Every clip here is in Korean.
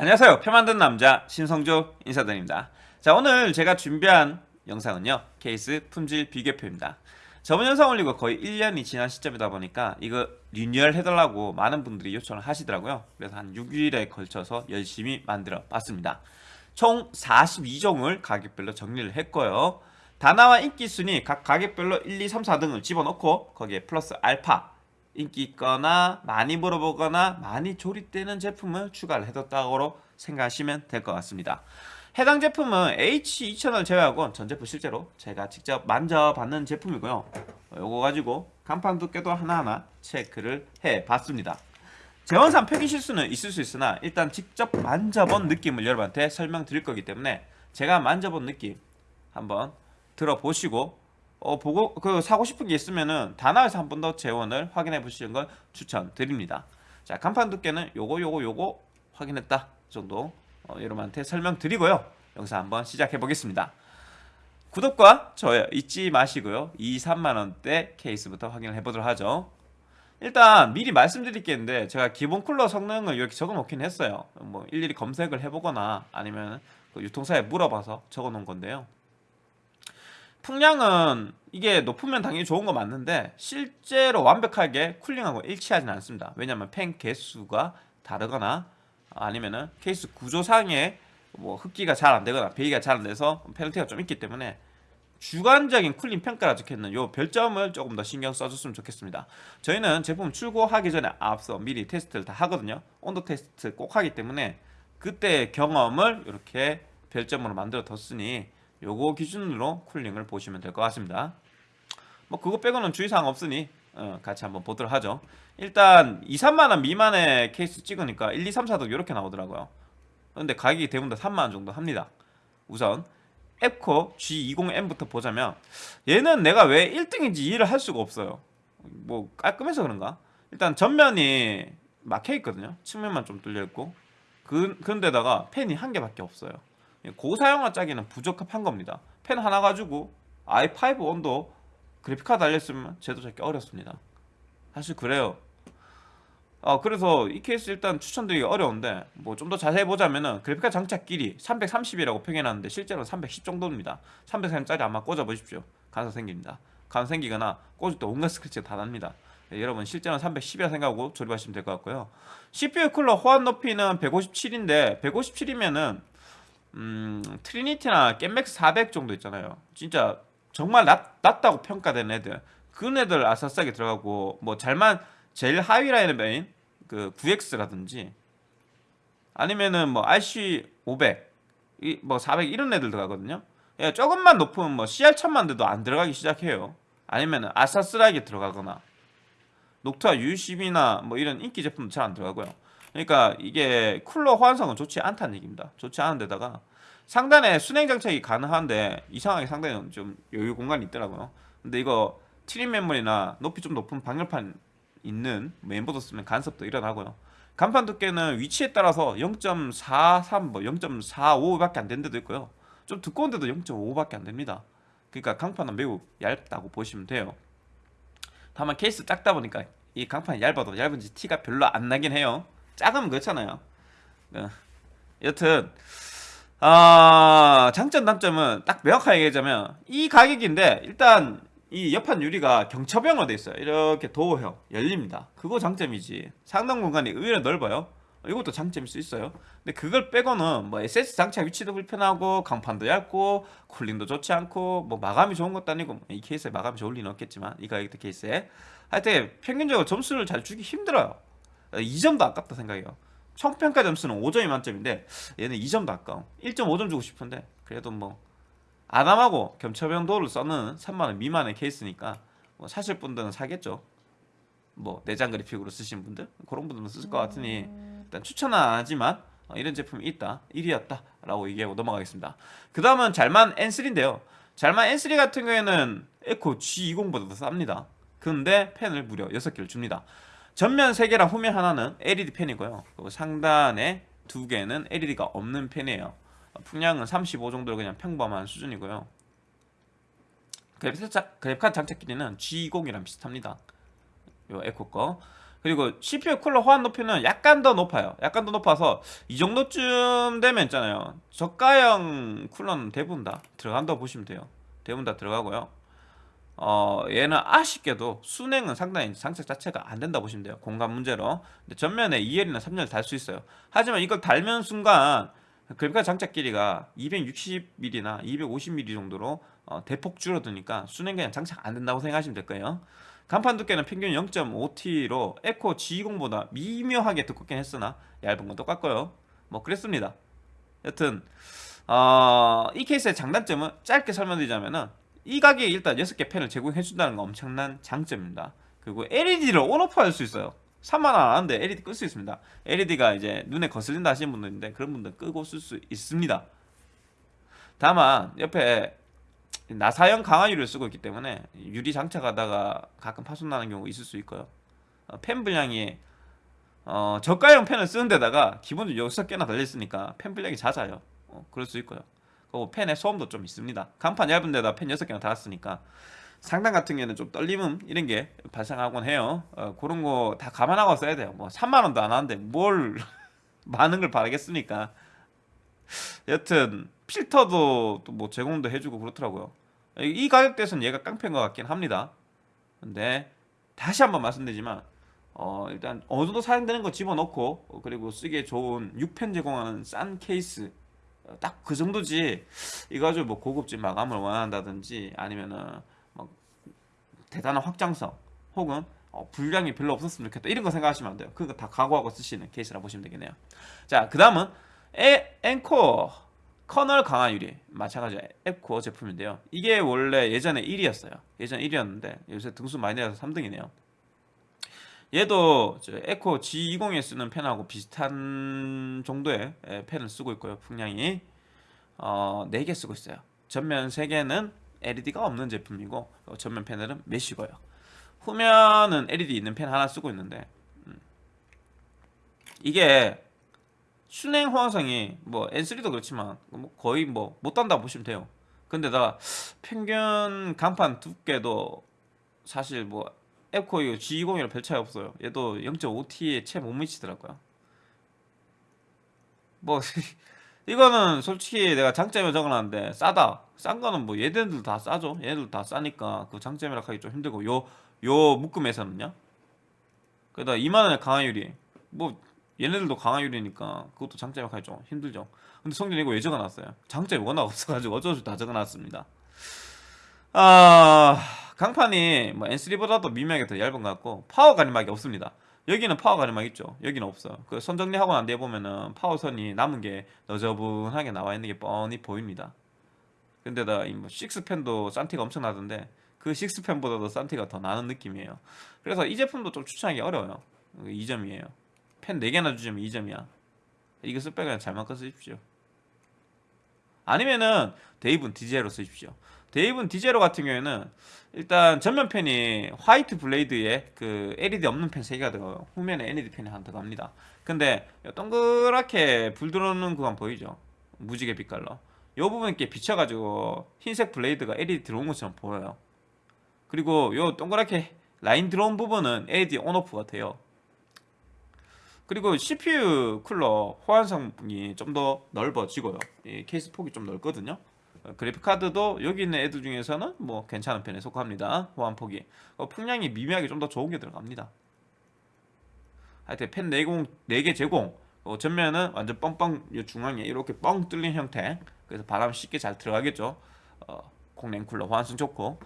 안녕하세요. 표 만든 남자 신성조 인사드립니다. 자 오늘 제가 준비한 영상은요. 케이스 품질 비교표입니다. 저번 영상 올리고 거의 1년이 지난 시점이다 보니까 이거 리뉴얼 해달라고 많은 분들이 요청을 하시더라고요. 그래서 한 6일에 걸쳐서 열심히 만들어 봤습니다. 총 42종을 가격별로 정리를 했고요. 다나와 인기순위 각 가격별로 1, 2, 3, 4등을 집어넣고 거기에 플러스 알파 인기 있거나 많이 물어보거나 많이 조립되는 제품을 추가를 해뒀다고 생각하시면 될 것 같습니다. 해당 제품은 H2000을 제외하고 전 제품 실제로 제가 직접 만져봤는 제품이고요. 요거 가지고 간판 두께도 하나하나 체크를 해봤습니다. 재원상 표기 실수는 있을 수 있으나 일단 직접 만져본 느낌을 여러분한테 설명드릴 거기 때문에 제가 만져본 느낌 한번 들어보시고 어, 보고 그 사고 싶은 게 있으면은 다나에서 한 번 더 재원을 확인해 보시는 걸 추천드립니다. 자 간판 두께는 요거 요거 요거 확인했다 정도 어, 여러분한테 설명드리고요. 영상 한번 시작해 보겠습니다. 구독과 좋아요 잊지 마시고요. 2, 3만 원대 케이스부터 확인을 해보도록 하죠. 일단 미리 말씀드릴 게 있는데 제가 기본 쿨러 성능을 이렇게 적어 놓긴 했어요. 뭐 일일이 검색을 해보거나 아니면 그 유통사에 물어봐서 적어 놓은 건데요. 풍량은 이게 높으면 당연히 좋은 거 맞는데 실제로 완벽하게 쿨링하고 일치하지는 않습니다. 왜냐하면 팬 개수가 다르거나 아니면은 케이스 구조상에 뭐 흡기가 잘 안 되거나 배기가 잘 안 돼서 페널티가 좀 있기 때문에 주관적인 쿨링 평가라 적혀있는 요 별점을 조금 더 신경 써줬으면 좋겠습니다. 저희는 제품 출고하기 전에 앞서 미리 테스트를 다 하거든요. 온도 테스트 꼭 하기 때문에 그때 경험을 이렇게 별점으로 만들어 뒀으니 요거 기준으로 쿨링을 보시면 될 것 같습니다. 뭐 그거 빼고는 주의사항 없으니 어, 같이 한번 보도록 하죠. 일단 2, 3만원 미만의 케이스 찍으니까 1, 2, 3, 4도 이렇게 나오더라고요. 근데 가격이 대부분 다 3만원 정도 합니다. 우선 앱코 G20M부터 보자면 얘는 내가 왜 1등인지 이해를 할 수가 없어요. 뭐 깔끔해서 그런가? 일단 전면이 막혀 있거든요. 측면만 좀 뚫려 있고 그 그런데다가 팬이 한 개밖에 없어요. 고사양화 짜기는 부적합한 겁니다. 펜 하나 가지고 i5 온도 그래픽카드 달렸으면 제도 잡기 어렵습니다. 사실 그래요. 어, 그래서 이 케이스 일단 추천드리기 어려운데 뭐 좀 더 자세히 보자면은 그래픽카드 장착 길이 330이라고 표현하는데 실제로는 310 정도입니다. 330짜리 아마 꽂아 보십시오. 가능성 생깁니다. 가능성 생기거나 꽂을 때 온갖 스크래치가 다 납니다. 네, 여러분 실제는 310이라 생각하고 조립하시면 될 것 같고요. CPU 쿨러 호환 높이는 157인데 157이면은 음, 트리니티나 겜맥스 400 정도 있잖아요. 진짜 정말 낮, 낮다고 평가된 애들. 그 애들 아싸싸게 들어가고 뭐 잘만 제일 하위 라인의 메인 그 9X라든지 아니면은 뭐 RC 500, 뭐 400 이런 애들 들어가거든요. 예, 조금만 높으면 뭐 CR1000만 돼도 안 들어가기 시작해요. 아니면은 아싸스라게 들어가거나 녹투아 U10이나 뭐 이런 인기 제품도 잘 안 들어가고요. 그러니까 이게 쿨러 호환성은 좋지 않다는 얘기입니다. 좋지 않은 데다가 상단에 수랭 장착이 가능한데 이상하게 상단에 좀 여유 공간이 있더라고요. 근데 이거 튜닝 메모리나 높이 좀 높은 방열판 있는 메인보드 쓰면 간섭도 일어나고요. 간판 두께는 위치에 따라서 0.43, 뭐 0.45밖에 안 되는 데도 있고요. 좀 두꺼운 데도 0.5밖에 안 됩니다. 그러니까 강판은 매우 얇다고 보시면 돼요. 다만 케이스 작다 보니까 이 강판이 얇아도 얇은지 티가 별로 안 나긴 해요. 작으면 그렇잖아요. 네. 여튼 아 장점 단점은 딱 명확하게 얘기하자면 이 가격인데 일단 이 옆판 유리가 경첩형으로 돼 있어요. 이렇게 도어형 열립니다. 그거 장점이지. 상단 공간이 의외로 넓어요. 이것도 장점일 수 있어요. 근데 그걸 빼고는 뭐 SS 장착 위치도 불편하고 강판도 얇고 쿨링도 좋지 않고 뭐 마감이 좋은 것도 아니고 뭐이 케이스에 마감이 좋을 리는 없겠지만 이 가격대 케이스에 하여튼 평균적으로 점수를 잘 주기 힘들어요. 2점도 아깝다 생각해요. 총평가 점수는 5점이 만점인데 얘는 2점도 아까워. 1.5점 주고 싶은데 그래도 뭐 아담하고 겸처병 도어를 써는 3만원 미만의 케이스니까 뭐 사실 분들은 사겠죠. 뭐 내장 그래픽으로 쓰신 분들? 그런 분들은 쓸 것 같으니 일단 추천은 안 하지만 어, 이런 제품이 있다. 1위였다 라고 얘기하고 넘어가겠습니다. 그 다음은 잘만 N3인데요. 잘만 N3 같은 경우에는 에코 G20보다 더 쌉니다. 근데 펜을 무려 6개를 줍니다 전면 3개랑 후면 하나는 LED 펜이고요 그리고 상단에 2개는 LED가 없는 펜이에요 풍량은 35 정도로 그냥 평범한 수준이고요 그래픽카드 장착 길이는 G20이랑 비슷합니다 요 에코 거 그리고 CPU 쿨러 호환 높이는 약간 더 높아요. 약간 더 높아서 이 정도쯤 되면 있잖아요. 저가형 쿨러는 대부분 다 들어간다고 보시면 돼요. 대부분 다 들어가고요. 어, 얘는 아쉽게도 순행은 상당히 장착 자체가 안 된다 보시면 돼요. 공간 문제로. 근데 전면에 2L이나 3L을 달 수 있어요. 하지만 이걸 달면 순간 그래픽카드 장착 길이가 260mm나 250mm 정도로 어, 대폭 줄어드니까 순행 그냥 장착 안 된다고 생각하시면 될 거예요. 간판 두께는 평균 0.5T로 에코 G20보다 미묘하게 두껍긴 했으나 얇은 건 똑같고요. 뭐 그랬습니다. 여튼 어, 이 케이스의 장단점은 짧게 설명드리자면은 이 가격에 일단 6개 펜을 제공해준다는 건 엄청난 장점입니다. 그리고 LED를 온오프 할 수 있어요. 3만원 안 하는데 LED 끌 수 있습니다. LED가 이제 눈에 거슬린다 하시는 분들인데 그런 분들 끄고 쓸 수 있습니다. 다만 옆에 나사형 강화유를 쓰고 있기 때문에 유리 장착하다가 가끔 파손 나는 경우 있을 수 있고요. 어, 펜 분량이 어, 저가형 펜을 쓰는 데다가 기본적으로 6개나 달려있으니까 펜 분량이 잦아요. 어, 그럴 수 있고요. 그리고 펜에 소음도 좀 있습니다. 간판 얇은 데다 펜 6개나 달았으니까 상단 같은 경우에는 좀 떨림음 이런 게 발생하곤 해요. 어, 그런 거 다 감안하고 써야 돼요. 뭐 3만 원도 안 하는데 뭘 많은 걸 바라겠습니까? 여튼 필터도 또 뭐 제공도 해주고 그렇더라고요. 이 가격대에서는 얘가 깡패인 것 같긴 합니다. 근데 다시 한번 말씀드리지만 어, 일단 어느 정도 사용되는 거 집어넣고 어, 그리고 쓰기에 좋은 6펜 제공하는 싼 케이스 어, 딱 그 정도지. 이거 가지고 뭐 고급진 마감을 원한다든지 아니면은 뭐 대단한 확장성 혹은 어, 분량이 별로 없었으면 좋겠다. 이런 거 생각하시면 안 돼요. 그거 다 각오하고 쓰시는 케이스라 보시면 되겠네요. 자 그 다음은 앵코 커널 강화 유리. 마찬가지 앱코어 제품인데요. 이게 원래 예전에 1위였어요. 예전 1위였는데 요새 등수 많이 내려서 3등이네요 얘도 에코 G20에 쓰는 펜하고 비슷한 정도의 펜을 쓰고 있고요 풍량이. 어, 4개 쓰고 있어요. 전면 3개는 LED가 없는 제품이고 전면 패널은 메쉬고요. 후면은 LED 있는 펜 하나 쓰고 있는데 음. 이게 순행 호환성이 뭐 N3도 그렇지만 뭐 거의 뭐 못단다 보시면 돼요. 근데다 평균 간판 두께도 사실 뭐 에코이 G20이랑 별 차이 없어요. 얘도 0.5T에 채 못 미치더라고요. 뭐 이거는 솔직히 내가 장점을 적어놨는데 싸다. 싼 거는 뭐 얘네들 다 싸죠. 얘네들 다 싸니까 그 장점이라 하기 좀 힘들고 요 요 묶음에서는요? 그러다 2만원의 강화유리 뭐 얘네들도 강화유리니까 그것도 장점이라 하기 좀 힘들죠. 근데 성진 이거 왜 적어놨어요? 장점이 워낙 없어가지고 어쩔 수 없이 다 적어놨습니다. 아 강판이 뭐 N3보다도 미묘하게 더 얇은 것 같고 파워 가림막이 없습니다. 여기는 파워 가림막 있죠? 여기는 없어요. 그 선 정리하고 난 뒤에 보면은 파워선이 남은 게 너저분하게 나와 있는 게 뻔히 보입니다. 근데다 이 뭐 식스팬도 싼티가 엄청 나던데 그 식스팬보다도 싼티가 더 나는 느낌이에요. 그래서 이 제품도 좀 추천하기 어려워요. 2점이에요. 팬 4개나 주시면 2점이야. 이거 쓸 바에 잘만 꺼 쓰십시오. 아니면은 데이븐 D제로 쓰십시오 데이븐 D제로 같은 경우에는 일단 전면팬이 화이트 블레이드에 그 LED 없는 팬 3개가 들어가요 후면에 LED 팬이 하나 들어갑니다. 근데 동그랗게 불 들어오는 구간 보이죠? 무지개 빛깔로. 이 부분 이렇게 비춰가지고 흰색 블레이드가 LED 들어온 것처럼 보여요. 그리고 요 동그랗게 라인 들어온 부분은 LED 온오프가 돼요. 그리고 CPU 쿨러 호환성이 좀 더 넓어지고요. 케이스 폭이 좀 넓거든요. 어, 그래픽카드도 여기 있는 애들 중에서는 뭐 괜찮은 편에 속합니다. 호환폭이. 어, 풍량이 미묘하게 좀 더 좋은 게 들어갑니다. 하여튼 펜 4공, 4개 제공. 어, 전면은 완전 뻥뻥 중앙에 이렇게 뻥 뚫린 형태. 그래서 바람 쉽게 잘 들어가겠죠. 어, 콩랭쿨러 호환성 좋고.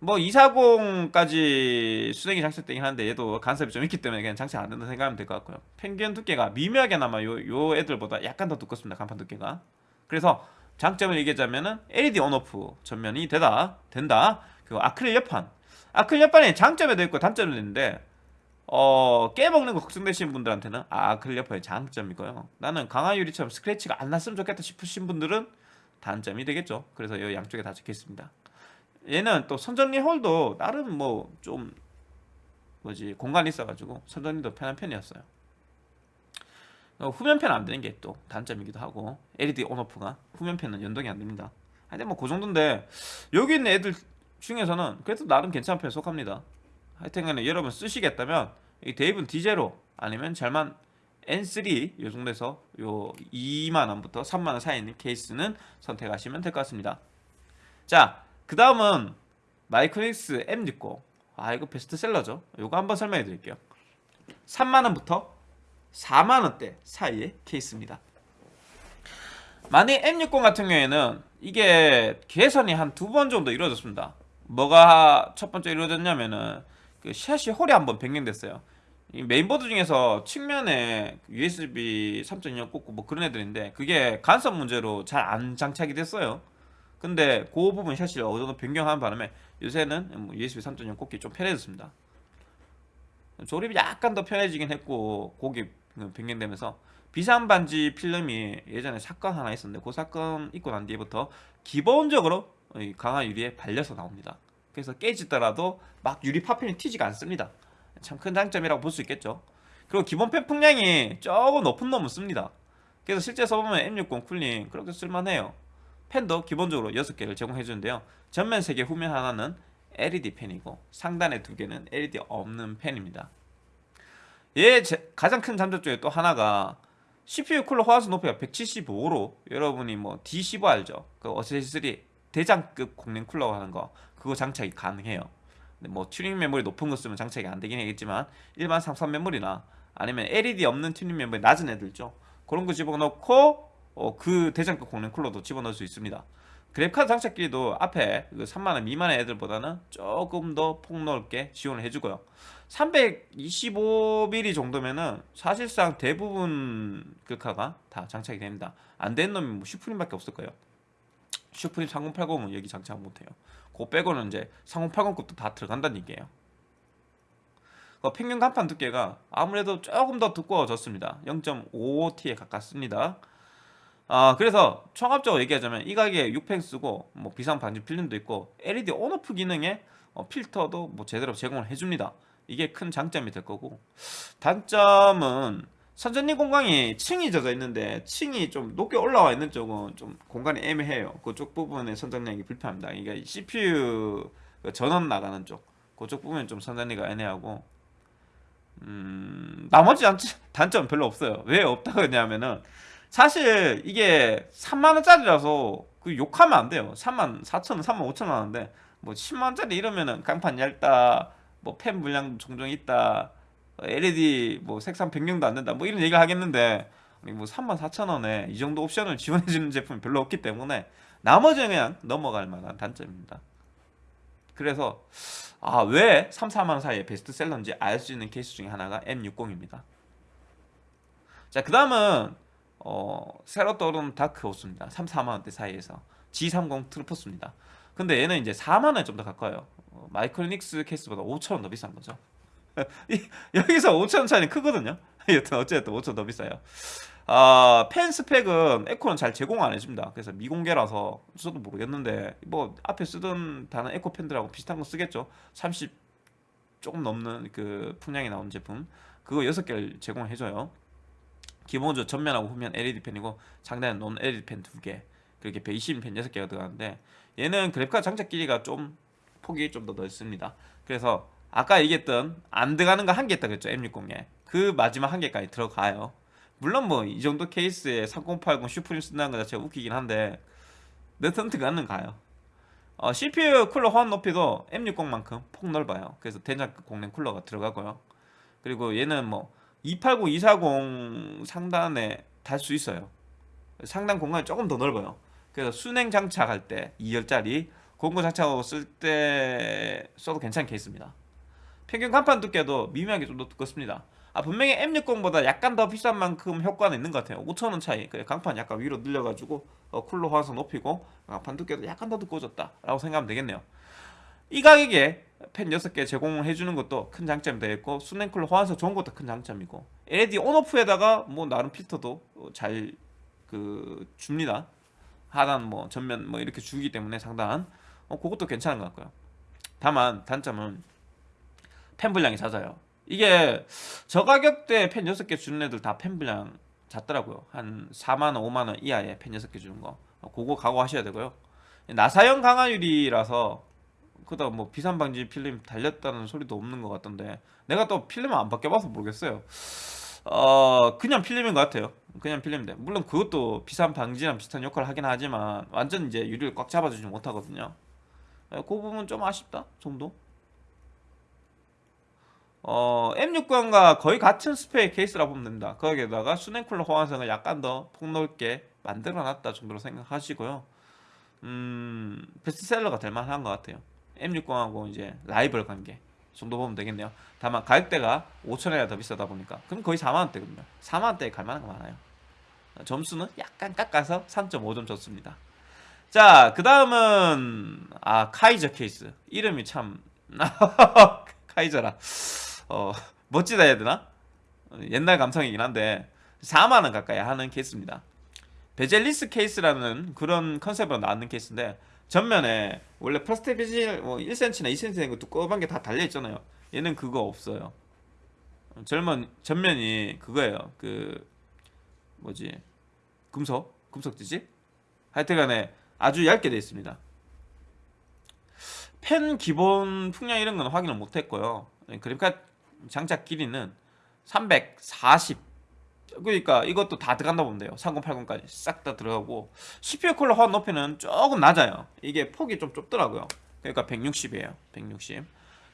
뭐 240까지 수냉이 장착되긴 하는데 얘도 간섭이 좀 있기 때문에 그냥 장착 안 된다 생각하면 될 것 같고요. 펜견 두께가 미묘하게나마 요, 요 애들보다 약간 더 두껍습니다. 간판 두께가. 그래서 장점을 얘기하자면은 LED 온오프 전면이 되다 된다. 그리고 아크릴 옆판. 아크릴 옆판에 장점에도 있고 단점도 있는데 어 깨먹는 거 걱정되시는 분들한테는 아, 아크릴 옆판의 장점이고요. 나는 강화 유리처럼 스크래치가 안 났으면 좋겠다 싶으신 분들은 단점이 되겠죠. 그래서 이 양쪽에 다 적혀 있습니다. 얘는 또 선정리 홀도 나름 뭐 좀 뭐지 공간이 있어가지고 선정리도 편한 편이었어요 어, 후면펜 안 되는 게 또 단점이기도 하고 LED 온오프가 후면펜은 연동이 안 됩니다. 하여튼 뭐 그 정도인데 여기 있는 애들 중에서는 그래도 나름 괜찮은 편에 속합니다. 하여튼간에 여러분 쓰시겠다면 이 데이븐 D0 아니면 잘만 N3 요 정도에서 요 2만 원부터 3만 원 사이에 있는 케이스는 선택하시면 될 것 같습니다. 자, 그 다음은 마이크로닉스 M60. 아 이거 베스트셀러죠. 요거 한번 설명해 드릴게요. 3만 원부터 4만 원대 사이의 케이스입니다. 만약 M60 같은 경우에는 이게 개선이 한 두 번 정도 이루어졌습니다. 뭐가 첫 번째 이루어졌냐면은 그 샷이 홀이 한번 변경됐어요. 이 메인보드 중에서 측면에 USB 3.2형 꽂고 뭐 그런 애들인데 그게 간섭 문제로 잘 안 장착이 됐어요. 근데 그 부분 샷이 어느 정도 변경한 바람에 요새는 뭐 USB 3.0 꽂기 좀 편해졌습니다. 조립이 약간 더 편해지긴 했고 고기 변경되면서 비상 반지 필름이 예전에 사건 하나 있었는데 그 사건 있고 난 뒤부터 기본적으로 이 강화 유리에 발려서 나옵니다. 그래서 깨지더라도 막 유리 파편이 튀지가 않습니다. 참 큰 장점이라고 볼 수 있겠죠. 그리고 기본 팬 풍량이 조금 높은 놈은 씁니다. 그래서 실제 써보면 M60 쿨링 그렇게 쓸만해요. 팬도 기본적으로 6개를 제공해 주는데요. 전면 3개, 후면 하나는 LED 팬이고 상단에 2개는 LED 없는 팬입니다. 얘 제- 가장 큰 장점 중에 또 하나가 CPU 쿨러 호환 높이가 175로 여러분이 뭐 D15 알죠? 그 어쌔신3 대장급 공랭 쿨러 하는 거 그거 장착이 가능해요. 뭐 튜닝 메모리 높은 거 쓰면 장착이 안 되긴 하겠지만 일반 삼성 메모리나 아니면 LED 없는 튜닝 메모리 낮은 애들 있죠. 그런 거 집어넣고 어, 그 대장급 공랭 쿨러도 집어넣을 수 있습니다. 그래픽카드 장착 길이도 앞에 그 3만원 미만의 애들보다는 조금 더 폭넓게 지원을 해주고요. 325mm 정도면은 사실상 대부분 글카가 다 장착이 됩니다. 안 된 놈이 뭐 슈프림밖에 없을 거예요. 슈프림 3080은 여기 장착 못해요. 그거 빼고는 이제 3080급도 다 들어간다는 얘기예요. 그 평균 간판 두께가 아무래도 조금 더 두꺼워졌습니다. 0.55T에 가깝습니다. 아 그래서 종합적으로 얘기하자면 이 가격에 6펜 쓰고 뭐 비상 반지 필름도 있고 LED 온오프 기능에 어, 필터도 뭐 제대로 제공을 해줍니다. 이게 큰 장점이 될 거고 단점은 선전리 공간이 층이 젖어 있는데 층이 좀 높게 올라와 있는 쪽은 좀 공간이 애매해요. 그쪽 부분에 선전량이 불편합니다. 이게 CPU 그 전원 나가는 쪽 그쪽 부분이 좀 선전리가 애매하고 음 나머지 단- 단점 별로 없어요. 왜 없다고 했냐면은 사실 이게 3만 원짜리라서 그 욕하면 안 돼요. 3만 4천 원, 3만 5천 원 하는데 뭐 10만 원짜리 이러면은 강판 얇다, 뭐 팬 불량 종종 있다, LED 뭐 색상 변경도 안 된다, 뭐 이런 얘기를 하겠는데 뭐 3만 4천 원에 이 정도 옵션을 지원해 주는 제품이 별로 없기 때문에 나머지는 그냥 넘어갈 만한 단점입니다. 그래서 아 왜 3, 4만 원 사이에 베스트셀러인지 알 수 있는 케이스 중에 하나가 M60입니다. 자, 그 다음은 어, 새로 떠오른 다크 호스입니다. 3, 4만 원대 사이에서 G30 트루포스입니다. 근데 얘는 이제 4만 원에 좀 더 가까워요. 어, 마이크로닉스 케이스보다 5천 원 더 비싼 거죠. 이- 여기서 5천 원 차이는 크거든요. 여튼 어쨌든 5천 원 더 비싸요. 아, 팬 스펙은 앱코는 잘 제공 안 해줍니다. 그래서 미공개라서 저도 모르겠는데 뭐 앞에 쓰던 다른 앱코 팬들하고 비슷한 거 쓰겠죠. 30 조금 넘는 그 풍량이 나오는 제품 그거 6개를 제공을 해줘요. 기본적으로 전면하고 후면 LED 펜이고 상단에 논 LED 펜 2개 그렇게 120펜 6개가 들어가는데 얘는 그래픽카드 장착 길이가 좀 폭이 좀 더 넓습니다. 그래서 아까 얘기했던 안 들어가는 거 한 개 있다 그랬죠 M60에. 그 마지막 한 개까지 들어가요. 물론 뭐 이 정도 케이스에 3080 슈프림 쓴다는 거 자체가 웃기긴 한데 내턴 들어가는 가요. 어, CPU 쿨러 호환 높이도 M60만큼 폭 넓어요. 그래서 대장급 공랭 쿨러가 들어가고요. 그리고 얘는 뭐 280, 240 상단에 달 수 있어요. 상단 공간이 조금 더 넓어요. 그래서 순행 장착할 때 2열짜리 공구 장착하고 쓸 때 써도 괜찮게 있습니다. 평균 간판 두께도 미묘하게 좀 더 두껍습니다. 아 분명히 M60보다 약간 더 비싼 만큼 효과는 있는 것 같아요. 5천원 차이. 강판 약간 위로 늘려가지고 어, 쿨러 호환성 높이고 강판 두께도 약간 더 두꺼워졌다 라고 생각하면 되겠네요. 이 가격에 펜 6개 제공을 해주는 것도 큰 장점이 되겠고 순행쿨러 호환성 좋은 것도 큰 장점이고 LED 온오프에다가 뭐 나름 필터도 잘 그 줍니다 하단 뭐 전면 뭐 이렇게 주기 때문에 상단 어 그것도 괜찮은 것 같고요 다만 단점은 펜 분량이 잦아요 이게 저 가격대 펜 6개 주는 애들 다 펜 분량 잦더라고요 한 4만원 5만원 이하의 펜 6개 주는 거 어, 그거 각오하셔야 되고요 나사형 강화유리라서 그다 뭐 비산 방지 필름 달렸다는 소리도 없는 것 같던데 내가 또 필름을 안 바뀌어봐서 모르겠어요. 어 그냥 필름인 것 같아요. 그냥 필름인데 물론 그것도 비산 방지랑 비슷한 역할을 하긴 하지만 완전 이제 유리를 꽉 잡아주지 못하거든요. 예, 그 부분 좀 아쉽다 정도. 어 M6관과 거의 같은 스펙 케이스라 보면 됩니다. 거기에다가 수냉쿨러 호환성을 약간 더 폭넓게 만들어놨다 정도로 생각하시고요. 음 베스트셀러가 될 만한 것 같아요. M60하고 이제 라이벌 관계 정도 보면 되겠네요. 다만 가격대가 5천원이나 더 비싸다 보니까 그럼 거의 4만원대거든요. 4만원대에 갈 만한 거 많아요. 점수는 약간 깎아서 3.5점 줬습니다. 자, 그 다음은 아 카이저 케이스 이름이 참 카이저라 어 멋지다 해야 되나? 옛날 감성이긴 한데 4만원 가까이 하는 케이스입니다. bezelless 케이스라는 그런 컨셉으로 나왔는 케이스인데 전면에 원래 플라스틱 베젤 뭐 1cm나 2cm 된거 두꺼운 게 다 달려 있잖아요. 얘는 그거 없어요. 전면 전면이 그거예요. 그 뭐지 금속 금속재지? 하여튼간에 아주 얇게 되어 있습니다. 팬 기본 풍량 이런 건 확인을 못 했고요. 글카 장착 길이는 340 그러니까 이것도 다 들어간다 보면 돼요. 3080까지 싹 다 들어가고 CPU 쿨러 호환 높이는 조금 낮아요. 이게 폭이 좀 좁더라고요. 그러니까 160이에요. 160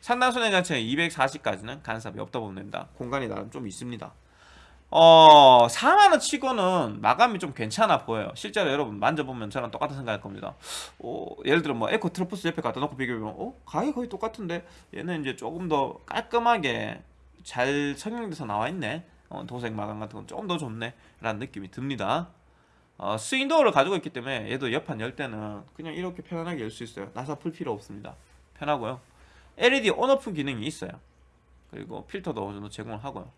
상단순회 자체는 240까지는 간섭이 없다 보면 됩니다. 공간이 나름 좀 있습니다 어 4만원 치고는 마감이 좀 괜찮아 보여요. 실제로 여러분 만져보면 저랑 똑같은 생각할 겁니다. 어, 예를 들어 뭐 에코 트로포스 옆에 갖다 놓고 비교해보면 어? 가격이 거의 똑같은데? 얘는 이제 조금 더 깔끔하게 잘 성형돼서 나와 있네. 어, 도색 마감 같은 건 조금 더 좋네. 라는 느낌이 듭니다. 어, swing door를 가지고 있기 때문에 얘도 옆판 열 때는 그냥 이렇게 편안하게 열 수 있어요. 나사 풀 필요 없습니다. 편하고요. LED on/off 기능이 있어요. 그리고 필터도 어느 정도 제공을 하고요.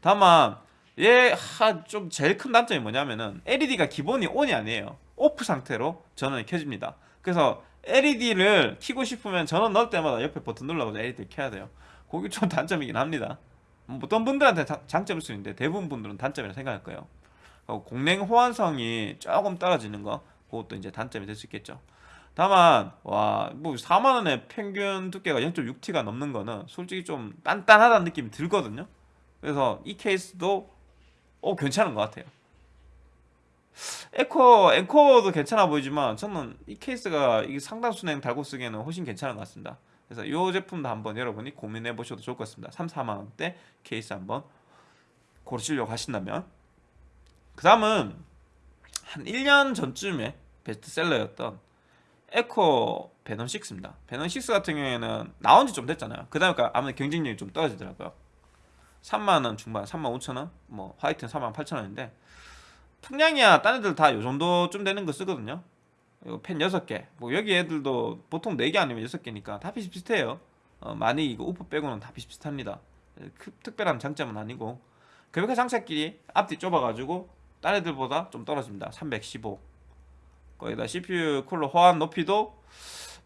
다만 얘 좀 제일 큰 단점이 뭐냐면은 LED가 기본이 on이 아니에요. off 상태로 전원이 켜집니다. 그래서 LED를 켜고 싶으면 전원 넣을 때마다 옆에 버튼 눌러서 LED를 켜야 돼요. 그게 좀 단점이긴 합니다. 어떤 분들한테 장점일 수 있는데 대부분 분들은 단점이라 생각할 거예요. 공랭 호환성이 조금 떨어지는 거 그것도 이제 단점이 될 수 있겠죠. 다만 와 뭐 4만원에 평균 두께가 0.6T가 넘는 거는 솔직히 좀 단단하다는 느낌이 들거든요. 그래서 이 케이스도 어 괜찮은 것 같아요. 앱코 앤코도 괜찮아 보이지만 저는 이 케이스가 상단 수랭 달고 쓰기에는 훨씬 괜찮은 것 같습니다. 그래서 이 제품도 한번 여러분이 고민해 보셔도 좋을 것 같습니다. 3, 4만원대 케이스 한번 고르시려고 하신다면. 그 다음은 한 1년 전쯤에 베스트셀러였던 앱코 베넌 6입니다. 베넌 6 같은 경우에는 나온 지 좀 됐잖아요. 그 다음에 아무래도 경쟁력이 좀 떨어지더라고요 3만원 중반 3만 5천원? 뭐 화이트는 3만 8천원인데 풍량이야. 딴 애들 다 요정도쯤 되는 거 쓰거든요. 펜 6개. 뭐 여기 애들도 보통 4개 아니면 6개니까 다 비슷비슷해요. 어, 많이 이거 우프 빼고는 다 비슷비슷합니다. 그, 특별한 장점은 아니고. 그래픽 장착끼리 앞뒤 좁아가지고 딴 애들보다 좀 떨어집니다. 315 거기다 CPU 쿨러 호환 높이도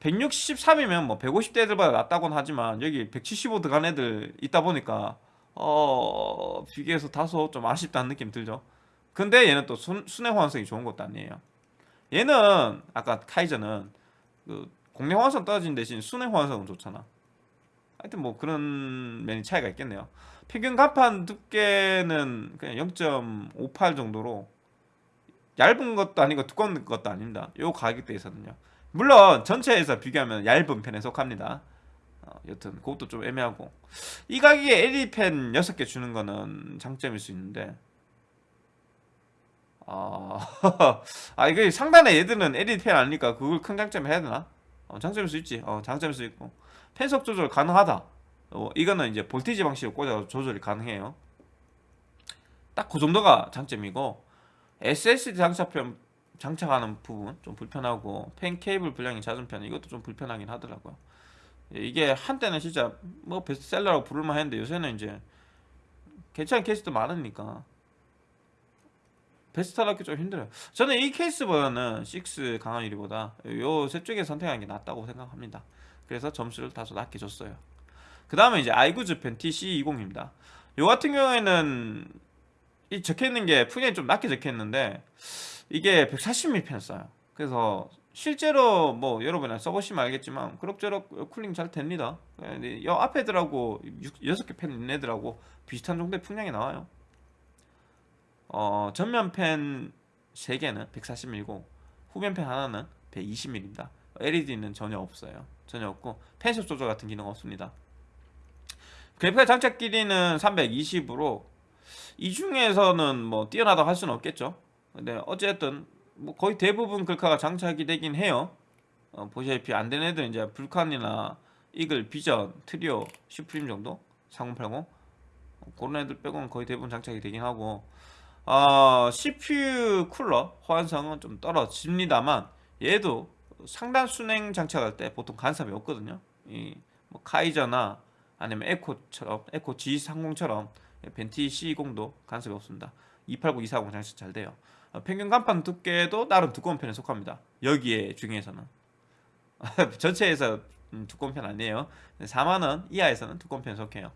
163이면 뭐 150대들보다 낫다고는 하지만 여기 175 들어간 애들 있다 보니까 어 비교해서 다소 좀 아쉽다는 느낌 들죠. 근데 얘는 또 순, 순회 호환성이 좋은 것도 아니에요. 얘는 아까 카이저는 그 공략 호환성 떨어진 대신 순회 호환성은 좋잖아. 하여튼 뭐 그런 면이 차이가 있겠네요. 평균 간판 두께는 그냥 0.58 정도로 얇은 것도 아니고 두꺼운 것도 아닙니다. 요 가격대에서는요. 물론 전체에서 비교하면 얇은 편에 속합니다 어, 여튼 그것도 좀 애매하고 이 가격에 LED 펜 6개 주는 거는 장점일 수 있는데 아, 아 이거 상단에 얘들은 LED 펜 아니니까 그걸 큰 장점 해야 되나? 어, 장점일 수 있지. 어, 장점일 수 있고 펜속 조절 가능하다. 어, 이거는 이제 볼티지 방식으로 꽂아 조절이 가능해요. 딱 그 정도가 장점이고 SSD 장착편 장착하는 부분 좀 불편하고 펜 케이블 분량이 잦은 편 이것도 좀 불편하긴 하더라고요. 이게 한때는 진짜 뭐 베스트셀러라고 부를만 했는데 요새는 이제 괜찮은 케이스도 많으니까. 베스트를 하기 좀 힘들어요. 저는 이 케이스보다는 6 강한 유리보다 요세 쪽에 선택하는 게 낫다고 생각합니다. 그래서 점수를 다소 낮게 줬어요. 그 다음에 이제 아이구즈 펜 TC20입니다. 요 같은 경우에는 이 적혀있는 게 풍량이 좀 낮게 적혀있는데 이게 140mm 펜을 써요. 그래서 실제로 뭐 여러분이 써보시면 알겠지만 그럭저럭 쿨링 잘 됩니다. 이 앞에 들하고 육- 여섯 개팬 있는 애들하고 비슷한 정도의 풍량이 나와요. 어, 전면 팬 3개는 140mm고 후면 팬 하나는 120mm입니다. LED는 전혀 없어요. 전혀 없고 펜션 조절 같은 기능 없습니다. 그래픽카드 장착 길이는 320으로 이 중에서는 뭐 뛰어나다고 할 수는 없겠죠. 근데 어쨌든 뭐 거의 대부분 글카가 장착이 되긴 해요. 어, 보시다시피 안 되는 애들은 이제 불칸이나 이글, 비전, 트리오, 슈프림 정도 3080 어, 그런 애들 빼고는 거의 대부분 장착이 되긴 하고 어, CPU 쿨러 호환성은 좀 떨어집니다만 얘도 상단 수랭 장착할 때 보통 간섭이 없거든요. 이 뭐 카이저나 아니면 에코처럼 에코 G30처럼 벤티 C20도 간섭이 없습니다. 280, 240 장착 잘 돼요. 어, 평균 간판 두께도 나름 두꺼운 편에 속합니다. 여기에 중에서는 전체에서 음, 두꺼운 편 아니에요. 4만원 이하에서는 두꺼운 편에 속해요.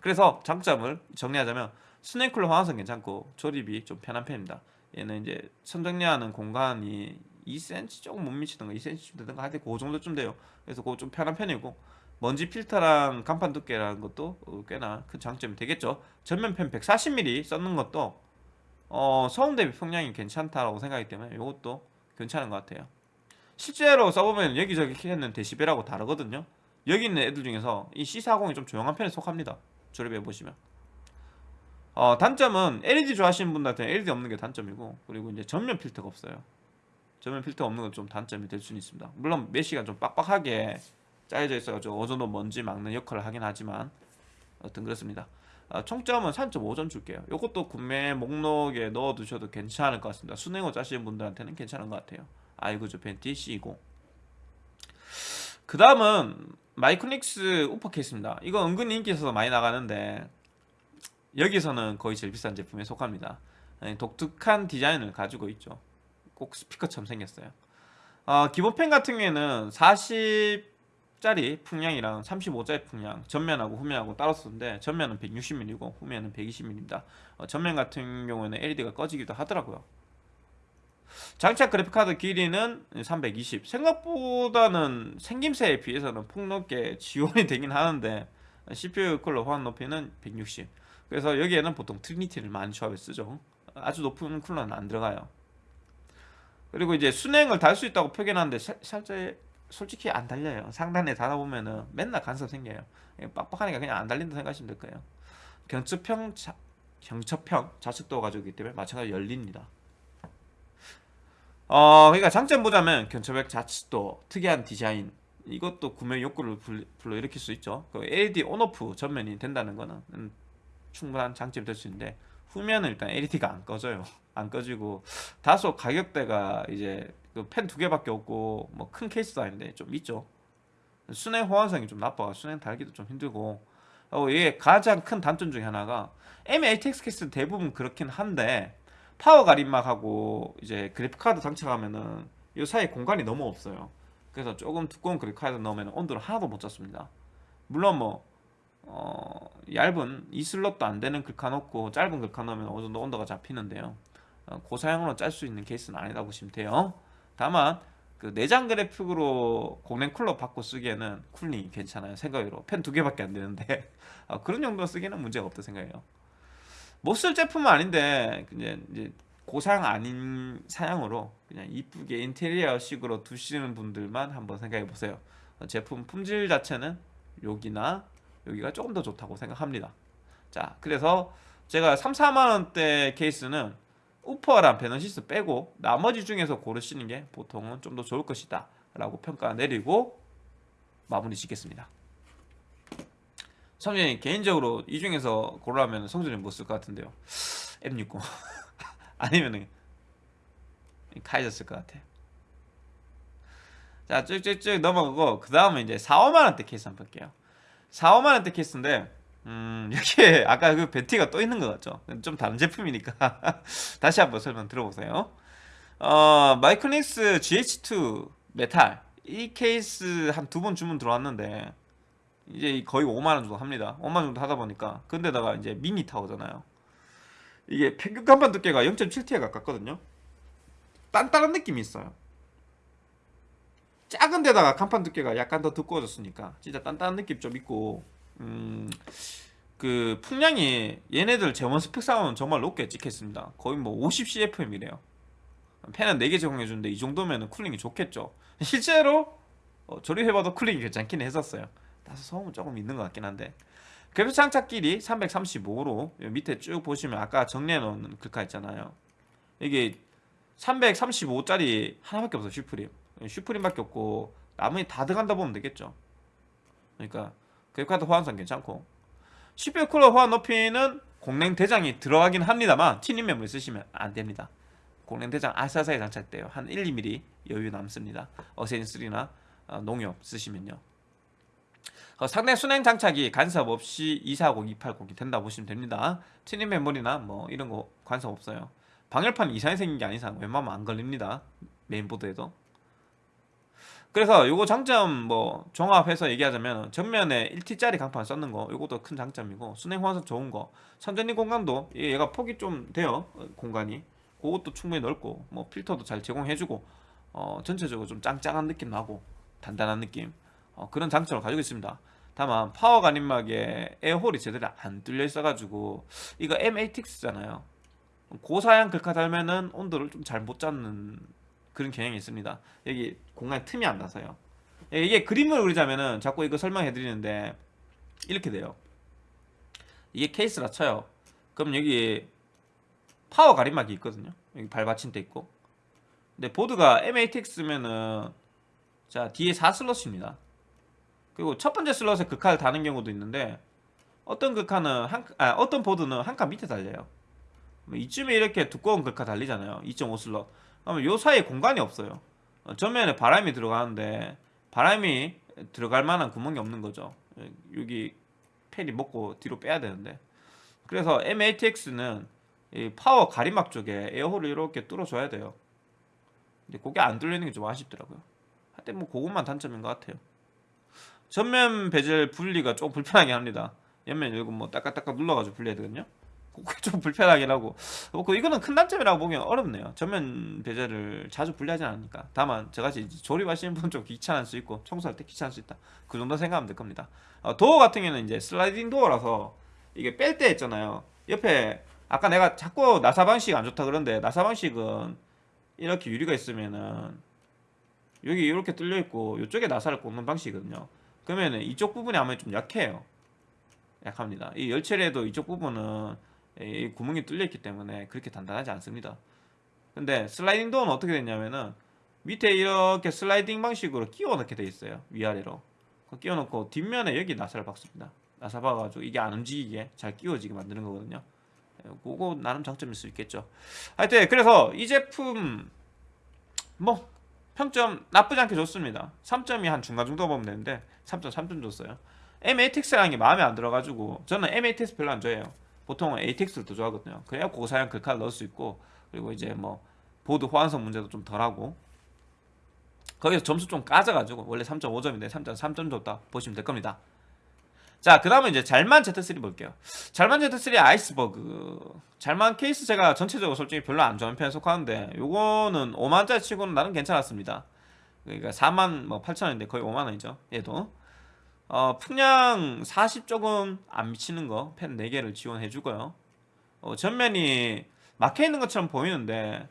그래서 장점을 정리하자면 스네이쿨러 호환성 괜찮고 조립이 좀 편한 편입니다. 얘는 이제 선정리하는 공간이 2cm 조금 못 미치던가 2cm 되던가 하여튼 그 정도쯤 돼요. 그래서 그거 좀 편한 편이고 먼지 필터랑 간판 두께라는 것도 어, 꽤나 큰 장점이 되겠죠. 전면펜 140mm 썼는 것도 어, 소음 대비 풍량이 괜찮다라고 생각하기 때문에 이것도 괜찮은 것 같아요. 실제로 써보면 여기저기 키는 데시벨하고 다르거든요. 여기 있는 애들 중에서 이 C40이 좀 조용한 편에 속합니다. 조립해 보시면. 어, 단점은 LED 좋아하시는 분들한테 LED 없는 게 단점이고 그리고 이제 전면 필터가 없어요. 전면 필터 없는 건 좀 단점이 될 수는 있습니다. 물론 메시가 좀 빡빡하게 짜여져 있어가지고 어느 정도 먼지 막는 역할을 하긴 하지만 어떤 그렇습니다. 어, 총점은 3.5점 줄게요. 이것도 구매 목록에 넣어두셔도 괜찮을 것 같습니다. 수랭으로 짜시는 분들한테는 괜찮은 것 같아요. 아이구주 벤티 C20. 그 다음은 마이크닉스 우퍼 케이스입니다. 이거 은근히 인기 있어서 많이 나가는데 여기서는 거의 제일 비싼 제품에 속합니다. 네, 독특한 디자인을 가지고 있죠. 꼭 스피커처럼 생겼어요. 어, 기본 팬 같은 경우에는 40 짜리 풍량이랑 35짜리 풍량 전면하고 후면하고 따로 쓰는데 전면은 160mm고 후면은 120mm입니다. 어, 전면 같은 경우에는 LED가 꺼지기도 하더라고요. 장착 그래픽카드 길이는 320 생각보다는 생김새에 비해서는 폭넓게 지원이 되긴 하는데 CPU 쿨러 호환 높이는 160 그래서 여기에는 보통 트리니티를 많이 조합해 쓰죠 아주 높은 쿨러는 안 들어가요 그리고 이제 순행을 달 수 있다고 표현하는데 살- 살짝 솔직히 안 달려요. 상단에 달아보면은 맨날 간섭 생겨요. 빡빡하니까 그냥 안 달린다 생각하시면 될 거예요. 경첩형 자, 경첩형 좌측도 가지고 있기 때문에 마찬가지로 열립니다. 어, 그러니까 장점 보자면 견처백 자칫도 특이한 디자인. 이것도 구매 욕구를 불- 불러일으킬 수 있죠. 그 LED 온오프 전면이 된다는 거는 음, 충분한 장점이 될 수 있는데 후면은 일단 LED가 안 꺼져요. 안 꺼지고 다소 가격대가 이제 그 팬 두 개밖에 없고 뭐 큰 케이스도 아닌데 좀 있죠. 수랭 호환성이 좀 나빠가 수랭 달기도 좀 힘들고 어, 이게 가장 큰 단점 중에 하나가 M-ATX 케이스는 대부분 그렇긴 한데 파워 가림막하고 이제 그래픽 카드 장착하면은 이 사이에 공간이 너무 없어요. 그래서 조금 두꺼운 그래픽 카드 넣으면 온도를 하나도 못 잡습니다. 물론 뭐 어, 얇은 이 슬롯도 안 되는 글카 넣고 짧은 글카 넣으면 어느 정도 온도가 잡히는데요. 어, 고사양으로 짤 수 있는 케이스는 아니다 보시면 돼요. 다만 그 내장 그래픽으로 공랭 쿨러 받고 쓰기에는 쿨링이 괜찮아요. 생각으로 팬 두 개밖에 안 되는데 어, 그런 정도 쓰기는 문제가 없다 생각해요. 못 쓸 제품은 아닌데 이제 이제 고사양 아닌 사양으로 그냥 이쁘게 인테리어식으로 두시는 분들만 한번 생각해 보세요. 어, 제품 품질 자체는 여기나 여기가 조금 더 좋다고 생각합니다. 자, 그래서 제가 3, 4만 원대 케이스는 우퍼랑 베너시스 빼고 나머지 중에서 고르시는 게 보통은 좀 더 좋을 것이다 라고 평가 내리고 마무리 짓겠습니다. 성준이 개인적으로 이 중에서 고르라면 성준이 뭐쓸것 같은데요? M60 아니면은 카이저 쓸 것 같아요. 자 쭉쭉쭉 넘어가고 그 다음에 이제 4, 5만 원대 케이스 한번 볼게요. 4, 5만 원대 케이스인데 음 여기에 아까 그 벤티가 또 있는 것 같죠? 좀 다른 제품이니까 다시 한번 설명 들어보세요. 어 마이크닉스 GH2 메탈 이 케이스 한 두 번 주문 들어왔는데 이제 거의 5만 원 정도 합니다. 5만 원 정도 하다 보니까 근데다가 이제 미니 타워잖아요. 이게 평균 강판 두께가 0.7T에 가깝거든요. 단단한 느낌이 있어요. 작은 데다가 강판 두께가 약간 더 두꺼워졌으니까 진짜 단단한 느낌 좀 있고 음, 그 풍량이 얘네들 제원 스펙상은 정말 높게 찍혔습니다. 거의 뭐 50CFM이래요. 팬은 4개 제공해주는데 이 정도면 쿨링이 좋겠죠. 실제로 어, 조립해봐도 쿨링이 괜찮긴 했었어요. 다소 소음은 조금 있는 것 같긴 한데. 그래픽 장착 길이 335로 밑에 쭉 보시면 아까 정리해놓은 글카 있잖아요. 이게 335짜리 하나밖에 없어 슈프림. 슈프림밖에 없고 나머지 다 들어간다 보면 되겠죠. 그러니까 그래픽카드 호환성 괜찮고. CPU 쿨러 호환 높이는 공랭 대장이 들어가긴 합니다만 티님 메모리 쓰시면 안 됩니다. 공랭 대장 아사사에 장착돼요. 한 1, 2mm 여유 남습니다. 어센3나 어, 농협 쓰시면요. 어, 상대 순행 장착이 간섭 없이 240, 280이 된다 보시면 됩니다. 티님 메모리나 뭐 이런 거 간섭 없어요. 방열판 이상이 생긴 게 아닌 이상 웬만하면 안 걸립니다. 메인보드에도 그래서 요거 장점 뭐 종합해서 얘기하자면 정면에 1T짜리 강판 썼는 거 요것도 큰 장점이고 순행 호환성 좋은 거 선전이 공간도 얘가 폭이 좀 돼요 어, 공간이. 그것도 충분히 넓고 뭐 필터도 잘 제공해주고 어 전체적으로 좀 짱짱한 느낌 나고 단단한 느낌 어, 그런 장점을 가지고 있습니다. 다만 파워 가림막에 에어홀이 제대로 안 뚫려 있어가지고 이거 M8X잖아요. 고사양 글카 달면은 온도를 좀 잘 못 잡는 그런 경향이 있습니다. 여기 공간에 틈이 안 나서요. 이게 그림을 그리자면은 자꾸 이거 설명해 드리는데 이렇게 돼요. 이게 케이스라 쳐요. 그럼 여기 파워 가림막이 있거든요. 여기 발받침대 있고. 근데 보드가 M-ATX면은 자 뒤에 4슬롯입니다. 그리고 첫 번째 슬롯에 글카를 다는 경우도 있는데 어떤 글카는 한, 아, 어떤 보드는 한 칸 밑에 달려요. 뭐 이쯤에 이렇게 두꺼운 글카 달리잖아요. 2.5 슬롯 그러면 요 사이에 공간이 없어요. 어, 전면에 바람이 들어가는데 바람이 들어갈 만한 구멍이 없는 거죠. 여기 팬이 먹고 뒤로 빼야 되는데. 그래서 M8X는 파워 가림막 쪽에 에어홀을 이렇게 뚫어줘야 돼요. 근데 그게 안 뚫리는 게 좀 아쉽더라고요. 하여튼 뭐 그것만 단점인 것 같아요. 전면 베젤 분리가 좀 불편하게 합니다. 옆면 열고 뭐 딱딱딱딱 눌러가지고 분리해야 되거든요 좀 불편하긴 하고. 뭐그 이거는 큰 단점이라고 보기엔 어렵네요. 전면 베젤을 자주 분리하지 않으니까. 다만 저같이 조립하시는 분좀 귀찮을 수 있고 청소할 때 귀찮을 수 있다. 그 정도 생각하면 될 겁니다. 어, 도어 같은 경우는 이제 슬라이딩 도어라서 이게 뺄 때 있잖아요. 옆에 아까 내가 자꾸 나사 방식 안 좋다 그런데 나사 방식은 이렇게 유리가 있으면은 여기 이렇게 뚫려 있고 이쪽에 나사를 꽂는 방식이거든요. 그러면은 이쪽 부분이 아무래도 좀 약해요. 약합니다. 이 열체에도 이쪽 부분은 이 구멍이 뚫려 있기 때문에 그렇게 단단하지 않습니다. 근데 슬라이딩 도어는 어떻게 됐냐면은 밑에 이렇게 슬라이딩 방식으로 끼워 넣게 돼 있어요 위아래로. 끼워 넣고 뒷면에 여기 나사를 박습니다. 나사 박아가지고 이게 안 움직이게 잘 끼워지게 만드는 거거든요. 예, 그거 나름 장점일 수 있겠죠. 하여튼 그래서 이 제품 뭐 평점 나쁘지 않게 좋습니다. 3점이 한 중간 정도 보면 되는데 3점 3점 줬어요. M8X라는 게 마음에 안 들어가지고 저는 M8X 별로 안 좋아해요 보통은 ATX를 더 좋아하거든요 그래야 고사양 글카를 넣을 수 있고 그리고 이제 뭐 보드 호환성 문제도 좀 덜하고 거기서 점수 좀 까져가지고 원래 3.5점인데 3점 3점 줬다 보시면 될 겁니다 자, 그 다음에 이제 잘만 Z3 볼게요. 잘만 Z3 아이스버그. 잘만 케이스 제가 전체적으로 솔직히 별로 안 좋아하는 편에 속하는데, 요거는 5만짜리 치고는 나는 괜찮았습니다. 그러니까 4만 뭐 8천원인데 거의 5만원이죠. 얘도. 어, 풍량 40 조금 안 미치는 거, 펜 4개를 지원해주고요. 어, 전면이 막혀있는 것처럼 보이는데,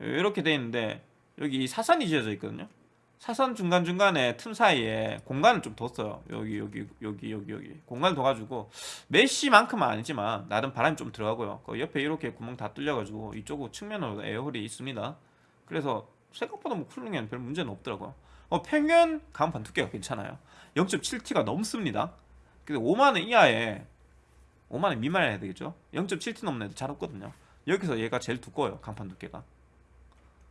이렇게 돼 있는데, 여기 사선이 지어져 있거든요. 사선 중간중간에 틈 사이에 공간을 좀 뒀어요. 여기 여기 여기 여기 여기. 공간을 둬가지고 메쉬만큼은 아니지만 나름 바람이 좀 들어가고요. 그 옆에 이렇게 구멍 다 뚫려가지고 이쪽 측면으로 에어홀이 있습니다. 그래서 생각보다 뭐 쿨링에는 별 문제는 없더라고요. 어, 평균 강판 두께가 괜찮아요 0.7T가 넘습니다. 근데 5만원 이하에 5만원 미만에 해야 되겠죠? 0.7T 넘는 애들 잘 없거든요. 여기서 얘가 제일 두꺼워요 강판 두께가.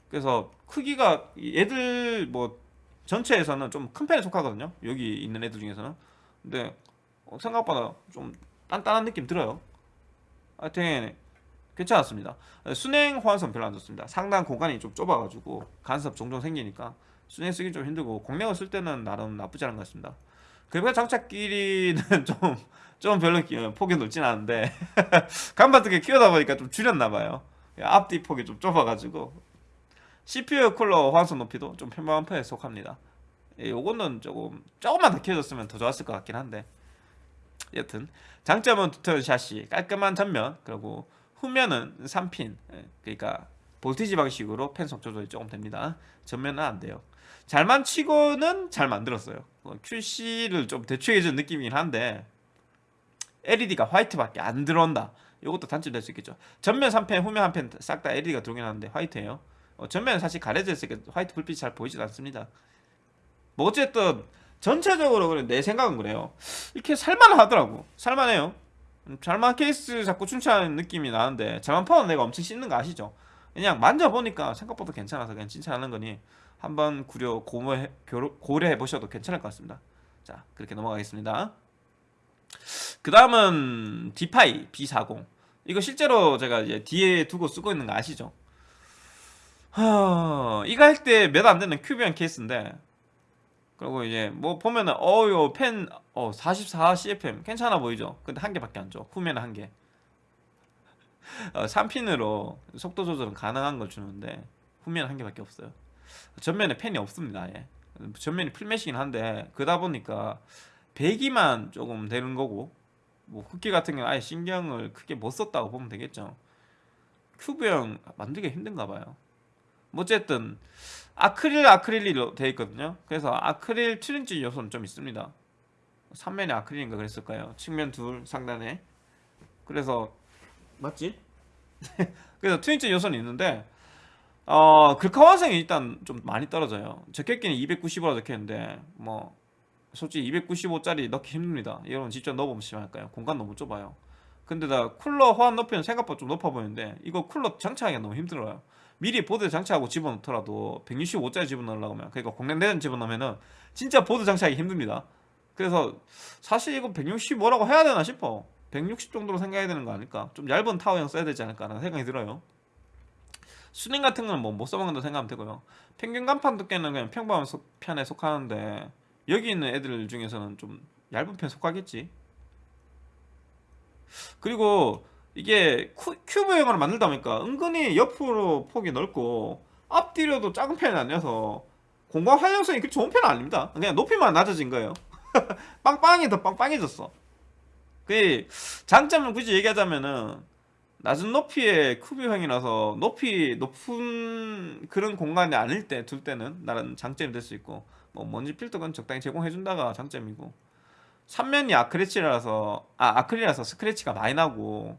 그래서 크기가 얘들 뭐 전체에서는 좀 큰 편에 속하거든요. 여기 있는 애들 중에서는. 근데 어, 생각보다 좀 단단한 느낌 들어요. 하여튼 괜찮았습니다. 순행 호환성 별로 안 좋습니다. 상당 공간이 좀 좁아가지고 간섭 종종 생기니까 순행 쓰기 좀 힘들고 공략을 쓸 때는 나름 나쁘지 않은 것 같습니다. 그리고 장착 길이는 좀, 좀 별로 폭이 넓진 않은데 두개 키우다 보니까 좀 줄였나 봐요. 앞뒤 폭이 좀 좁아가지고. CPU 쿨러 호환성 높이도 좀 편한 편에 속합니다. 예, 요거는 조금 조금만 더 키워줬으면 더 좋았을 것 같긴 한데. 여튼 장점은 두터운 샷이 깔끔한 전면 그리고 후면은 3핀 예, 그러니까 볼티지 방식으로 펜속 조절이 조금 됩니다. 전면은 안 돼요 잘만 치고는 잘 만들었어요. 어, QC를 좀 대충해준 느낌이긴 한데 LED가 화이트밖에 안 들어온다. 이것도 단점 될 수 있겠죠. 전면 3펜 후면 1펜 싹 다 LED가 들어오긴 하는데 화이트예요. 어, 전면은 사실 가려져 있으니까 화이트 불빛이 잘 보이지 않습니다. 뭐 어쨌든 전체적으로 그래 내 생각은 그래요. 이렇게 살만하더라고. 살만해요. 음, 잘만 케이스 자꾸 추천하는 느낌이 나는데 잘만 파는 내가 엄청 씹는 거 아시죠 그냥 만져보니까 생각보다 괜찮아서 그냥 칭찬하는 거니 한번 구려 고려해, 고려해 보셔도 괜찮을 것 같습니다. 자 그렇게 넘어가겠습니다. 그 다음은 디파이 B40 이거 실제로 제가 이제 뒤에 두고 쓰고 있는 거 아시죠? 하... 이거 할 때 몇 안 되는 큐브형 케이스인데 그리고 이제 뭐 보면은 어요 팬 어, 44 CFM 괜찮아 보이죠? 근데 한 개밖에 안 줘. 후면은 한 개 어, 3핀으로 속도 조절은 가능한 걸 주는데 후면 한 개밖에 없어요. 전면에 펜이 없습니다 예. 전면이 풀매시긴 한데 그러다 보니까 배기만 조금 되는 거고 뭐 흡기 같은 경우는 아예 신경을 크게 못 썼다고 보면 되겠죠. 큐브형 만들기 힘든가 봐요. 뭐 어쨌든 아크릴 아크릴로 되어 있거든요. 그래서 아크릴 트린지 요소는 좀 있습니다. 3면에 아크릴인가 그랬을까요? 측면 둘 상단에. 그래서 맞지? 그래서 트윈치 요소는 있는데 어 글카완성이 일단 좀 많이 떨어져요. 적혀있기는 295라 적혀있는데 뭐 솔직히 295짜리 넣기 힘듭니다. 여러분 직접 넣어보면 심할까요? 공간 너무 좁아요. 근데 다 쿨러 호환 높이는 생각보다 좀 높아 보이는데 이거 쿨러 장착하기가 너무 힘들어요. 미리 보드 장착하고 집어넣더라도 165짜리 집어넣으려고 하면 그러니까 공랭대전 집어넣으면은 진짜 보드 장착하기 힘듭니다. 그래서 사실 이거 165라고 해야 되나 싶어 160 정도로 생각해야 되는 거 아닐까? 좀 얇은 타워형 써야 되지 않을까 라는 생각이 들어요. 수냉 같은 거는 뭐못 써먹는다 생각하면 되고요. 평균 간판 두께는 그냥 평범한 속, 편에 속하는데 여기 있는 애들 중에서는 좀 얇은 편 속하겠지. 그리고 이게 큐브형으로 만들다 보니까 은근히 옆으로 폭이 넓고 앞뒤로도 작은 편이 아니어서 공간 활용성이 그렇게 좋은 편은 아닙니다. 그냥 높이만 낮아진 거예요. 빵빵이 더 빵빵해졌어 그 장점을 굳이 얘기하자면은 낮은 높이의 큐브형이라서 높이 높은 그런 공간이 아닐 때 둘 때는 나는 장점이 될 수 있고 뭐 먼지 필터건 적당히 제공해준다가 장점이고 3면이 아크릴이라서 아 아크릴이라서 스크래치가 많이 나고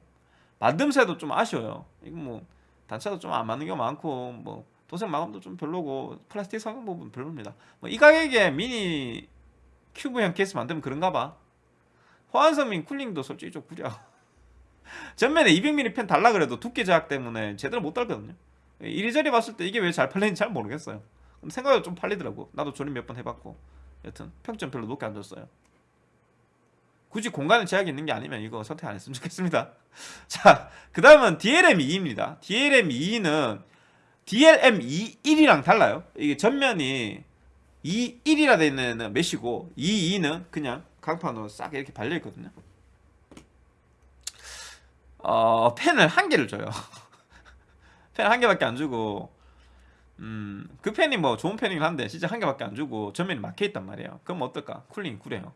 만듦새도 좀 아쉬워요. 이거 뭐 단차도 좀 안 맞는 경우 많고 뭐 도색 마감도 좀 별로고 플라스틱 성능 부분 별로입니다. 뭐 이 가격에 미니 큐브형 케이스 만들면 그런가 봐 및 쿨링도 솔직히 좀 구려. 전면에 200mm 팬 달라 그래도 두께 제약 때문에 제대로 못 달거든요. 이리저리 봤을 때 이게 왜 잘 팔리는지 잘 모르겠어요. 생각보다 좀 팔리더라고. 나도 조립 몇 번 해봤고. 여튼 평점 별로 높게 안 줬어요. 굳이 공간에 제약이 있는 게 아니면 이거 선택 안 했으면 좋겠습니다. 자 그 다음은 DLM2입니다. DLM2는 DLM2 1이랑 달라요. 이게 전면이 2 1이라 되어 있는 메시고 2 2는 그냥 강판으로 싹 이렇게 발려 있거든요. 어 펜을 한 개를 줘요. 펜 한 개밖에 안 주고 음, 그 펜이 뭐 좋은 펜이긴 한데 진짜 한 개밖에 안 주고 전면이 막혀 있단 말이에요. 그럼 어떨까? 쿨링 구려요.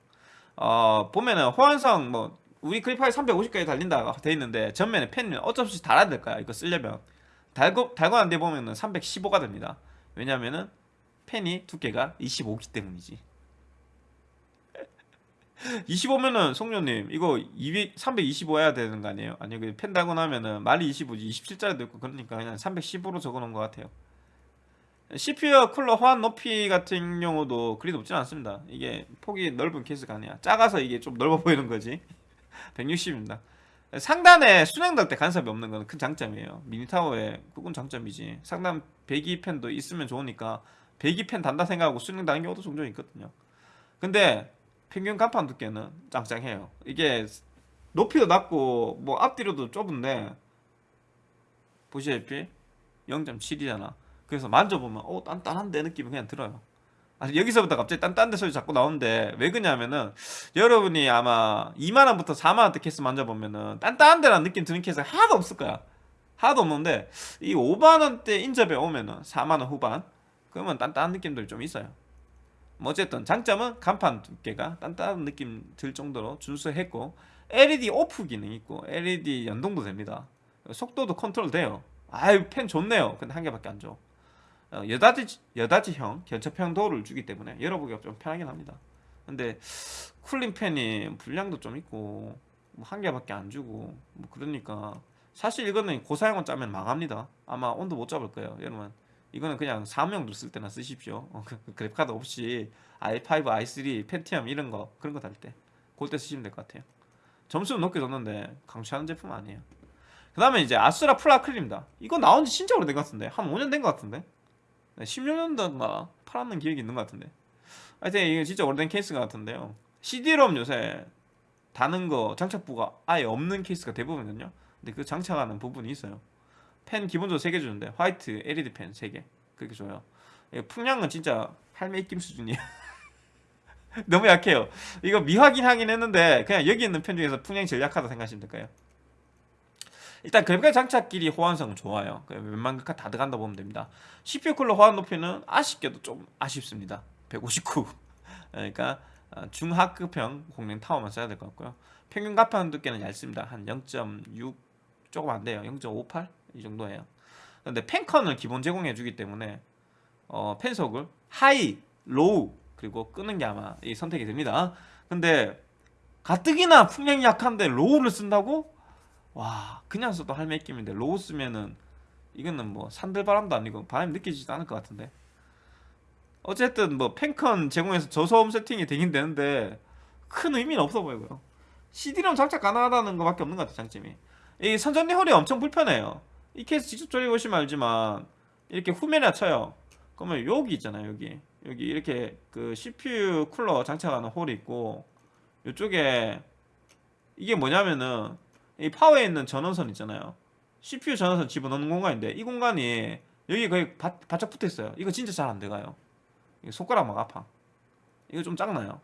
어, 보면은 호환성 뭐 우리 그래파이 350까지 달린다 돼 있는데 전면에 펜은 어쩔 수 없이 달아야 될 거야 이거 쓰려면. 달고 달고 난데 보면은 315가 됩니다. 왜냐면은 펜이 두께가 25기 때문이지 25면은 송녀님 이거 200, 325 해야 되는 거 아니에요? 아니 펜 달고 나면은 말이 25지. 27짜리도 있고 그러니까 그냥 315로 적어놓은 것 같아요. CPU 쿨러 호환 높이 같은 경우도 그리 높지는 않습니다. 이게 폭이 넓은 케이스가 아니야. 작아서 이게 좀 넓어 보이는 거지. 160입니다. 상단에 순행 달때 간섭이 없는 건 큰 장점이에요. 미니타워에 그건 장점이지. 상단 배기 펜도 있으면 좋으니까 배기 펜 단다 생각하고 순행 다는 경우도 종종 있거든요. 근데 평균 간판 두께는 짱짱해요. 이게 높이도 낮고 뭐 앞뒤로도 좁은데 보시다시피 0.7이잖아. 그래서 만져보면 어 단단한데 느낌이 그냥 들어요. 아니 여기서부터 갑자기 딴딴데 소리 자꾸 나오는데 왜 그냐면은 여러분이 아마 2만원부터 4만원대 케이스 만져보면은 딴딴데라는 느낌 드는 케이스가 하나도 없을 거야. 하나도 없는데 이 5만원대 인접에 오면은 4만원 후반? 그러면 딴딴한 느낌들이 좀 있어요. 뭐 어쨌든 장점은 간판 두께가 단단한 느낌 들 정도로 준수했고 LED 오프 기능 있고 LED 연동도 됩니다. 속도도 컨트롤 돼요. 아유 팬 좋네요. 근데 한 개밖에 안 줘. 어, 여닫이형 경첩형 도어를 주기 때문에 열어보기가 좀 편하긴 합니다. 근데 쿨링 팬이 풍량도 좀 있고 뭐 한 개밖에 안 주고 뭐 그러니까 사실 이거는 고사양으로 짜면 망합니다. 아마 온도 못 잡을 거예요, 여러분. 이거는 그냥 사무용도 쓸 때나 쓰십시오. 어, 그- 그 그래픽카드 없이 i5, i3, 펜티엄 이런 거 그런 거 달 때, 그럴 때 쓰시면 될 것 같아요. 점수는 높게 줬는데 강추하는 제품 아니에요. 그 다음에 이제 아수라 플라클입니다. 이거 나온 지 진짜 오래된 것 같은데 한 5년 된 것 같은데 네, 16년도인가 팔았는 기억이 있는 것 같은데 하여튼 이게 진짜 오래된 케이스 같은데요. CD-ROM 요새 다는 거 장착부가 아예 없는 케이스가 대부분이거든요. 근데 그 장착하는 부분이 있어요. 팬 기본적으로 3개 주는데 화이트 LED 팬 3개 그렇게 줘요. 예, 풍량은 진짜 할매 입김 수준이에요. 너무 약해요. 이거 미확인 하긴 했는데 그냥 여기 있는 펜 중에서 풍량이 제일 약하다 생각하시면 될까요? 일단 그래픽 장착끼리 호환성은 좋아요. 그 웬만한 다 들어간다 보면 됩니다. CPU 쿨러 호환 높이는 아쉽게도 좀 아쉽습니다. 159. 그러니까 어, 중하급형 공랭 타워만 써야 될 것 같고요. 평균 가판 두께는 얇습니다. 한 0.6 조금 안 돼요. 0.58 이 정도예요. 근데 팬컨을 기본 제공해 주기 때문에 어, 팬속을 high, low 그리고 끄는 게 아마 이 선택이 됩니다. 근데 가뜩이나 풍량이 약한데 low를 쓴다고? 와 그냥 써도 할매 끼인데 low 쓰면은 이거는 뭐 산들바람도 아니고 바람이 느껴지지도 않을 것 같은데 어쨌든 뭐 팬컨 제공해서 저소음 세팅이 되긴 되는데 큰 의미는 없어 보이고요 CD롬 장착 가능하다는 것밖에 없는 것 같아요 장점이 이 선전리 홀이 엄청 불편해요 이 케이스 직접 조립보시면 알지만 이렇게 후면에 쳐요. 그러면 여기 있잖아요 여기. 여기 이렇게 그 CPU 쿨러 장착하는 홀이 있고 이쪽에 이게 뭐냐면은 이 파워에 있는 전원선 있잖아요. CPU 전원선 집어넣는 공간인데 이 공간이 여기 거의 바, 바짝 붙어 있어요. 이거 진짜 잘안 들어가요. 이거 손가락 막 아파. 이거 좀 짱나요.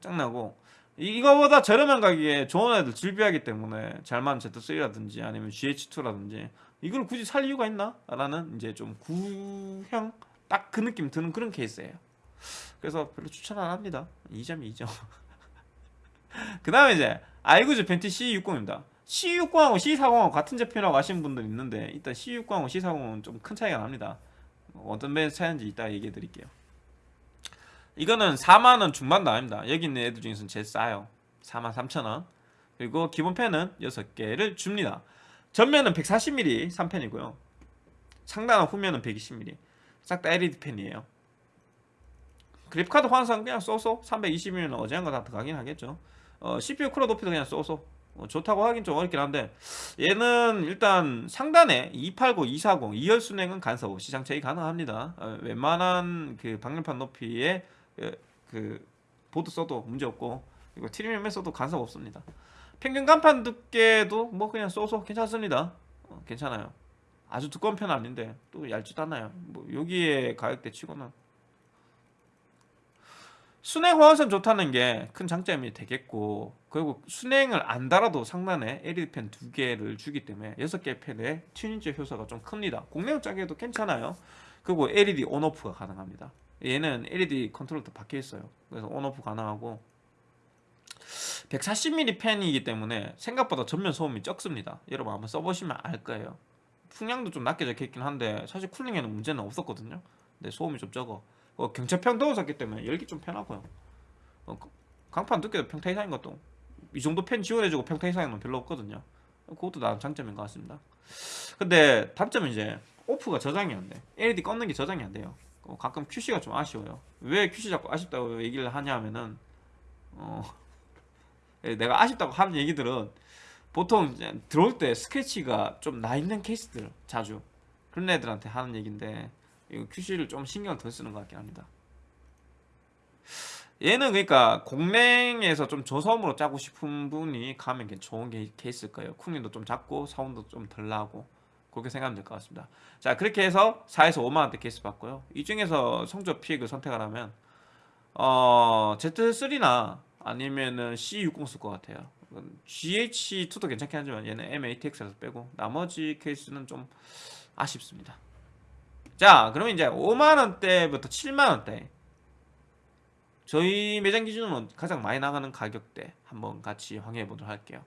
짱나고 이- 이거보다 저렴한 가격에 좋은 애들 질비하기 때문에 잘만 Z3라든지 아니면 GH2라든지 이걸 굳이 살 이유가 있나? 라는 이제 좀 구형? 딱 그 느낌 드는 그런 케이스예요. 그래서 별로 추천 안 합니다. 2점이 2점. 그 다음에 이제 아이구즈 벤티 C60입니다. C60하고 C40하고 같은 제품이라고 하시는 분들 있는데 일단 C60하고 C40은 좀 큰 차이가 납니다. 어떤 밴드 차이인지 이따 얘기해 드릴게요. 이거는 4만원 중반도 아닙니다. 여기 있는 애들 중에서는 제일 싸요. 4만 3천원. 그리고 기본 펜은 6개를 줍니다 전면은 140mm 3펜이고요. 상단은 후면은 120mm 싹 다 LED 펜이에요. 그래픽카드 환상 그냥 쏘쏘. 320mm는 어제한 거다 들어가긴 하겠죠. 어, CPU 쿨러 높이도 그냥 쏘쏘. 어, 좋다고 하긴 좀 어렵긴 한데 얘는 일단 상단에 280, 240, 2열 순행은 간섭 없이 장착이 가능합니다. 어, 웬만한 그 방열판 높이의 그, 그 보드 써도 문제 없고 그리고 트리밍에 써도 간섭 없습니다. 평균 간판 두께도 뭐 그냥 쏘쏘 괜찮습니다. 어, 괜찮아요. 아주 두꺼운 편은 아닌데 또 얇지도 않아요. 뭐 여기에 가격대 치고는 순행 호환성 좋다는 게 큰 장점이 되겠고 그리고 순행을 안 달아도 상단에 LED 펜 두 개를 주기 때문에 여섯 개 펜의 튜닝제 효소가 좀 큽니다. 공랭 짜기에도 괜찮아요. 그리고 LED 온오프가 가능합니다. 얘는 LED 컨트롤도 박혀 있어요. 그래서 온오프 가능하고 140mm 펜이기 때문에 생각보다 전면 소음이 적습니다. 여러분 한번 써보시면 알 거예요. 풍량도 좀 낮게 적혀 있긴 한데 사실 쿨링에는 문제는 없었거든요. 근데 소음이 좀 적어. 어, 경차평 도어졌기 때문에 열기 좀 편하고요. 어, 그- 강판 두께도 평타 이상인 것도 이 정도 펜 지원해주고 평타 이상인 건 별로 없거든요. 그것도 나름 장점인 것 같습니다. 근데 단점은 이제 오프가 저장이 안 돼. LED 껐는 게 저장이 안 돼요. 어, 가끔 QC가 좀 아쉬워요. 왜 QC 자꾸 아쉽다고 얘기를 하냐 하면은 어, 예, 내가 아쉽다고 하는 얘기들은 보통 들어올 때 스크래치가 좀 나 있는 케이스들 자주 그런 애들한테 하는 얘기인데 이거 QC를 좀 신경 덜 쓰는 것 같긴 합니다. 얘는 그러니까 공랭에서 좀 저소음으로 짜고 싶은 분이 가면 괜- 좋은 게 케이스일 거예요. 쿵링도 좀 작고 사운드도 좀 덜 나고 그렇게 생각하면 될 것 같습니다. 자 그렇게 해서 4에서 5만 원대 케이스 봤고요. 이 중에서 성적 픽을 선택을 하면 어 Z3나 아니면은 C60 쓸 것 같아요. GH2도 괜찮긴 하지만 얘는 M8X라서 빼고 나머지 케이스는 좀 아쉽습니다. 자, 그러면 이제 5만 원대부터 7만 원대 저희 매장 기준으로 가장 많이 나가는 가격대 한번 같이 확인해 보도록 할게요.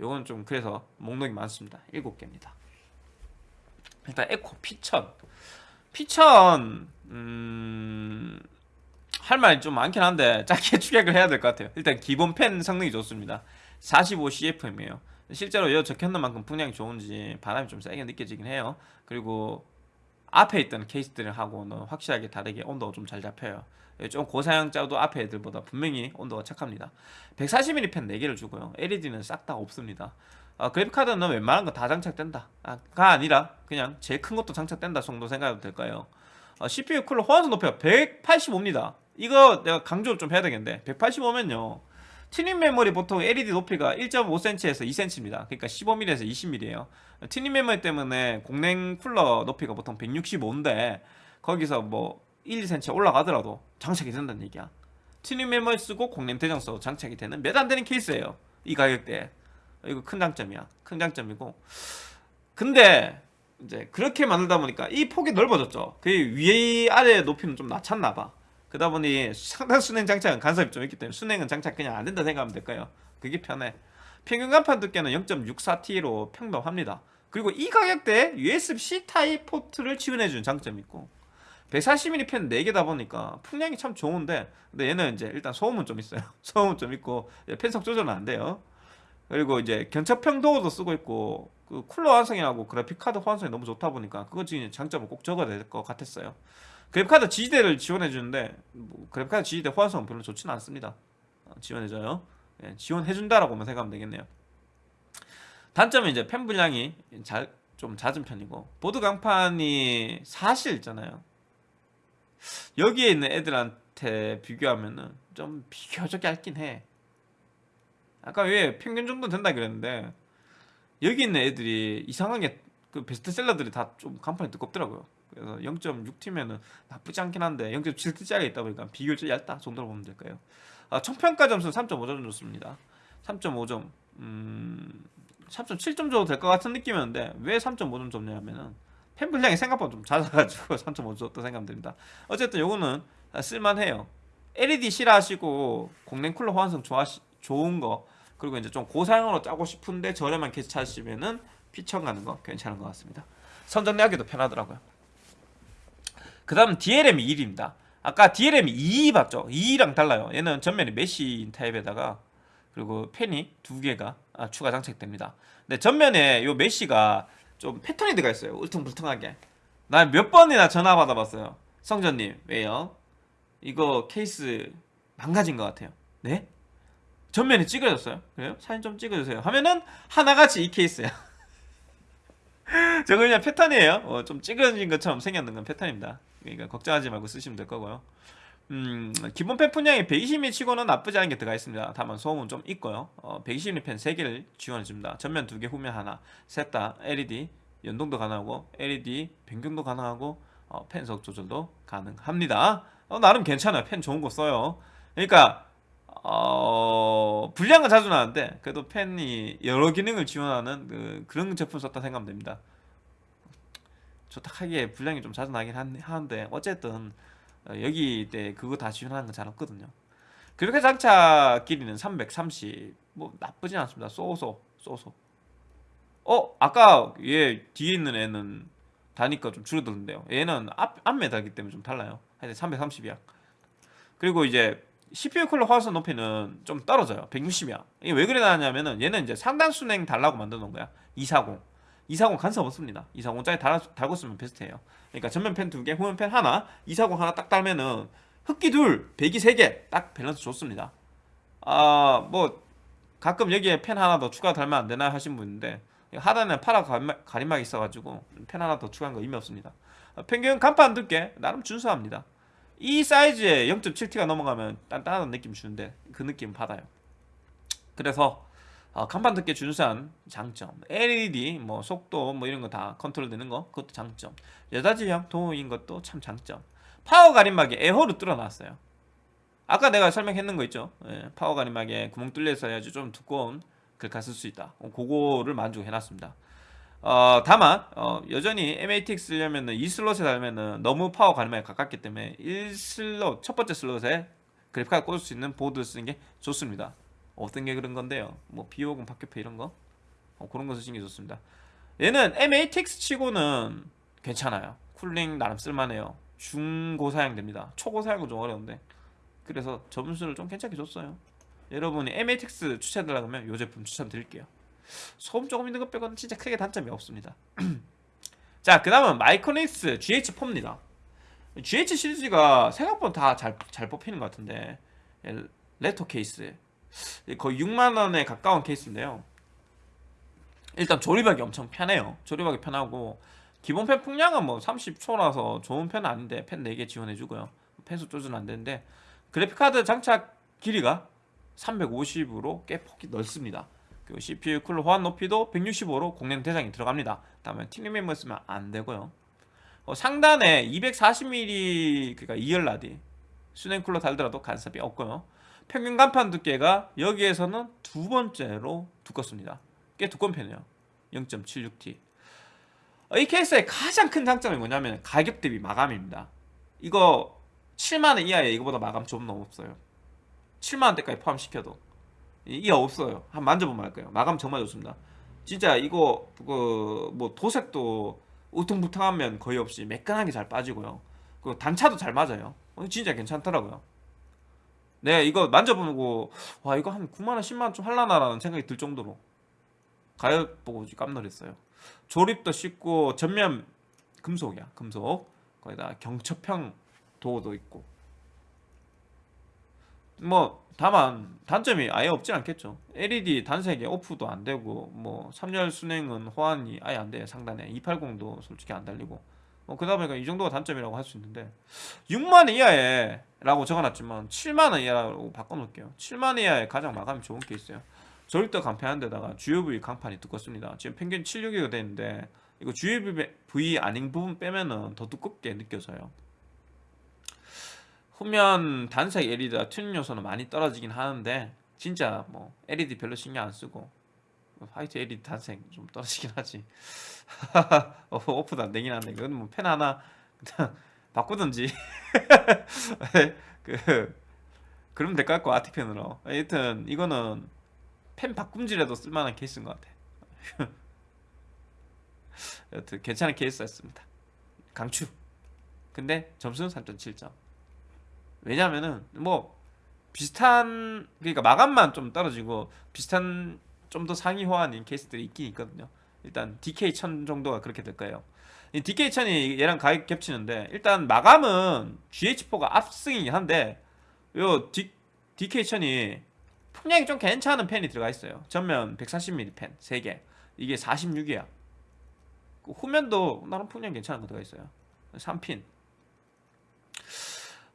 요건 좀 그래서 목록이 많습니다. 7개입니다. 일단 에코 피천. 피천 음... 할 말이 좀 많긴 한데 짧게 추격을 해야 될 것 같아요. 일단 기본 펜 성능이 좋습니다. 45 CFM이에요. 실제로 여 적혀있는 만큼 풍량이 좋은지 바람이 좀 세게 느껴지긴 해요. 그리고 앞에 있던 케이스들하고는 확실하게 다르게 온도가 좀 잘 잡혀요. 좀 고사양자도 앞에 애들보다 분명히 온도가 착합니다. 140mm 팬 4개를 주고요. LED는 싹 다 없습니다. 어, 그래픽카드는 웬만한 거 다 장착된다. 아, 가 아니라 그냥 제일 큰 것도 장착된다 정도 생각해도 될까요? 어, CPU 쿨러 호환성 높이가 185입니다. 이거 내가 강조를 좀 해야 되겠는데 185면요. 튜닝 메모리 보통 LED 높이가 1.5cm에서 2cm입니다. 그러니까 15mm에서 20mm예요. 튜닝 메모리 때문에 공랭 쿨러 높이가 보통 165인데 거기서 뭐 1, 2cm 올라가더라도 장착이 된다는 얘기야. 튜닝 메모리 쓰고 공랭 대장 써 장착이 되는 몇 안 되는 케이스예요. 이 가격대에. 이거 큰 장점이야. 큰 장점이고. 근데 이제 그렇게 만들다 보니까 이 폭이 넓어졌죠. 그 위에 아래 높이는 좀 낮췄나 봐. 그러다 보니 상단 수랭 장착은 간섭이 좀 있기 때문에 수랭은 장착 그냥 안 된다 생각하면 될까요? 그게 편해. 평균 강판 두께는 0.64T로 평범합니다. 그리고 이 가격대에 USB-C 타입 포트를 지원해주는 장점이 있고 140mm 펜 4개다 보니까 풍량이 참 좋은데 근데 얘는 이제 일단 소음은 좀 있어요. 소음은 좀 있고 펜속 조절은 안 돼요. 그리고 이제 견착평 도어도 쓰고 있고 그 쿨러 완성이라고 그래픽 카드 호환성이 너무 좋다 보니까 그거 지금 장점을 꼭 적어야 될 것 같았어요. 그래픽카드 지지대를 지원해 주는데 뭐 그래픽카드 지지대 호환성은 별로 좋지는 않습니다. 어, 지원해줘요. 예, 지원해준다라고만 생각하면 되겠네요. 단점은 이제 펜 분량이 잘, 좀 잦은 편이고 보드 강판이 사실 있잖아요. 여기에 있는 애들한테 비교하면은 좀 비교적 얇긴 해. 아까 왜 평균 정도 된다 그랬는데 여기 있는 애들이 이상하게 그 베스트셀러들이 다 좀 간판이 두껍더라고요. 그래서 0.6T면은 나쁘지 않긴 한데 0.7T짜리 있다 보니까 비교적 얇다 정도로 보면 될까요? 아, 총평가 점수는 3.5점 줬습니다. 3.5점, 음, 3.7점 줘도 될 것 같은 느낌이었는데 왜 3.5점 줬냐면은 팬 불량이 생각보다 좀 잦아가지고 3.5 줬다 생각하면 됩니다. 어쨌든 요거는 쓸만해요. LED 싫어하시고 공랭 쿨러 호환성 좋아시, 좋은 거 그리고 이제 좀 고사양으로 짜고 싶은데 저렴한 케이스 찾으시면은 피처 가는 거 괜찮은 것 같습니다. 선정리하기도 편하더라고요. 그 다음 DLM 1입니다. 아까 DLM 2 봤죠? 2랑 달라요. 얘는 전면에 mesh 타입에다가 그리고 펜이 두 개가 아, 추가 장착됩니다. 근데 전면에 요 메쉬가 좀 패턴이 들어가 있어요. 울퉁불퉁하게. 나 몇 번이나 전화 받아봤어요. 성전님 왜요? 이거 케이스 망가진 것 같아요. 네? 전면에 찌그러졌어요. 그래요? 사진 좀 찍어주세요. 하면은 하나같이 이 케이스야. 저거 그냥 패턴이에요. 어, 좀 찌그러진 것처럼 생겼는 건 패턴입니다. 그러니까 걱정하지 말고 쓰시면 될 거고요. 음, 기본 펜 분량이 120mm 치고는 나쁘지 않은 게 들어가 있습니다. 다만 소음은 좀 있고요. 어, 120mm 펜 3개를 지원해 줍니다. 전면 2개, 후면 하나. 셋 다 LED 연동도 가능하고 LED 변경도 가능하고 어, 펜속 조절도 가능합니다. 어, 나름 괜찮아요. 펜 좋은 거 써요. 그러니까 어, 불량은 자주 나는데 그래도 펜이 여러 기능을 지원하는 그, 그런 제품 썼다 생각하면 됩니다. 좋다 하기에 불량이 좀 자주 나긴 하는데 어쨌든 어, 여기 때 그거 다 지원하는 건 잘 없거든요. 그렇게 장착 길이는 330. 뭐 나쁘진 않습니다. 쏘소 쏘소. 어 아까 얘 뒤에 있는 애는 다니까 좀 줄어드는데요. 얘는 앞, 앞 메달기 때문에 좀 달라요. 하여튼 330이야. 그리고 이제 CPU 쿨러 화선 높이는 좀 떨어져요. 160이야. 이게 왜 그래 나냐면은 얘는 이제 상단 순행 달라고 만들어 놓은 거야. 240. 240 간섭 없습니다. 240 짜리 달, 달고 쓰면 베스트예요. 그러니까 전면 펜 두 개, 후면 펜 하나, 240 하나 딱 달면은 흡기 둘, 배기 세 개, 딱 밸런스 좋습니다. 아, 뭐 가끔 여기에 펜 하나 더 추가 달면 안 되나 하신 분인데 하단에 파라 가림막, 가림막이 있어가지고 펜 하나 더 추가한 거 의미 없습니다. 평균 간판 두께 나름 준수합니다. 이 사이즈에 0.7T가 넘어가면 단단한 느낌 주는데 그 느낌 받아요. 그래서 어, 강판 두께 준수한 장점. LED 뭐 속도 뭐 이런 거 다 컨트롤 되는 거 그것도 장점. 여자지형 도어인 것도 참 장점. 파워 가림막에 air hole 뚫어놨어요. 아까 내가 설명했는 거 있죠? 예, 파워 가림막에 구멍 뚫려 있어야지 좀 두꺼운 글카 쓸 수 있다. 어, 그거를 만족해놨습니다. 어, 다만 어, 여전히 MATX 쓰려면은 2슬롯에 달면은 너무 파워 가림막에 가깝기 때문에 1슬롯 첫 번째 슬롯에 그래픽카드 꽂을 수 있는 보드 쓰는 게 좋습니다. 어떤 게 그런 건데요? 뭐 비오공 박격포 이런 거 어, 그런 게 좋습니다. 얘는 MATX 치고는 괜찮아요. cooling 나름 쓸만해요. 중고 사양 됩니다. 초고 사양은 좀 어려운데 그래서 점수를 좀 괜찮게 줬어요. 여러분이 MATX 추천드리려고 하면 이 제품 추천드릴게요. 소음 조금 있는 것 빼고는 진짜 크게 단점이 없습니다. 자, 그 다음은 마이크로닉스 GH4입니다. GH 시리즈가 생각보다 다 잘 잘 뽑히는 것 같은데 레토 케이스 거의 6만원에 가까운 케이스인데요. 일단 조립하기 엄청 편해요. 조립하기 편하고 기본 팬 풍량은 뭐 30초라서 좋은 편은 아닌데 팬 4개 지원해주고요. 팬속 조절은 안 되는데 그래픽카드 장착 길이가 350으로 꽤 폭이 넓습니다. 그리고 CPU 쿨러 호환 높이도 165로 공랭 대장이 들어갑니다. 다음에 튜닝 메모리 쓰면 안 되고요. 어, 상단에 240mm 그러니까 2열 라디 수냉 쿨러 달더라도 간섭이 없고요. 평균 간판 두께가 여기에서는 두 번째로 두껍습니다. 꽤 두꺼운 편이에요. 0.76T. 이 케이스의 가장 큰 장점이 뭐냐면 가격 대비 마감입니다. 이거 7만원 이하에 이거보다 마감 좀 없어요. 7만원대까지 포함시켜도 이게 없어요. 한 만져보면 알 거예요. 마감 정말 좋습니다. 진짜 이거 그 뭐 도색도 우퉁부퉁하면 거의 없이 매끈하게 잘 빠지고요. 그리고 단차도 잘 맞아요. 어, 진짜 괜찮더라고요. 네, 이거 만져보고 와 이거 한 9만원, 10만원 좀 할라나라는 생각이 들 정도로 가격 보고 깜놀했어요. 조립도 쉽고 전면 금속이야, 금속. 거기다 경첩형 도어도 있고. 뭐 다만 단점이 아예 없진 않겠죠. LED 단색에 오프도 안 되고 뭐 3열 순행은 호환이 아예 안 돼. 상단에 280도 솔직히 안 달리고. 뭐 그러다 보니까 이 정도가 단점이라고 할 수 있는데 6만 이하에 라고 적어놨지만 7만 원 이하라고 바꿔놓을게요. 7만 원 이하에 가장 마감이 좋은 게 있어요. 조립도 간편한 데다가 주요 부위 강판이 두껍습니다. 지금 평균 76이가 되는데 이거 주요 부위 아닌 부분 빼면은 더 두껍게 느껴져요. 후면 단색 LED가 튜닝 요소는 많이 떨어지긴 하는데 진짜 뭐 LED 별로 신경 안 쓰고 화이트 LED 단색 좀 떨어지긴 하지. 어, 오프도 안 되긴 한데 그건 뭐펜 하나 그냥 바꾸든지. 그 그러면 될 것 같고 아티펜으로. 하여튼 이거는 펜 바꿈질에도 쓸만한 케이스인 것 같아. 여튼 괜찮은 케이스였습니다. 강추. 근데 점수는 3.7점. 왜냐면은 뭐 비슷한 그러니까 마감만 좀 떨어지고 비슷한 좀 더 상위 호환인 케이스들이 있긴 있거든요. 일단 DK1000 정도가 그렇게 될 거예요. 이 DK1000이 얘랑 가격 겹치는데 일단 마감은 GH4가 압승이긴 한데 요 D, DK1000이 풍량이 좀 괜찮은 펜이 들어가 있어요. 전면 140mm 펜 3개. 이게 46이야. 후면도 나름 풍량 괜찮은 거 들어가 있어요. 3핀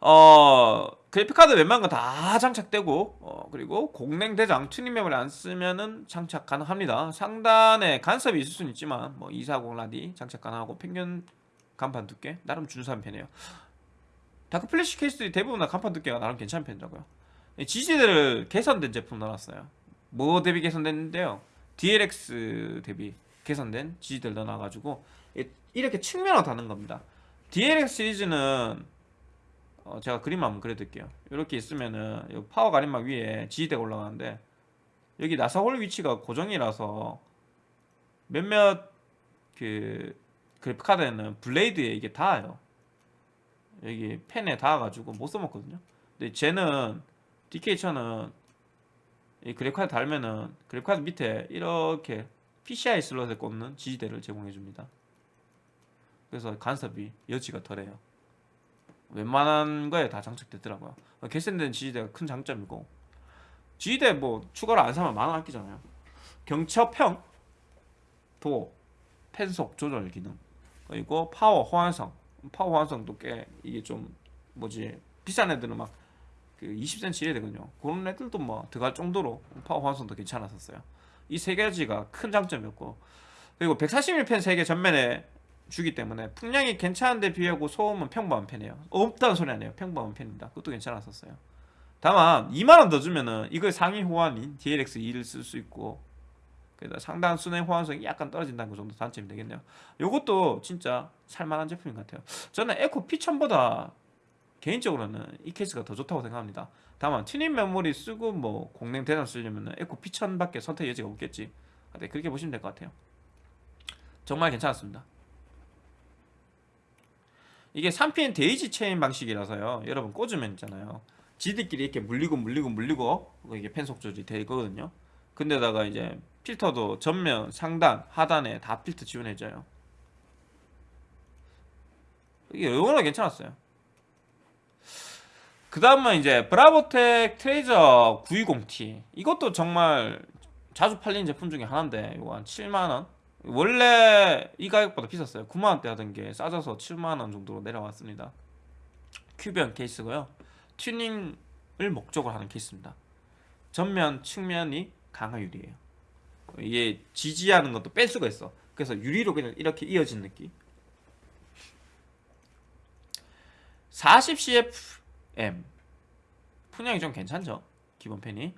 어 그래픽카드 웬만한 거 다 장착되고 어, 그리고 공랭 대장 튜닝 메모리 안 쓰면은 장착 가능합니다. 상단에 간섭이 있을 수는 있지만 뭐 240 라디 장착 가능하고 평균 강판 두께? 나름 준수한 편이에요. 다크 플래시 케이스들이 대부분 다 강판 두께가 나름 괜찮은 편이라고요. 지지대를 개선된 제품 넣어놨어요. 뭐 대비 개선됐는데요. DLX 대비 개선된 지지대를 넣어놔가지고 이렇게 측면으로 다는 겁니다. DLX 시리즈는 어, 제가 그림 한번 그려드릴게요. 이렇게 있으면은 이 파워 가림막 위에 지지대가 올라가는데 여기 나사홀 위치가 고정이라서 몇몇 그 그래픽카드에는 블레이드에 이게 닿아요. 여기 펜에 닿아가지고 못 써먹거든요. 근데 쟤는 DK1000은 이 그래픽카드 달면은 그래픽카드 밑에 이렇게 PCI 슬롯에 꽂는 지지대를 제공해줍니다. 그래서 간섭이 여지가 덜해요 웬만한 거에 다 장착됐더라고요. 개선된 지지대가 큰 장점이고. 지지대 뭐 추가로 안 사면 만원 아끼잖아요. 경첩형 도어 팬속 조절 기능. 그리고 파워 호환성. 파워 호환성도 꽤 이게 좀 뭐지 비싼 애들은 막 그 20cm 이래 되거든요. 그런 애들도 뭐 들어갈 정도로 파워 호환성도 괜찮았었어요. 이 세 가지가 큰 장점이었고. 그리고 140mm 펜 3개 전면에 주기 때문에 풍량이 괜찮은데 비하고 소음은 평범한 편이에요. 없다는 소리 아니에요. 평범한 편입니다. 그것도 괜찮았었어요. 다만 2만원 더 주면은 이거 상위 호환인 DLX2를 쓸 수 있고 상당 순행 호환성이 약간 떨어진다는 그 정도 단점이 되겠네요. 이것도 진짜 살만한 제품인 것 같아요. 저는 에코 P1000보다 개인적으로는 이 케이스가 더 좋다고 생각합니다. 다만 튜닝 메모리 쓰고 뭐 공랭 대장 쓰려면 에코 P1000밖에 선택 여지가 없겠지. 네, 그렇게 보시면 될 것 같아요. 정말 괜찮았습니다 이게 3pn 데이지 체인 방식이라서요. 여러분 꽂으면 있잖아요. 지들끼리 이렇게 물리고 물리고 물리고 이게 팬속 조절이 되거든요. 근데다가 이제 필터도 전면, 상단, 하단에 다 필터 지원해줘요. 이게 얼마나 괜찮았어요. 그 다음은 이제 브라보텍 트레이저 920T 이것도 정말 자주 팔리는 제품 중에 하나인데 이거 한 7만원 원래 이 가격보다 비쌌어요. 9만원대 하던 게 싸져서 7만원 정도로 내려왔습니다. 큐비언 케이스고요. 튜닝을 목적으로 하는 케이스입니다. 전면 측면이 강화 유리예요. 이게 지지하는 것도 뺄 수가 있어. 그래서 유리로 그냥 이렇게 이어진 느낌. 40CFM 분량이 좀 괜찮죠? 기본 펜이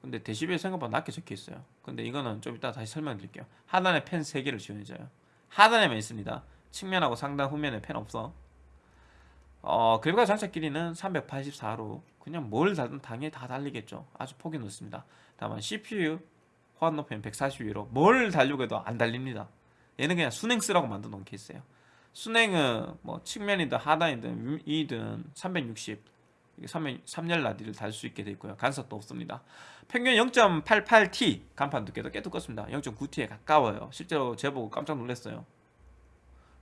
근데 데시벨 생각보다 낮게 적혀 있어요. 근데 이거는 좀 이따 다시 설명드릴게요. 하단에 펜 3개를 지원해줘요. 하단에만 있습니다. 측면하고 상단 후면에 펜 없어. 어 그래픽카 장착 길이는 384로 그냥 뭘 달든 당연히 다 달리겠죠. 아주 폭이 높습니다. 다만 CPU 호환 높이는 142로 뭘 달려고 해도 안 달립니다. 얘는 그냥 순행 쓰라고 만든 놓은 케이스예요. 순행은 뭐 측면이든 하단이든 위든 360 3열 라디를 달 수 있게 되어 있고요. 간섭도 없습니다. 평균 0.88T 간판 두께도 꽤 두껍습니다. 0.9T에 가까워요. 실제로 제보고 깜짝 놀랐어요.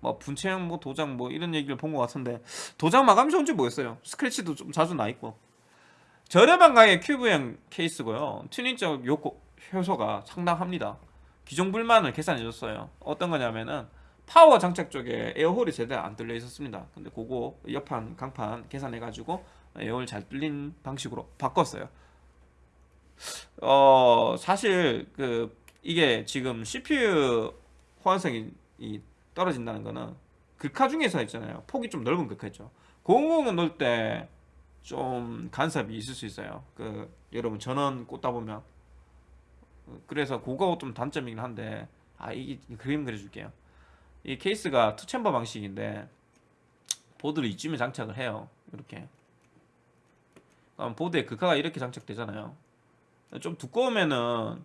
뭐 분체형 뭐 도장 뭐 이런 얘기를 본 것 같은데 도장 마감이 좋은지 모르겠어요. 스크래치도 좀 자주 나 있고. 저렴한 가격의 큐브형 케이스고요. 튜닝적 요코, 요소가 상당합니다. 기존 불만을 개선해 줬어요. 어떤 거냐면은 파워 장착 쪽에 air hole이 제대로 안 뚫려 있었습니다. 근데 그거 옆판 강판 개선해가지고 air hole 잘 뚫린 방식으로 바꿨어요. 어 사실 그 이게 지금 CPU 호환성이 떨어진다는 거는 글카 중에서 있잖아요. 폭이 좀 넓은 있죠. 공공은 넣을 때 좀 간섭이 있을 수 있어요. 그 여러분 전원 꽂다 보면. 그래서 그거 좀 단점이긴 한데 아 이게 그림 그려줄게요. 이 케이스가 two chamber 방식인데 보드를 이쯤에 장착을 해요. 이렇게 보드에 극화가 이렇게 장착되잖아요. 좀 두꺼우면은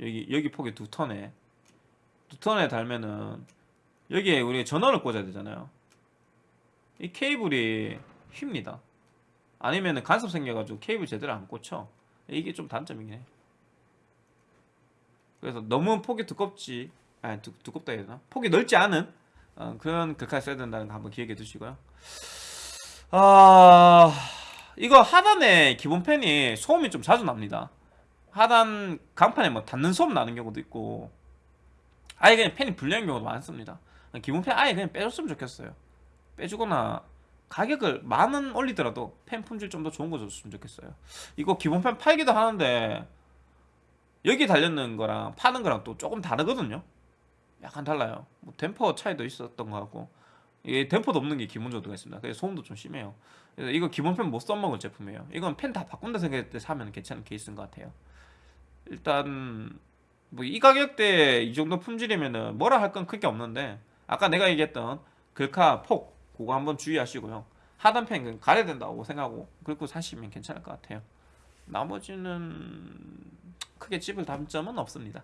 여기 여기 폭이 두 턴에 두 턴에 달면은 여기에 우리 전원을 꽂아야 되잖아요. 이 케이블이 휩니다. 아니면은 간섭 생겨가지고 케이블 제대로 안 꽂혀. 이게 좀 단점이긴 해. 그래서 너무 폭이 두껍지 아니 두, 두껍다 해야 되나? 폭이 넓지 않은 어, 그런 극화 써야 된다는 거 한번 기억해 두시고요. 아 이거 하단에 기본 팬이 소음이 좀 자주 납니다. 하단 강판에 뭐 닿는 소음 나는 경우도 있고 아예 그냥 팬이 불리한 경우도 많습니다. 기본 팬 아예 그냥 빼줬으면 좋겠어요. 빼주거나 가격을 만 원 올리더라도 팬 품질 좀 더 좋은 거 줬으면 좋겠어요. 이거 기본 팬 팔기도 하는데 여기 달렸는 거랑 파는 거랑 또 조금 다르거든요. 약간 달라요. 뭐 댐퍼 차이도 있었던 거 같고 이게 댐퍼도 없는 게 기본적으로 들어가 있습니다. 그래서 소음도 좀 심해요 이거 기본 팬못 써먹을 제품이에요. 이건 팬다 바꾼다 생각할 때 사면 괜찮은 케이스인 것 같아요. 일단 뭐 이 가격대에 이 정도 품질이면은 뭐라 할 건 크게 없는데 아까 내가 얘기했던 글카 폭 그거 한번 주의하시고요. 하단 팬은 가려야 된다고 생각하고 그리고 사시면 괜찮을 것 같아요. 나머지는 크게 찝을 단점은 없습니다.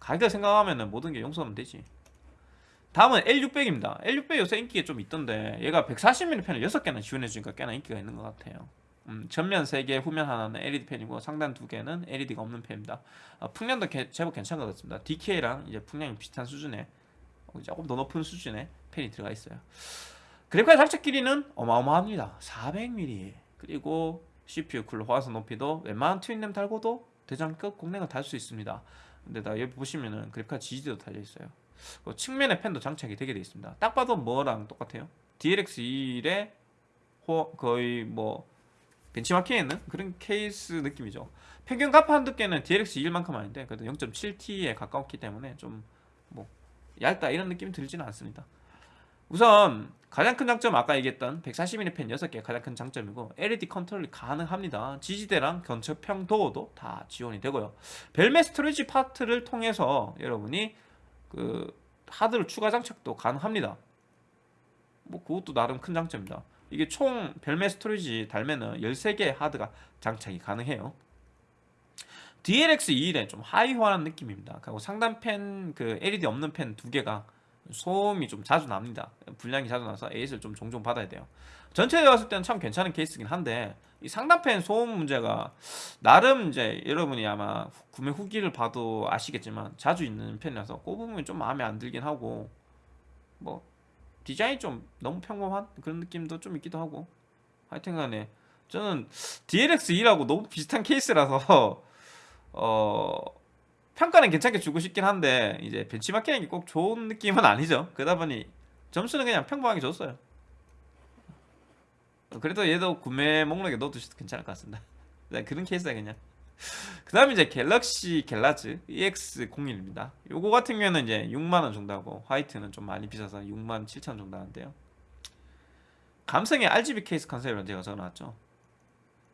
가격 생각하면 모든 게 용서하면 되지 다음은 L600입니다. L600 요새 인기가 좀 있던데 얘가 140mm 펜을 6개나 지원해주니까 꽤나 인기가 있는 것 같아요. 음, 전면 3개, 후면 하나는 LED 펜이고 상단 2개는 LED가 없는 펜입니다. 어, 풍량도 개, 제법 괜찮은 것 같습니다. DK랑 이제 풍량이 비슷한 수준의 조금 더 높은 수준의 펜이 들어가 있어요. 그래픽카드 장착 길이는 어마어마합니다. 400mm 그리고 CPU 쿨러 호환성 높이도 웬만한 튜닝램 달고도 대장급 공랭을 달 수 있습니다. 근데 다 여기 보시면은 그래픽카드 지지도 달려 있어요 측면에 펜도 장착이 되게 되어 있습니다. 딱 봐도 뭐랑 똑같아요? DLX21의 거의 뭐 벤치마킹에 있는 그런 케이스 느낌이죠. 평균 가판 두께는 DLX21만큼 아닌데 그래도 0.7T에 가까웠기 때문에 좀 뭐 얇다 이런 느낌이 들지는 않습니다. 우선 가장 큰 장점 아까 얘기했던 140mm 펜 6개 가장 큰 장점이고 LED 컨트롤이 가능합니다. 지지대랑 견처평 도어도 다 지원이 되고요. 별매 storage 파트를 통해서 여러분이 그 하드를 추가 장착도 가능합니다 뭐 그것도 나름 큰 장점입니다 이게 총 별매 storage 달면은 13개 하드가 장착이 가능해요. DLX21에 좀 하위호환 느낌입니다. 그리고 상단 팬 그 LED 없는 팬 두 개가 소음이 좀 자주 납니다. 불량이 자주 나서 AS를 좀 종종 받아야 돼요. 전체에 봤을 때는 참 괜찮은 케이스긴 한데 이 상단팬 소음 문제가 나름 이제 여러분이 아마 구매 후기를 봐도 아시겠지만 자주 있는 편이라서 그 부분이 좀 마음에 안 들긴 하고 뭐 디자인이 좀 너무 평범한 그런 느낌도 좀 있기도 하고 하여튼간에 저는 DLX2라고 너무 비슷한 케이스라서 어 평가는 괜찮게 주고 싶긴 한데 이제 벤치마킹이 꼭 좋은 느낌은 아니죠. 그러다 보니 점수는 그냥 평범하게 줬어요. 그래도 얘도 구매 목록에 넣어두셔도 괜찮을 것 같습니다. 네, 그런 케이스야 그냥. 그 다음에 이제 갤럭시 GALAX EX01입니다. 요거 같은 경우에는 이제 6만원 정도 하고 화이트는 좀 많이 비싸서 6만 7천 정도 하는데요. 감성의 RGB 케이스 컨셉이라는 제가 적어놨죠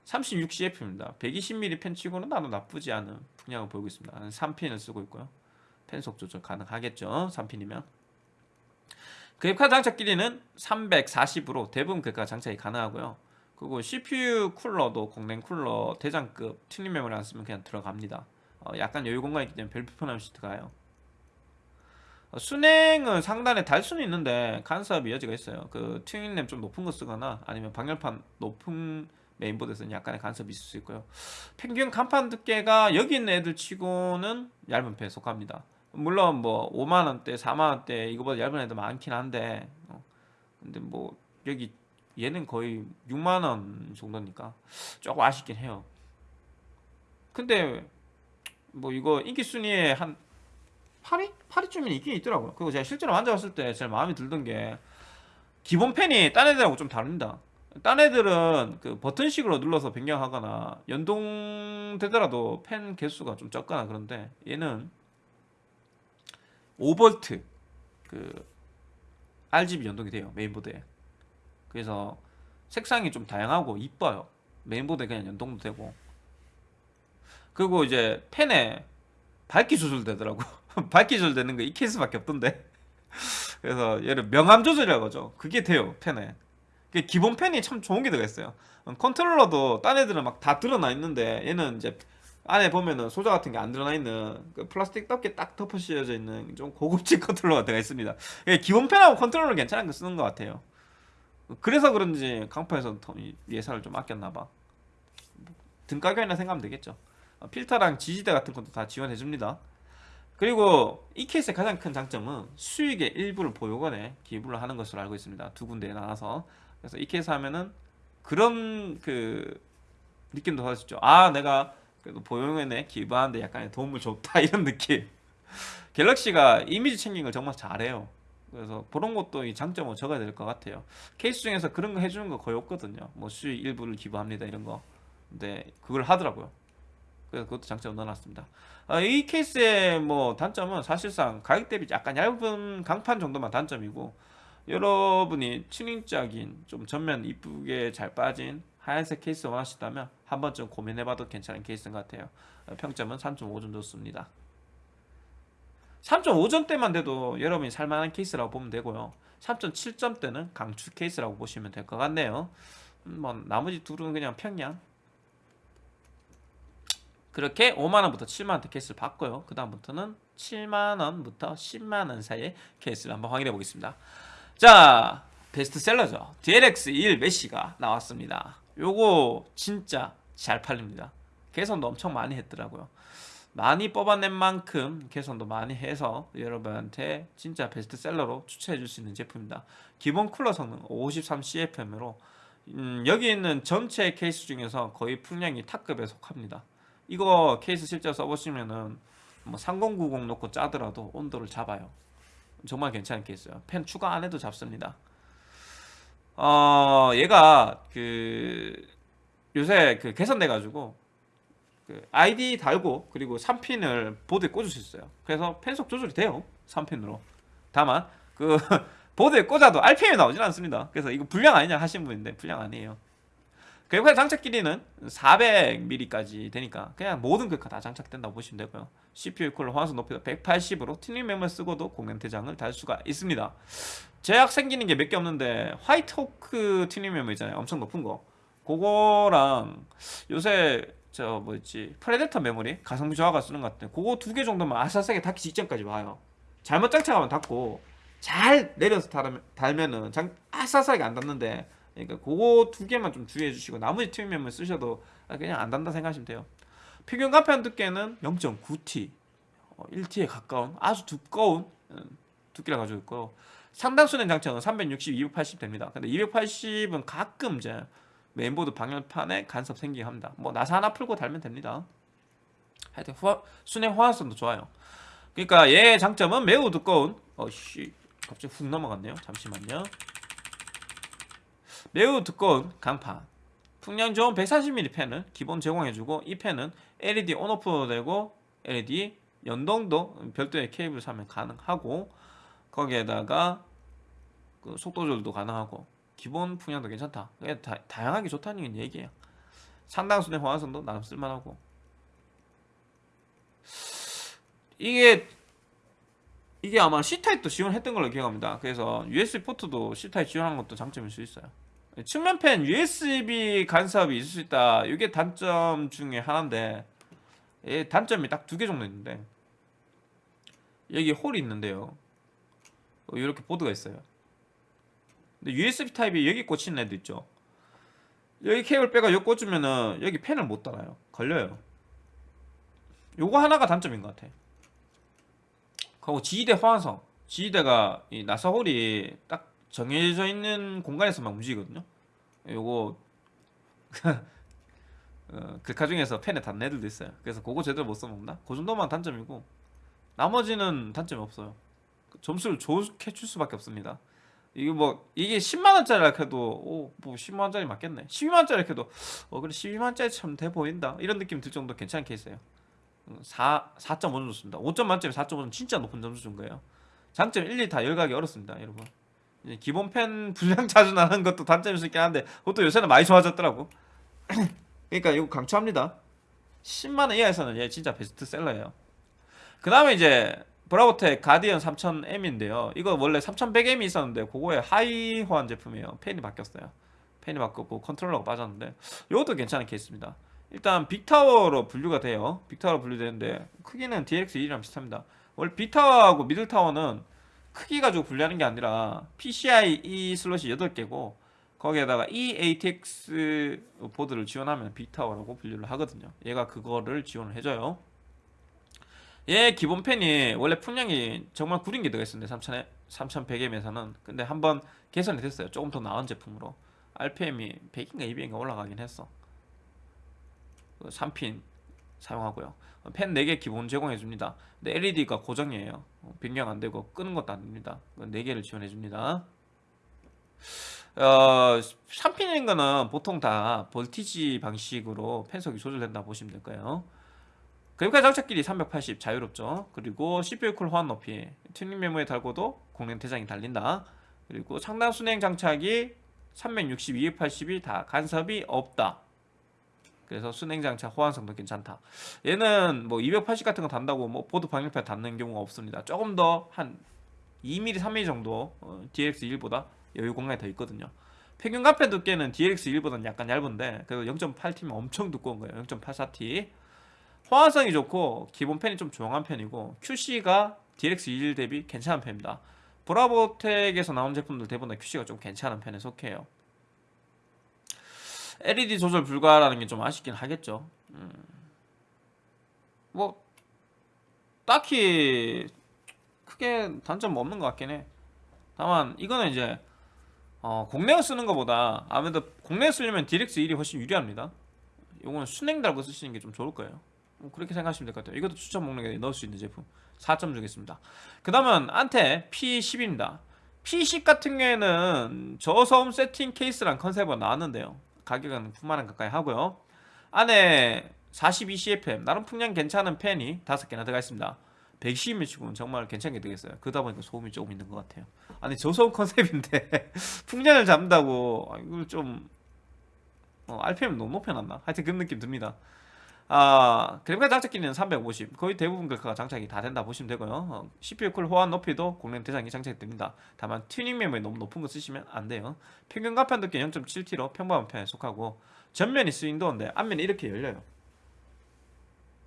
36CFM입니다. 120mm 팬 치고는 나도 나쁘지 않은 풍량을 보이고 있습니다. 3핀을 쓰고 있고요. 팬속 조절 가능하겠죠. 3핀이면. 그래픽카드 장착 길이는 340으로 대부분 그래픽카드 장착이 가능하고요. 그리고 CPU 쿨러도 공랭 쿨러 대장급 튜닝 메모리 안 쓰면 그냥 들어갑니다. 어, 약간 여유 공간이 있기 때문에 별 불편 없이 들어가요. 어, 수랭은 상단에 달 수는 있는데 간섭의 여지가 있어요. 그 튜닝 램 좀 높은 거 쓰거나 아니면 방열판 높은 메인보드에서는 약간의 간섭이 있을 수 있고요. 평균 강판 두께가 여기 있는 애들 치고는 얇은 편에 속합니다. 물론 뭐 5만원대 4만원대 이거보다 얇은 애들 많긴 한데 어, 근데 뭐 여기 얘는 거의 6만원 정도니까 조금 아쉽긴 해요. 근데 뭐 이거 인기 순위에 한 8위? 8위쯤이 있긴 있더라고요. 그리고 제가 실제로 만져봤을 때 제일 마음에 들던 게 기본 펜이 딴 애들하고 좀 다릅니다 딴 애들은 그 버튼식으로 눌러서 변경하거나 연동되더라도 펜 개수가 좀 적거나 그런데 얘는 5V 그 RGB 연동이 돼요 메인보드에. 그래서 색상이 좀 다양하고 이뻐요. 메인보드에 그냥 연동도 되고. 그리고 이제 팬에 밝기 조절되더라고. 밝기 조절되는 거 이 케이스밖에 없던데. 그래서 얘를 명암 조절이라고 하죠. 그게 돼요 팬에 기본 팬이 참 좋은 게 들어있어요 컨트롤러도 딴 애들은 막 다 드러나 있는데 얘는 이제 안에 보면은 소자 같은 게 안 드러나 있는 그 플라스틱 덮개 딱 덮어 씌워져 있는 좀 고급진 컨트롤러가 들어가 있습니다. 기본 팬하고 컨트롤러 괜찮은 거 쓰는 것 같아요. 그래서 그런지 강판에서 더 예산을 좀 아꼈나봐. 등가교환이라 생각하면 되겠죠. 어, 필터랑 지지대 같은 것도 다 지원해줍니다. 그리고 이 케이스의 가장 큰 장점은 수익의 일부를 보육원에 기부를 하는 것으로 알고 있습니다. 두 군데에 나눠서 그래서 이 케이스 하면은 그런 그 느낌도 받으시죠. 아 내가 그래도 보육원에 기부하는데 약간의 도움을 줬다 이런 느낌. 갤럭시가 이미지 챙긴 걸 정말 잘해요. 그래서 그런 것도 이 장점을 적어야 될 것 같아요. 케이스 중에서 그런 거 해주는 거 거의 없거든요. 뭐 수익 일부를 기부합니다 이런 거. 근데 그걸 하더라고요. 그래서 그것도 장점을 넣어놨습니다. 아, 이 케이스의 뭐 단점은 사실상 가격 대비 약간 얇은 강판 정도만 단점이고 여러분이 튜닝적인 좀 전면 이쁘게 잘 빠진 하얀색 케이스 원하시다면 한 번쯤 고민해봐도 괜찮은 케이스인 것 같아요. 평점은 3.5점 좋습니다. 3.5점대만 돼도 여러분이 살만한 케이스라고 보면 되고요. 3.7점대는 강추 케이스라고 보시면 될 것 같네요. 음, 뭐 나머지 둘은 그냥 평양. 그렇게 5만원부터 7만원대 케이스를 봤고요. 그 다음부터는 7만원부터 10만원 사이의 케이스를 한번 확인해 보겠습니다 자 베스트셀러죠. DLX1 메시가 나왔습니다. 요거 진짜 잘 팔립니다. 개선도 엄청 많이 했더라고요. 많이 뽑아낸 만큼 개선도 많이 해서 여러분한테 진짜 베스트셀러로 추천해 줄 수 있는 제품입니다. 기본 쿨러 성능 53CFM으로 음, 여기 있는 전체 케이스 중에서 거의 풍량이 탑급에 속합니다. 이거 케이스 실제 써보시면은 뭐 3090 놓고 짜더라도 온도를 잡아요 정말 케이스예요. 펜 추가 안 해도 잡습니다. 어 얘가 그 요새 그 개선돼 가지고 그 아이디 달고 그리고 3핀을 보드에 꽂을 수 있어요. 그래서 펜속 조절이 돼요 3핀으로. 다만 그 보드에 꽂아도 RPM이 나오진 않습니다. 그래서 이거 불량 아니냐 하신 분인데 불량 아니에요 그래픽카드 장착 길이는 400mm까지 되니까 그냥 모든 그래픽카 다 장착된다고 보시면 되고요. CPU 쿨러 화소 높이도 180으로 튜닝 메모리 쓰고도 공랭 대장을 달 수가 있습니다. 제약 생기는 게 몇 개 없는데 화이트 호크 튜닝 메모 있잖아요. 엄청 높은 거. 그거랑 요새 저 뭐였지? 프레데터 메모리 가성비 저하가 쓰는 것 같은데 그거 두 개 정도만 아싸세게 닿기 직전까지 와요. 잘못 장착하면 닿고 잘 내려서 달으면, 달면은 장, 아싸싸하게 안 닿는데 그러니까 그거 두 개만 좀 주의해 주시고 나머지 메모 쓰셔도 그냥 안 닿는다 생각하시면 돼요 평균 가편 두께는 0.9T 1T에 가까운 아주 두꺼운 음, 두께를 가지고 있고 상당수는 장착은 360, 280 됩니다. 근데 280은 가끔 이제 메인보드 방열판에 간섭 생기게 합니다. 뭐 나사 하나 풀고 달면 됩니다. 하여튼 후화, 순행 호환성도 좋아요. 그러니까 얘의 장점은 매우 두꺼운 어씨 갑자기 훅 넘어갔네요. 잠시만요. 매우 두꺼운 강판 풍량 좋은 140mm 펜을 기본 제공해주고 이 펜은 LED 온오프 되고 LED 연동도 별도의 케이블 사면 가능하고 거기에다가 그 속도 조절도 가능하고 기본 풍량도 괜찮다. 다, 다양하게 좋다는 얘기예요. 상당수의 호환성도 나름 쓸만하고 이게 이게 아마 C타입도 지원했던 걸로 기억합니다. 그래서 USB 포트도 C타입 지원한 것도 장점일 수 있어요. 측면펜 USB 간섭이 있을 수 있다. 이게 단점 중에 하나인데 예, 단점이 딱 두 개 정도 있는데 여기 홀이 있는데요. 이렇게 보드가 있어요. 근데 USB 타입이 여기 꽂히는 애도 있죠. 여기 케이블 빼가 여기 꽂으면은 여기 펜을 못 달아요. 걸려요. 요거 하나가 단점인 것 같아. 그리고 지지대 호환성. 지지대가 이 나사 홀이 딱 정해져 있는 공간에서만 움직이거든요. 요거 어, 글카 중에서 펜에 닿는 애들도 있어요. 그래서 그거 제대로 못 써먹나? 그 정도만 단점이고 나머지는 단점이 없어요. 점수를 좋게 줄 수밖에 없습니다. 이게 뭐 이게 10만 원짜리라 해도 오뭐 10만 원짜리 맞겠네. 12만 원짜리 해도 어 그래 12만 원짜리 참 돼 보인다. 이런 느낌 들 정도 괜찮은 케이스예요. 4 4.5 정도 습니다 5점 만점에 4.5는 진짜 높은 점수 준 거예요. 장점 1, 2 다 열거하기 어렵습니다, 여러분. 기본 팬 불량 자주 나는 것도 단점일 수 있긴 한데 그것도 요새는 많이 좋아졌더라고. 그러니까 이거 강추합니다. 10만 원 이하에서는 얘 진짜 베스트셀러예요. 그 다음에 이제 브라보텍 가디언 3000M인데요. 이거 원래 3100M이 있었는데 그거의 하위 호환 제품이에요. 팬이 바뀌었어요. 팬이 바뀌었고 컨트롤러가 빠졌는데 이것도 괜찮은 케이스입니다. 일단 big tower로 분류가 돼요. big tower로 분류되는데 크기는 DX1이랑 비슷합니다. 원래 빅타워하고 미들타워는 크기 가지고 분류하는 게 아니라 PCIe 슬롯이 8개고 거기에다가 eATX 보드를 지원하면 big tower라고 분류를 하거든요. 얘가 그거를 지원을 해줘요. 얘 기본 팬이 원래 풍량이 정말 구린 게 들어있었는데 3000에 3100M에서는 근데 한번 개선이 됐어요. 조금 더 나은 제품으로 RPM이 100인가 200인가 올라가긴 했어. 3핀 사용하고요. 팬 4개 기본 제공해 줍니다. 근데 LED가 고정이에요. 변경 안 되고 끄는 것도 안 됩니다. 4개를 지원해 줍니다. 어, 3핀인 거는 보통 다 voltage 방식으로 팬속이 조절된다 보시면 될까요? 그래픽카드 장착 길이 380 자유롭죠. 그리고 CPU 쿨러 호환 높이 튜닝 메모리 달고도 공랭 대장이 달린다. 그리고 상단 수랭 장착이 360, 280이 다 간섭이 없다. 그래서 수랭 장착 호환성도 괜찮다. 얘는 뭐 280 같은 거 단다고 뭐 보드 방열판 닿는 경우가 없습니다. 조금 더 한 2mm, 3mm 정도 어, DX1보다 여유 공간이 더 있거든요. 평균 강판 두께는 DX1보다는 약간 얇은데 그래도 0.8T면 엄청 두꺼운 거예요. 0.84T. 호환성이 좋고 기본 펜이 좀 조용한 편이고 QC가 DX21 대비 괜찮은 편입니다. 브라보텍에서 나온 제품들 대부분 QC가 좀 괜찮은 편에 속해요. LED 조절 불가라는 게 좀 아쉽긴 하겠죠. 음. 뭐 딱히 크게 단점 없는 것 같긴 해. 다만 이거는 이제 어, 공랭을 쓰는 것보다 아무래도 공랭 쓰려면 DX1이 훨씬 유리합니다. 이거는 순행 달고 쓰시는 게 좀 좋을 거예요. 뭐 그렇게 생각하시면 될 것 같아요. 이것도 추천 목록에 넣을 수 있는 제품 4점 주겠습니다. 그 다음은 안테 P10입니다. P10 같은 경우에는 저소음 세팅 케이스란 컨셉으로 나왔는데요. 가격은 9만원 가까이 하고요. 안에 42CFM 나름 풍량 괜찮은 팬이 5개나 들어가 있습니다. 110을 치고는 정말 괜찮게 되겠어요. 그러다 보니까 소음이 조금 있는 것 같아요. 아니 저소음 컨셉인데 풍량을 잡는다고 아, 이걸 좀 어, RPM 너무 높여놨나? 하여튼 그런 느낌 듭니다. 아 그래픽카드 장착 길이는 350 거의 대부분 그래픽카드가 장착이 다 된다 보시면 되고요. 어, CPU 쿨러 호환 높이도 공랭 대장이 장착이 됩니다. 다만 튜닝 메모리 너무 높은 거 쓰시면 안 돼요. 평균 강판 두께 0.7T로 평범한 편에 속하고 전면이 swing door인데 앞면이 이렇게 열려요.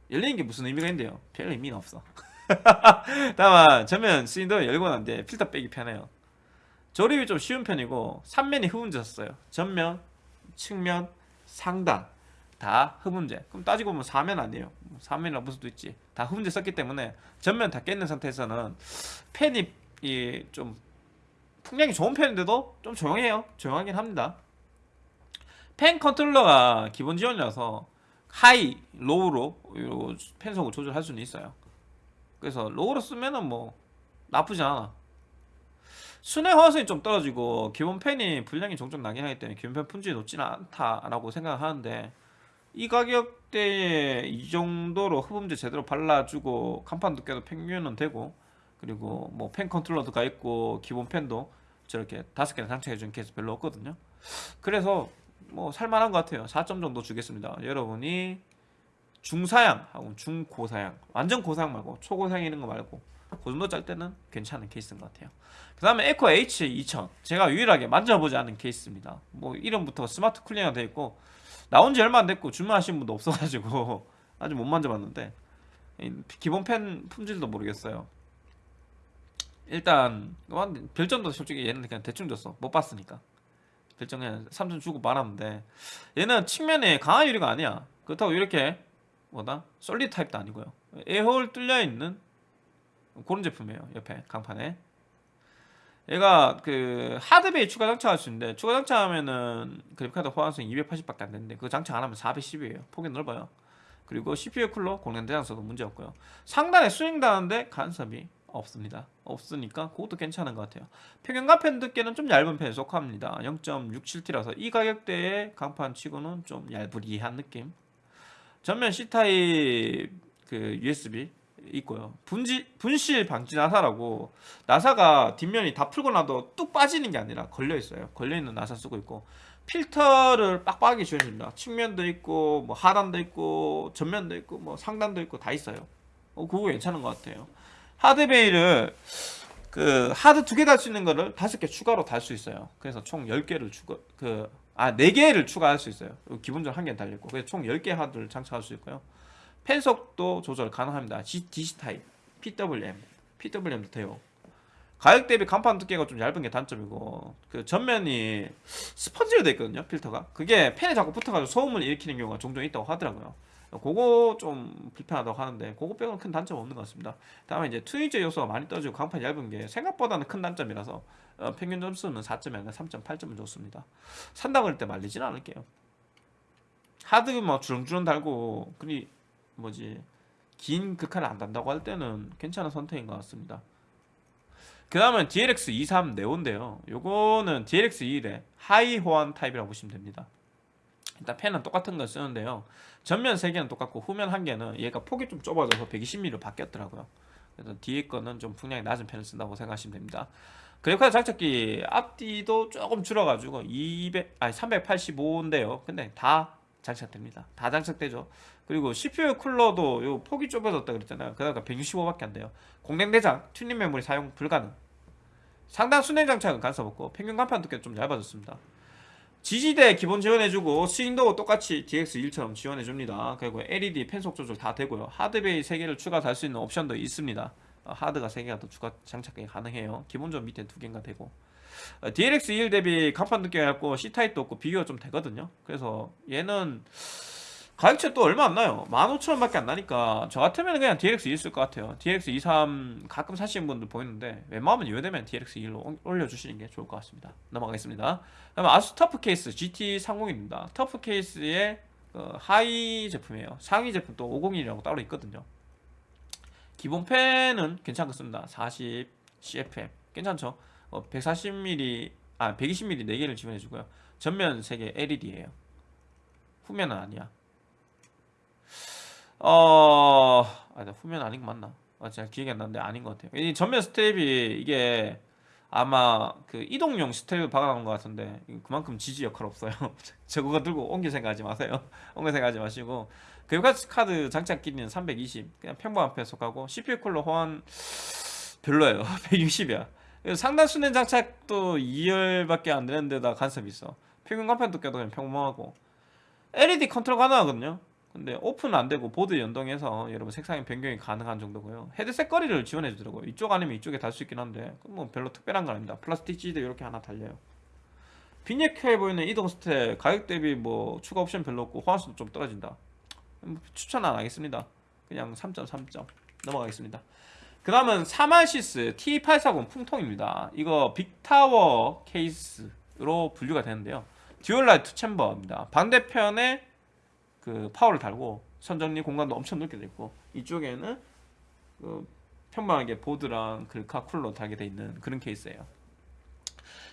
열리는 게 무슨 의미가 있는데요? 별 의미는 없어. 다만 전면 swing door 열고 난 뒤에 필터 빼기 편해요. 조립이 좀 쉬운 편이고 3면이 흡음재 썼어요. 전면, 측면, 상단 다 흡음재 그럼 따지고 보면 4면 아니에요. 4면이라 볼 수도 있지. 다 흡음재 썼기 때문에 전면 다 깼는 상태에서는 팬이 이 좀 풍량이 좋은 편인데도 좀 조용해요. 조용하긴 합니다. 팬 컨트롤러가 기본 지원이라서 하이, 로우로 요 팬속을 조절할 수는 있어요. 그래서 로우로 쓰면은 뭐 나쁘지 않아. 수랭 호환성이 좀 떨어지고 기본 팬이 불량이 종종 나긴 하기 때문에 기본 팬 품질이 높지는 않다라고 생각하는데 이 가격대에 이 정도로 흡음재 제대로 발라주고 강판 두께도 평균은 되고 그리고 뭐 팬 컨트롤러가 있고 기본 팬도 저렇게 다섯 개나 장착해준 케이스 별로 없거든요. 그래서 뭐 살만한 것 같아요. 4점 정도 주겠습니다. 여러분이 중사양 하고 중고사양 완전 고사양 말고 초고사양 이런 거 말고 그 정도 짤 때는 괜찮은 케이스인 것 같아요. 그 다음에 에코 H2000 제가 유일하게 만져보지 않은 케이스입니다. 뭐 이름부터 smart cooling이 되어 있고 나온 지 얼마 안 됐고 주문하신 분도 없어가지고 아직 못 만져봤는데 기본 팬 품질도 모르겠어요. 일단 별점도 솔직히 얘는 그냥 대충 줬어. 못 봤으니까. 별점 그냥 3점 주고 말았는데 얘는 측면에 강한 유리가 아니야. 그렇다고 이렇게 뭐다? 솔리드 타입도 아니고요. 에어홀 뚫려있는 그런 제품이에요. 옆에 강판에 얘가 그 하드베이 추가 장착할 수 있는데 추가 장착하면은 그래픽카드 호환성 280밖에 안 되는데 그거 장착 안 하면 410이에요. 폭이 넓어요. 그리고 CPU 쿨러 공랭 대장서도 문제 없고요. 상단에 스윙 다는데 간섭이 없습니다. 없으니까 그것도 괜찮은 것 같아요. 평균 가펜 두께는 좀 얇은 편에 속합니다. 0.67T라서 이 가격대의 강판 치고는 좀 얇으리한 느낌. 전면 C타입 그 USB 있고요. 분지, 분실 방지 나사라고 나사가 뒷면이 다 풀고 나도 뚝 빠지는 게 아니라 걸려 있어요. 걸려 있는 나사 쓰고 있고 필터를 빡빡하게 지원줍니다. 측면도 있고 뭐 하단도 있고 전면도 있고 뭐 상단도 있고 다 있어요. 어, 그거 괜찮은 것 같아요. 하드베이를 그 하드 두 개 달 수 있는 거를 다섯 개 추가로 달 수 있어요. 그래서 총 10개를 추가 그 아, 4개를 추가할 수 있어요. 기본적으로 한 개 달려있고. 그래서 총 10개 하드를 장착할 수 있고요. 펜속도 조절 가능합니다. DC 타입, PWM, PWM도 돼요. 가격 대비 간판 두께가 좀 얇은 게 단점이고 그 전면이 스펀지로 되어 있거든요 필터가. 그게 펜에 자꾸 붙어가지고 소음을 일으키는 경우가 종종 있다고 하더라고요. 그거 좀 불편하다고 하는데 그거 빼고는 큰 단점 없는 것 같습니다. 다음에 이제 편의적 요소가 많이 떨어지고 강판이 얇은 게 생각보다는 큰 단점이라서 어, 평균 점수는 4점이 아니라 3.8점을 줬습니다. 산다 그럴 때 말리지는 않을게요. 하드 뭐 주렁주렁 달고 그리 뭐지 긴 글카를 안 단다고 할 때는 괜찮은 선택인 것 같습니다. 그 다음은 DLX 23 네온인데요. 요거는 DLX 21의 하위 호환 타입이라고 보시면 됩니다. 일단 팬은 똑같은 걸 쓰는데요. 전면 3개는 똑같고 후면 1개는 얘가 폭이 좀 좁아져서 120mm로 바뀌었더라고요. 그래서 뒤에 거는 좀 풍량이 낮은 팬을 쓴다고 생각하시면 됩니다. 그래픽카드 장착 길이도 조금 줄어가지고 200, 아니 385인데요. 근데 다 장착됩니다. 다 장착되죠 그리고 CPU 쿨러도 요 폭이 좁아졌다 그랬잖아요. 그러니까 165밖에 안 돼요. 공랭 대장 튜닝 메모리 사용 불가능. 상단 수랭 장착은 간섭 없고 평균 강판 두께는 좀 얇아졌습니다. 지지대 기본 지원해주고 스윙도 똑같이 DX1처럼 지원해줍니다. 그리고 LED 펜속 조절 다 되고요. 하드베이 3개를 추가 달 수 있는 옵션도 있습니다. 어, 하드가 3개가 더 추가 장착이 가능해요. 기본적으로 밑에 2개인가 되고. 어, DLX21 대비 간판 두께가 얇고 C타입도 없고 비교가 좀 되거든요. 그래서 얘는 가격차 또 얼마 안 나요. 15,000원밖에 안 나니까. 저 같으면 그냥 DLX 2쓸것 같아요. DLX 23 가끔 사시는 분들 보이는데 웬만하면 이외되면 DLX 2로 올려주시는 게 좋을 것 같습니다. 넘어가겠습니다. 그다음 아수스 TUF 케이스 GT30입니다. TUF 케이스의 어, 하위 제품이에요. 상위 제품 또 501이라고 따로 있거든요. 기본 팬은 괜찮겠습니다. 40 CFM 괜찮죠? 어, 140mm 아 120mm 4개를 지원해주고요. 전면 3개 LED에요. 후면은 아니야 어... 아, 나 후면 아닌 거 맞나? 아, 제가 기억이 안 나는데 아닌 것 같아요. 이 전면 스트랩이 이게 아마 그 이동용 스트랩 박아놓은 것 같은데 그만큼 지지 역할 없어요. 저거 들고 옮길 생각하지 마세요. 옮길 생각하지 마시고 그래픽 카드 장착 길이는 320 그냥 평범한 편에 속하고 CPU 쿨러 호환 별로예요. 160이야. 상단 수냉 장착도 2열밖에 안 되는데다 간섭이 있어. 평균 강판 두께도 그냥 평범하고 LED 컨트롤 가능하거든요. 근데 off는 안 되고 보드 연동해서 여러분 색상의 변경이 가능한 정도고요. 헤드셋 거치를 지원해 주더라고요. 이쪽 아니면 이쪽에 달 수 있긴 한데 뭐 별로 특별한 건 아닙니다. 플라스틱 거치대도 이렇게 하나 달려요. 빈약해 보이는 이동 스트랩 가격 대비 뭐 추가 옵션 별로 없고 호환성도 좀 떨어진다. 뭐 추천 안 하겠습니다. 그냥 3.3점 넘어가겠습니다. 그 다음은 3RSYS T840 풍통입니다. 이거 big tower 케이스로 분류가 되는데요. 듀얼라이트 chamber입니다. 반대편에 그 파워를 달고 선정리 공간도 엄청 넓게 돼 있고 이쪽에는 그 평범하게 보드랑 글카 쿨러 달게 돼 있는 그런 케이스예요.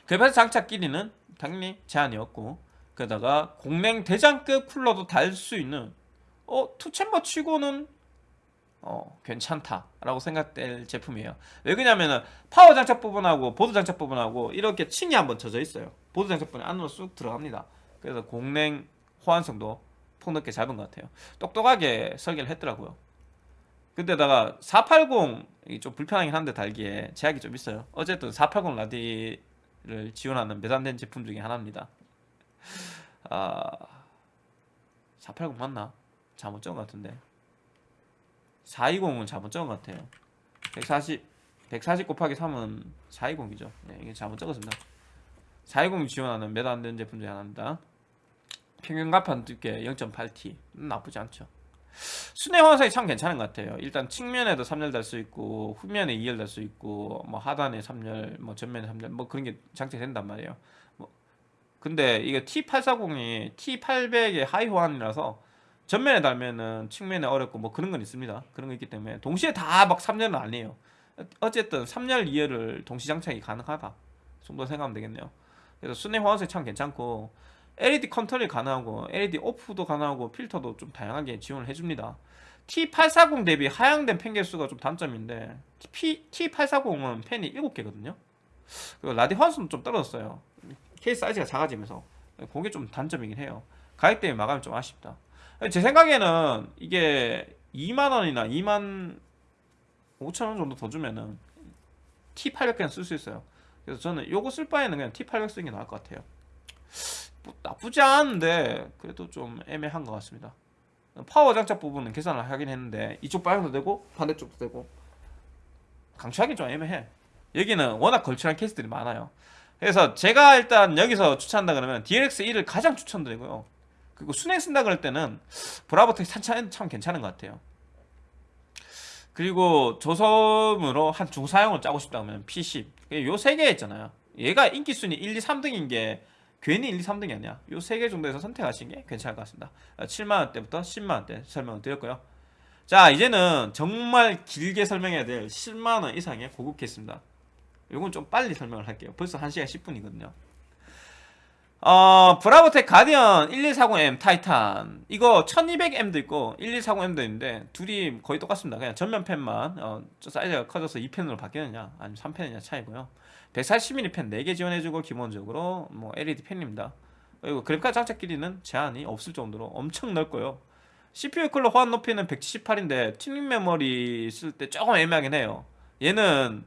그래서 장착 길이는 당연히 제한 없고 거기다가 공랭 대장급 쿨러도 달 수 있는 어 two chamber 치고는 어 괜찮다라고 생각될 제품이에요. 왜 그러냐면은 파워 장착 부분하고 보드 장착 부분하고 이렇게 층이 한번 져 있어요. 보드 장착 부분이 안으로 쑥 들어갑니다. 그래서 공랭 호환성도 폭넓게 잡은 것 같아요. 똑똑하게 설계를 했더라고요. 근데다가 480이 좀 불편하긴 한데 달기에 제약이 좀 있어요. 어쨌든 480 라디를 지원하는 몇 안 되는 제품 중에 하나입니다. 아, 480 맞나? 잘못 적은 것 같은데. 420은 잘못 적은 것 같아요. 140, 140 곱하기 3은 420이죠. 네, 이게 잘못 적었습니다. 420이 지원하는 매단된 제품 중에 하나입니다. 평균 가판 두께 0.8T 나쁘지 않죠. 순회 화살이 참 괜찮은 것 같아요. 일단 측면에도 3열 달 수 있고 후면에 2열 달 수 있고 뭐 하단에 3열 뭐 전면에 3열 뭐 그런 게 장착된단 말이에요. 뭐 근데 이게 T840이 T800의 하위 호환이라서 전면에 달면은 측면에 어렵고 뭐 그런 건 있습니다. 그런 거 있기 때문에 동시에 다 막 3열은 아니에요. 어쨌든 3열 2열을 동시 장착이 가능하다 정도 생각하면 되겠네요. 그래서 수랭 호환성이 참 괜찮고 LED 컨트롤이 가능하고 LED off도 가능하고 필터도 좀 다양하게 지원을 해줍니다. T840 대비 하향된 팬 개수가 좀 단점인데 T840은 팬이 7개거든요. 그리고 라디 환수는 좀 떨어졌어요. 케이스 사이즈가 작아지면서 그게 좀 단점이긴 해요. 가격 대비 마감이 좀 아쉽다. 제 생각에는 이게 2만원이나 2만 5천원 정도 더 주면은 T800 그냥 쓸 수 있어요. 그래서 저는 요거 쓸 바에는 그냥 T800 쓰는 게 나을 것 같아요. 뭐 나쁘지 않은데 그래도 좀 애매한 것 같습니다. 파워 장착 부분은 계산을 하긴 했는데 이쪽 방향도 되고 반대쪽도 되고. 강추하기 좀 애매해. 여기는 워낙 걸출한 케이스들이 많아요. 그래서 제가 일단 여기서 추천한다 그러면 DLX1을 가장 추천드리고요. 그리고 순행 쓴다 그럴 때는 브라보텍 산차는 참 괜찮은 것 같아요. 그리고 조섬으로 한 중사용을 짜고 싶다 면 P10 요 세 개 있잖아요. 얘가 인기순위 1, 2, 3등인 게 괜히 1, 2, 3등이 아니야. 이세개 정도에서 선택하시는 게 괜찮을 것 같습니다. 7만원대부터 10만원대 설명을 드렸고요. 자 이제는 정말 길게 설명해야 될 10만원 이상의 고급 케이스입니다. 이건 좀 빨리 설명을 할게요. 벌써 1시간 10분이거든요. 어, 브라보텍 가디언 1140M 타이탄. 이거 1200M도 있고 1140M도 있는데 둘이 거의 똑같습니다. 그냥 전면 펜만 어, 사이즈가 커져서 2펜으로 바뀌느냐 아니면 3펜이냐 차이고요 140mm 펜 4개 지원해주고 기본적으로 뭐 LED 펜입니다. 그리고 그래픽카드 장착 길이는 제한이 없을 정도로 엄청 넓고요. CPU 쿨러 호환 높이는 178인데 튜닝 메모리 쓸 때 조금 애매하긴 해요. 얘는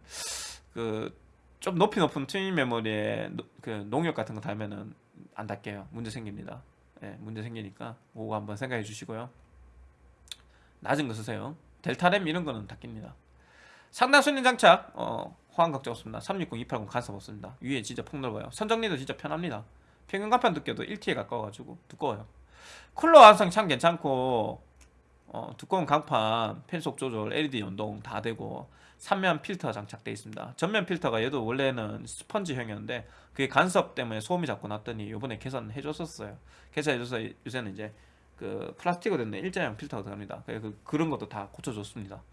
그 좀 높이 높은 튜닝 메모리에 노, 그 녹투아 같은 거 달면은 안 닫겨요. 문제 생깁니다. 예, 문제 생기니까 그거 한번 생각해 주시고요. 낮은 거 쓰세요. 델타램 이런 거는 닫깁니다. 상단 수랭 장착. 어, 호환 걱정 없습니다. 360, 280 간섭 없습니다. 위에 진짜 폭넓어요. 선정리도 진짜 편합니다. 평균 간판 두께도 1T에 가까워가지고 두꺼워요. 쿨러 완성 참 괜찮고 어, 두꺼운 강판, 펜속 조절, LED 연동 다 되고 3면 필터 장착되어 있습니다. 전면 필터가 얘도 원래는 스펀지형이었는데 그게 간섭 때문에 소음이 자꾸 났더니 요번에 개선해 줬었어요. 개선해줘서 요새는 이제 그 플라스틱으로 된 일자형 필터가 들어갑니다. 그, 그런 것도 다 고쳐줬습니다.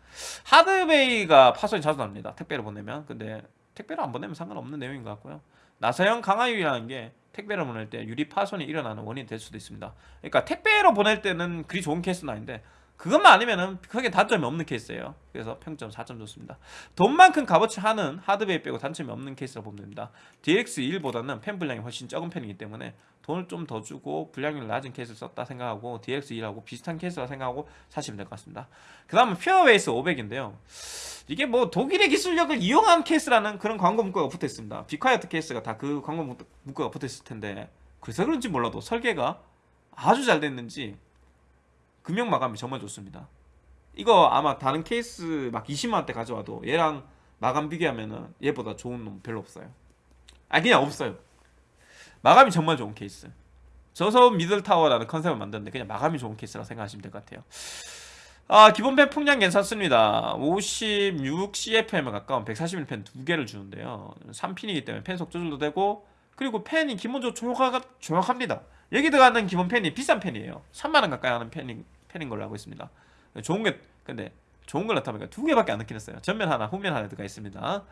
하드베이가 파손이 자주 납니다. 택배를 보내면. 근데 택배를 안 보내면 상관없는 내용인 것 같고요. 나사형 강화유리라는 게 택배를 보낼 때 유리 파손이 일어나는 원인이 될 수도 있습니다. 그러니까 택배로 보낼 때는 그리 좋은 케이스는 아닌데 그것만 아니면은 크게 단점이 없는 케이스예요. 그래서 평점 4점 줬습니다. 돈만큼 값어치 하는 하드웨어 빼고 단점이 없는 케이스라 보면 됩니다. DX1보다는 펜 분량이 훨씬 적은 편이기 때문에 돈을 좀 더 주고 분량이 낮은 케이스를 썼다 생각하고 DX1하고 비슷한 케이스라 생각하고 사시면 될 것 같습니다. 그 다음은 퓨어베이스 500인데요. 이게 뭐 독일의 기술력을 이용한 케이스라는 그런 광고 문구가 붙어 있습니다. 비콰이어트 케이스가 다 그 광고 문- 문구가 붙어 있을 텐데 그래서 그런지 몰라도 설계가 아주 잘 됐는지 금형 마감이 정말 좋습니다. 이거 아마 다른 케이스 막 20만 원대 가져와도 얘랑 마감 비교하면은 얘보다 좋은 놈 별로 없어요. 아 그냥 없어요. 마감이 정말 좋은 케이스. 저소음 middle tower라는 컨셉을 만드는데 그냥 마감이 좋은 케이스라 생각하시면 될 것 같아요. 아 기본 펜 풍량 괜찮습니다. 56 CFM에 가까운 141펜 두 개를 주는데요. 3핀이기 때문에 펜 속 조절도 되고 그리고 펜이 기본적으로 정확, 정확합니다. 여기 들어가는 기본 펜이 비싼 펜이에요. 3만 원 가까이 하는 펜인, 펜인 걸로 알고 있습니다. 좋은 게 근데 좋은 걸 나타보니까 두 개밖에 안 넣긴 했어요. 전면 하나, 후면 하나 들어가 있습니다.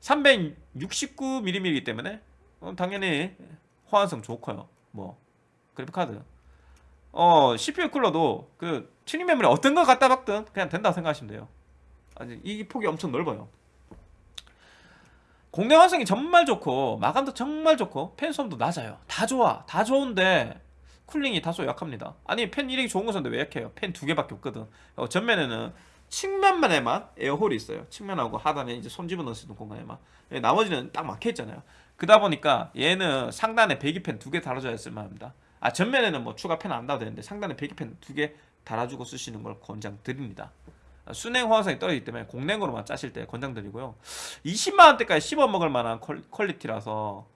369mm이기 때문에 어, 당연히 호환성 좋고요. 뭐 그래픽 카드. 어 CPU 쿨러도 그 튜닝 메모리 어떤 거 갖다 박든 그냥 된다고 생각하시면 돼요. 아니 이 폭이 엄청 넓어요. 공랭 완성이 정말 좋고 마감도 정말 좋고 팬 소음도 낮아요. 다 좋아, 다 좋은데 cooling이 다소 약합니다. 아니 팬 이력이 좋은 것인데 왜 약해요? 팬 두 개밖에 없거든. 어, 전면에는 측면만에만 air hole이 있어요. 측면하고 하단에 이제 손 집어넣을 수 있는 공간에만. 예, 나머지는 딱 막혀 있잖아요. 그러다 보니까 얘는 상단에 배기팬 두 개 달아줘야 쓸만합니다. 아 전면에는 뭐 추가 팬 안 달아도 되는데 상단에 배기팬 두 개 달아주고 쓰시는 걸 권장드립니다. 아, 수랭 호환성이 떨어지기 때문에 공랭으로만 짜실 때 권장드리고요. 20만 원대까지 씹어 먹을 만한 퀄- quality라서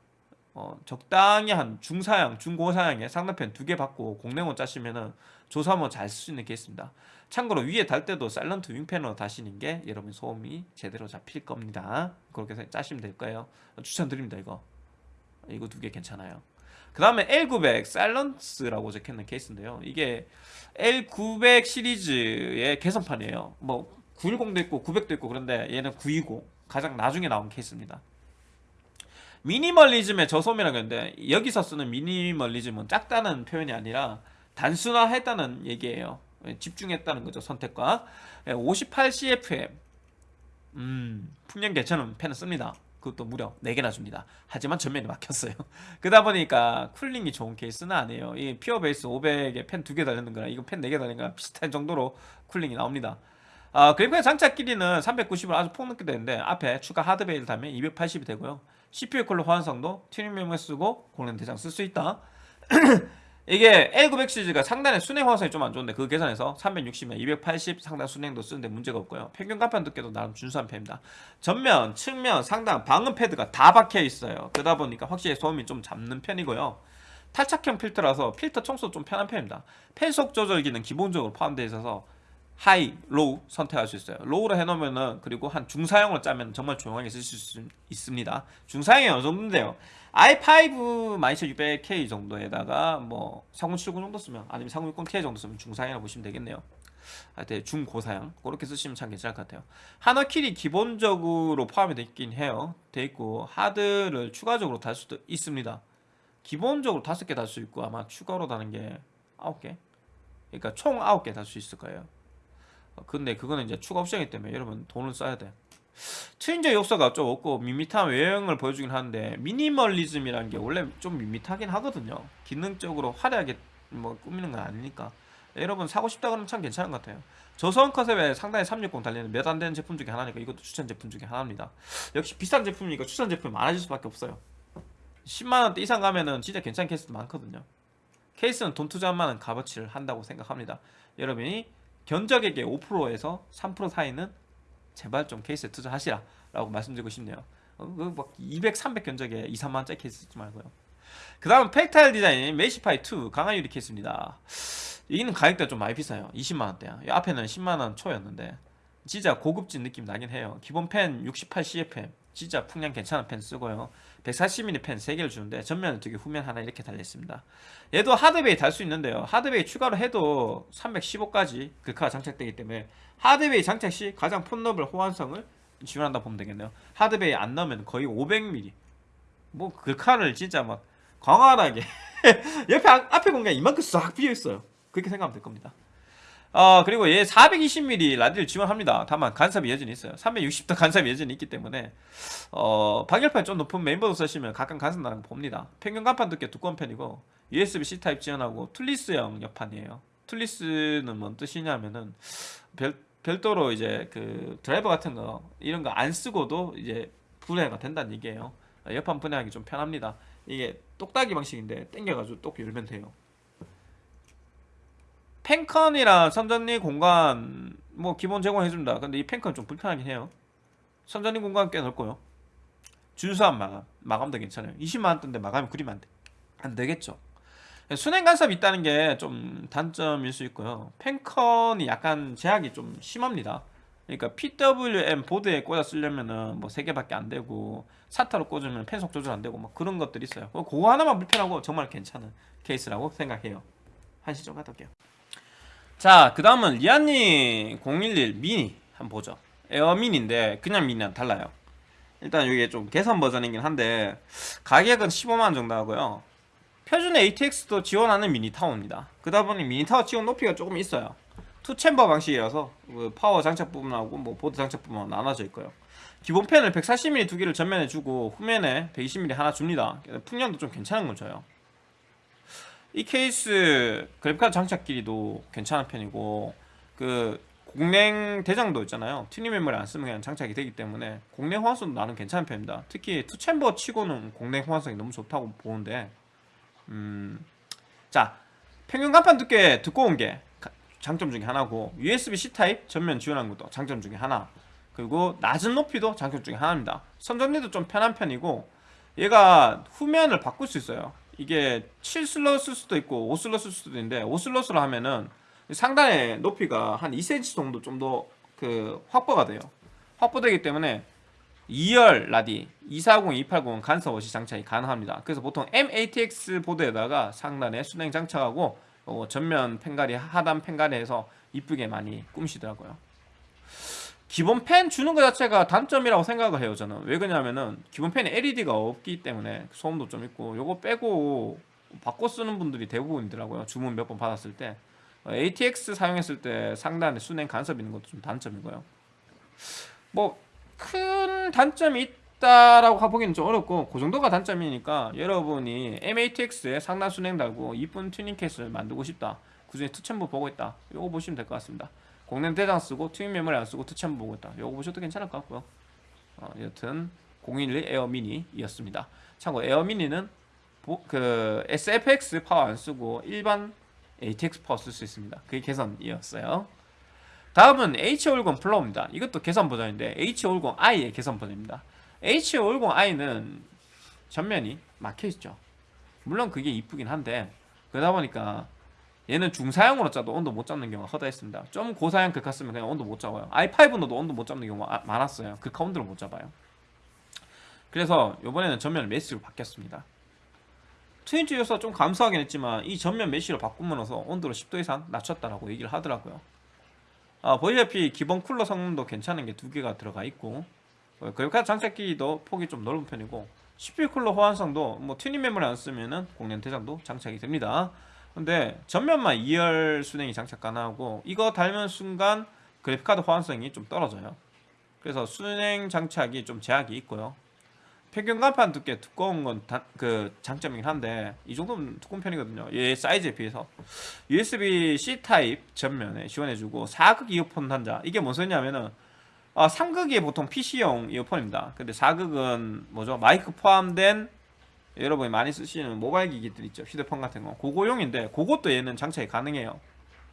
어, 적당히 한 중사양, 중고사양에 상단팬 두 개 박고 공랭으로 짜시면 은 조사하면 잘쓸 수 있는 케이스입니다. 참고로 위에 달 때도 Silent Wing 팬으로 다시는 게 여러분 소음이 제대로 잡힐 겁니다. 그렇게 짜시면 될 거예요. 추천드립니다 이거. 이거 두 개 괜찮아요. 그 다음에 L900 사일런스라고 적혀있는 케이스인데요. 이게 L900 시리즈의 개선판이에요. 뭐 910도 있고 900도 있고 그런데 얘는 920 가장 나중에 나온 케이스입니다. 미니멀리즘의 저소음이라고 했는데 여기서 쓰는 미니멀리즘은 작다는 표현이 아니라 단순화했다는 얘기예요. 예, 집중했다는 거죠 선택과 58CFM 음 풍량 괜찮은 팬을 씁니다. 그것도 무려 4개나 줍니다. 하지만 전면이 막혔어요. 그러다 보니까 cooling이 좋은 케이스는 아니에요. 이 Pure Base 500에 팬 2개 달리는 거랑 이거 팬 4개 달리는 거랑 비슷한 정도로 cooling이 나옵니다. 아, 그래픽 장착 길이는 390을 아주 폭넓게 되는데 앞에 추가 hard bay를 달면 280이 되고요. CPU 쿨러 호환성도 튜닝 메모리 쓰고 공랭 대장 쓸 수 있다. 이게 L900 시리즈가 상단에 수랭 호환성이 좀 안 좋은데 그 개선해서 360에 280 상단 수랭도 쓰는데 문제가 없고요. 평균 강판 두께도 나름 준수한 편입니다. 전면, 측면, 상단, 방음 패드가 다 박혀 있어요. 그러다 보니까 확실히 소음이 좀 잡는 편이고요. 탈착형 필터라서 필터 청소 좀 편한 편입니다. 팬속 조절 기능 기본적으로 포함되어 있어서 high, low 선택할 수 있어요. low로 해놓으면은 그리고 한 중사양으로 짜면 정말 조용하게 쓸 수 있습니다. 중사양이 어느 정도인데요? I5 12600K 정도에다가 뭐3070 정도 쓰면 아니면 3060Ti 정도 쓰면 중사양이라고 보시면 되겠네요. 하여튼 중고사양 그렇게 쓰시면 참 괜찮을 것 같아요. 하나킬이 기본적으로 포함이 되어 있긴 해요. 돼 있고 하드를 추가적으로 달 수도 있습니다. 기본적으로 다섯 개달 수 있고 아마 추가로 다는 게 아홉 개. 그러니까 총 아홉 개달 수 있을 거예요. 어, 근데 그거는 이제 추가 옵션이기 때문에 여러분 돈을 써야 돼. 트윈저 요소가 좀 없고 밋밋한 외형을 보여주긴 하는데 미니멀리즘이라는 게 원래 좀 밋밋하긴 하거든요. 기능적으로 화려하게 뭐 꾸미는 건 아니니까. 여러분 사고 싶다 그러면 참 괜찮은 것 같아요. 저소음 컨셉에 상당히 360 달리는 몇 안 되는 제품 중에 하나니까 이것도 추천 제품 중에 하나입니다. 역시 비싼 제품이니까 추천 제품이 많아질 수밖에 없어요. 10만 원대 이상 가면은 진짜 괜찮은 케이스도 많거든요. 케이스는 돈 투자한 만한 값어치를 한다고 생각합니다. 여러분이 견적액의 5%에서 3% 사이는 제발 좀 케이스에 투자하시라 라고 말씀드리고 싶네요. 어, 그막 200, 300 견적에 2, 3만 원짜리 케이스 쓰지 말고요. 그 다음 Fractal Design Meshify 2 강화 유리 케이스입니다. 이는 가격대가 좀 많이 비싸요. 20만 원대야. 이 앞에는 10만 원 초였는데 진짜 고급진 느낌 나긴 해요. 기본 팬 68CFM 진짜 풍량 괜찮은 팬 쓰고요. 140mm 팬 3개를 주는데 전면 두개 후면 하나 이렇게 달려있습니다. 얘도 hard bay 달 수 있는데요. hard bay 추가로 해도 315까지 글카가 장착되기 때문에 hard bay 장착 시 가장 폭넓은 호환성을 지원한다 보면 되겠네요. hard bay 안 넣으면 거의 500mm. 뭐 글카를 진짜 막 광활하게 옆에 앞- 앞에 공간 이만큼 싹 비어 있어요. 그렇게 생각하면 될 겁니다. 어 그리고 얘 420mm 라디를 지원합니다. 다만 간섭이 여전히 있어요. 360도 간섭이 여전히 있기 때문에 어 방열판이 좀 높은 메인보드 쓰시면 가끔 간섭 나는 거 봅니다. 평균 강판 두께 두꺼운 편이고 USB-C 타입 지원하고 toolless형 옆판이에요. toolless는 뭔 뜻이냐면은 별 별도로 이제 그 드라이버 같은 거 이런 거 안 쓰고도 이제 분해가 된다는 얘기예요. 옆판 분해하기 좀 편합니다. 이게 똑딱이 방식인데 당겨가지고 똑 열면 돼요. 펜컨이랑 선전리 공간 뭐 기본 제공해준다. 근데 이 펜컨 좀 불편하긴 해요. 선전리 공간 꽤 넓고요. 준수한 마감, 마감도 괜찮아요. 20만 원대인데 마감이 그리면 안 돼. 안 되겠죠. 순행 간섭이 있다는 게 좀 단점일 수 있고요. 펜컨이 약간 제약이 좀 심합니다. 그러니까 PWM 보드에 꽂아 쓰려면은 뭐세 개밖에 안 되고 SATA로 꽂으면 팬속 조절 안 되고 막 그런 것들이 있어요. 그거 하나만 불편하고 정말 괜찮은 케이스라고 생각해요. 한시 좀 갔다 올게요. 자, 그 다음은 Lian Li O11 미니 한번 보죠. Air Mini인데 그냥 미니랑 달라요. 일단 이게 좀 개선 버전이긴 한데 가격은 15만원 정도 하고요. 표준 ATX도 지원하는 미니 타워입니다. 그러다 보니 미니 타워 지원 높이가 조금 있어요. two chamber 방식이라서 그 파워 장착 부분하고 뭐 보드 장착 부분하고 나눠져 있고요. 기본 팬을 140mm 두 개를 전면에 주고 후면에 120mm 하나 줍니다. 풍량도 좀 괜찮은 걸 줘요. 이 케이스 그래픽카드 장착 길이도 괜찮은 편이고 그 공랭 대장도 있잖아요. 튜닝 메모리 안 쓰면 그냥 장착이 되기 때문에 공랭 호환성도 나는 괜찮은 편입니다. 특히 two chamber 치고는 공랭 호환성이 너무 좋다고 보는데 음 자 평균 강판 두께 두꺼운 게 장점 중에 하나고 USB-C 타입 전면 지원하는 것도 장점 중에 하나 그리고 낮은 높이도 장점 중에 하나입니다. 선정리도 좀 편한 편이고 얘가 후면을 바꿀 수 있어요 이게 7슬롯 쓸 수도 있고 5슬롯 쓸 수도 있는데 5슬롯으로 하면은 상단의 높이가 한 2cm 정도 좀 더 그 확보가 돼요. 확보되기 때문에 2열 라디 240, 280 간섭 없이 장착이 가능합니다. 그래서 보통 MATX 보드에다가 상단에 수랭 장착하고 어, 전면 펜가리 하단 펜가리에서 이쁘게 많이 꾸미시더라고요 기본 펜 주는 것 자체가 단점이라고 생각을 해요 저는. 왜 그러냐면은 기본 펜에 LED가 없기 때문에 소음도 좀 있고 요거 빼고 바꿔 쓰는 분들이 대부분이더라고요. 주문 몇 번 받았을 때. 어, ATX 사용했을 때 상단에 순행 간섭 있는 것도 좀 단점이고요. 뭐 큰 단점이 있다라고 보기는 좀 어렵고 그 정도가 단점이니까 여러분이 MATX에 상단 순행 달고 이쁜 튜닝 케이스를 만들고 싶다. 그 중에 two chamber 보고 있다. 요거 보시면 될 것 같습니다 공랭 대장 쓰고 튜닝 메모리 안 쓰고 투챔 보고 있다. 요거 보셔도 괜찮을 것 같고요. 어, 여튼 O11 Air Mini이었습니다. 참고 Air Mini는 보, 그 SFX 파워 안 쓰고 일반 ATX 파워 쓸 수 있습니다. 그게 개선이었어요. 다음은 H50 Flow입니다. 이것도 개선 버전인데 H50i의 개선 버전입니다. H50i는 전면이 막혀 있죠. 물론 그게 이쁘긴 한데 그러다 보니까 얘는 중사양으로 짜도 온도 못 잡는 경우가 허다했습니다. 좀 고사양 글카 쓰면 그냥 온도 못 잡아요. i5로도 온도 못 잡는 경우가 아, 많았어요. 글카 온도를 못 잡아요. 그래서 이번에는 전면 메시로 바뀌었습니다. 튜닝 요소 좀 감소하긴 했지만 이 전면 메시로 바꾸면서 온도를 10도 이상 낮췄다라고 얘기를 하더라고요. 아, 보시다시피 기본 쿨러 성능도 괜찮은 게 두 개가 들어가 있고 어, 그래픽카드 장착 길이도 폭이 좀 넓은 편이고 CPU 쿨러 호환성도 뭐 튜닝 메모리 안 쓰면은 공랭 대장도 장착이 됩니다 근데 전면만 2열 수랭이 장착 가능하고 이거 달면 순간 그래픽카드 호환성이 좀 떨어져요. 그래서 수랭 장착이 좀 제약이 있고요. 평균 강판 두께 두꺼운 건 그 장점이긴 한데 이 정도면 두꺼운 편이거든요. 얘 사이즈에 비해서. USB-C 타입 전면에 지원해주고 4극 이어폰 단자. 이게 뭔 소리냐면은 아, 3극이 보통 PC용 이어폰입니다. 근데 4극은 뭐죠? 마이크 포함된 여러분이 많이 쓰시는 모바일 기기들 있죠? 휴대폰 같은 거. 그거용인데 그것도 얘는 장착이 가능해요.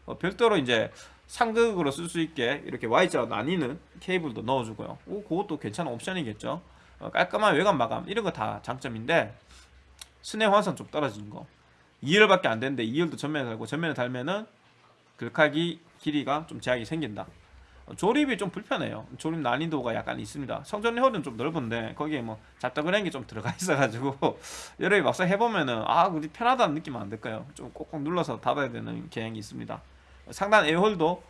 어, 별도로 이제 상극으로 쓸 수 있게 이렇게 Y자로 나뉘는 케이블도 넣어주고요. 오, 그것도 괜찮은 옵션이겠죠? 어, 깔끔한 외관 마감 이런 거 다 장점인데 순행 환성 좀 떨어지는 거. 2열밖에 안 되는데 2열도 전면에 달고 전면에 달면은 글카기 길이가 좀 제약이 생긴다 조립이 좀 불편해요. 조립 난이도가 약간 있습니다. 성전 홀은 좀 넓은데 거기에 뭐 잡다그런 게좀 들어가 있어가지고 여러분이 막상 해보면은 아 우리 편하다는 느낌 안 들까요? 좀 꼭꼭 눌러서 닫아야 되는 경향이 있습니다. 상단 에어홀도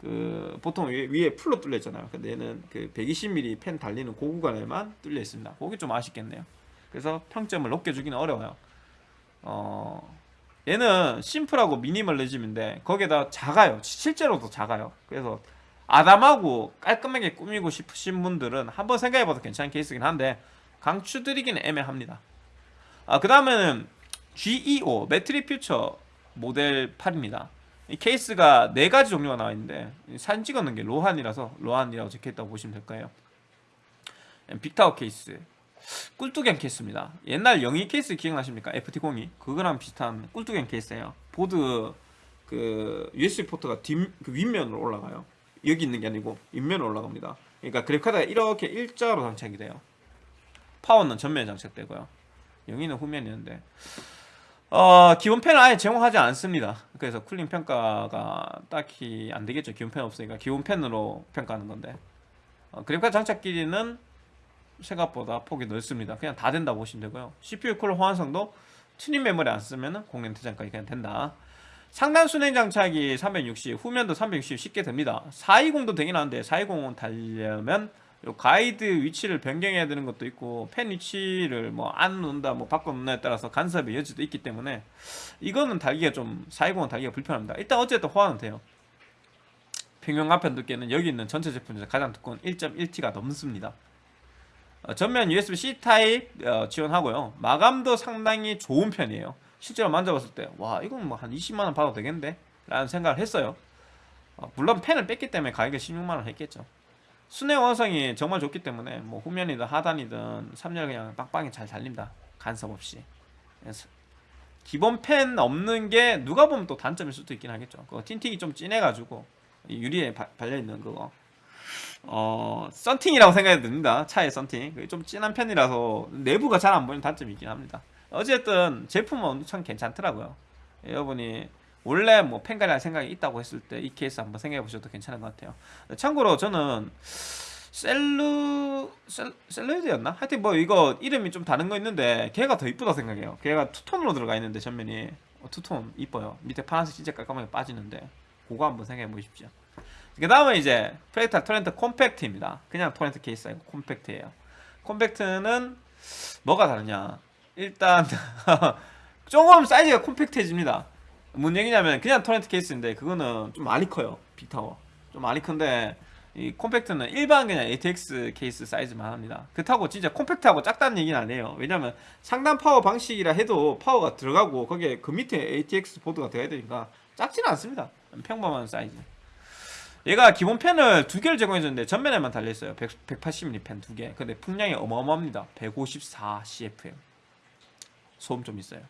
그 보통 위에, 위에 풀로 뚫려 있잖아요. 근데 얘는 그 120mm 펜 달리는 고 구간에만 뚫려 있습니다. 그게 좀 아쉽겠네요. 그래서 평점을 높게 주기는 어려워요. 어 얘는 심플하고 미니멀리즘인데 거기에다 작아요. 실제로도 작아요. 그래서 아담하고 깔끔하게 꾸미고 싶으신 분들은 한번 생각해봐도 괜찮은 케이스긴 한데 강추드리기는 애매합니다. 아, 그 다음에는 Geometric Future Model 8입니다. 이 케이스가 네 가지 종류가 나와 있는데 사진 찍었는 게 로한이라서 로한이라고 적혀있다고 보시면 될 거예요. big tower 케이스, 굴뚝형 케이스입니다. 옛날 영희 케이스 기억나십니까? FT02 그거랑 비슷한 굴뚝형 케이스예요. 보드 그 USB 포트가 뒷, 그 윗면으로 올라가요. 여기 있는 게 아니고 윗면으로 올라갑니다. 그러니까 그래픽카드가 이렇게 일자로 장착이 돼요. 파워는 전면에 장착되고요. 영희는 후면이었는데 어, 기본 팬을 아예 제공하지 않습니다. 그래서 cooling 평가가 딱히 안 되겠죠. 기본 팬 없으니까 기본 팬으로 평가하는 건데 어, 그래픽카드 장착 길이는 생각보다 폭이 넓습니다. 그냥 다 된다 보시면 되고요. CPU 쿨러 호환성도 튜닝 메모리 안 쓰면은 공랭 대장까지 그냥 된다. 상단 수랭 장착이 360, 후면도 360 쉽게 됩니다. 420도 되긴 하는데 420은 달려면 요 가이드 위치를 변경해야 되는 것도 있고 팬 위치를 뭐 안 놓는다 뭐 바꿔 놓느냐에 따라서 간섭의 여지도 있기 때문에 이거는 달기가 좀 420은 달기가 불편합니다. 일단 어쨌든 호환은 돼요. 평균 가편 두께는 여기 있는 전체 제품 중에서 가장 두꺼운 1.1T가 넘습니다. 어, 전면 USB-C 타입 어, 지원하고요. 마감도 상당히 좋은 편이에요. 실제로 만져봤을 때 와 이건 뭐 한 20만원 받아도 되겠는데? 라는 생각을 했어요. 어, 물론 펜을 뺐기 때문에 가격이 16만원 했겠죠. 순회 완성이 정말 좋기 때문에 뭐 후면이든 하단이든 3열 그냥 빵빵히 잘 달립니다. 간섭 없이. 그래서 기본 펜 없는 게 누가 보면 또 단점일 수도 있긴 하겠죠. 그거 틴팅이 좀 진해가지고 이 유리에 바- 발려있는 그거 어 썬팅이라고 생각이 듭니다. 차의 썬팅 좀 진한 편이라서 내부가 잘 안 보이는 단점이 있긴 합니다. 어쨌든 제품은 엄청 괜찮더라고요. 여러분이 원래 뭐 펜갈이 할 생각이 있다고 했을 때 이 케이스 한번 생각해 보셔도 괜찮은 것 같아요. 참고로 저는 셀루 셀, 셀루이드였나? 하여튼 뭐 이거 이름이 좀 다른 거 있는데 걔가 더 이쁘다 생각해요. 걔가 투톤으로 들어가 있는데 전면이 어, 투톤 이뻐요. 밑에 파란색 진짜 깔끔하게 빠지는데 그거 한번 생각해 보십시오. 그 다음에 이제 Fractal Torrent 콤팩트입니다. 그냥 토렌트 케이스 아니고 콤팩트예요. 콤팩트는 뭐가 다르냐? 일단 조금 사이즈가 콤팩트해집니다. 뭔 얘기냐면 그냥 토렌트 케이스인데 그거는 좀 많이 커요. big tower. 좀 많이 큰데 이 콤팩트는 일반 그냥 ATX 케이스 사이즈만 합니다. 그렇다고 진짜 콤팩트하고 작다는 얘기는 아니에요. 왜냐면 상단 파워 방식이라 해도 파워가 들어가고 거기에 그 밑에 ATX 보드가 돼야 되니까 작지는 않습니다. 평범한 사이즈. 얘가 기본 팬을 두 개를 제공해줬는데 전면에만 달려있어요 100, 180mm 팬 두 개. 근데 풍량이 어마어마합니다. 154 CFM. 소음 좀 있어요.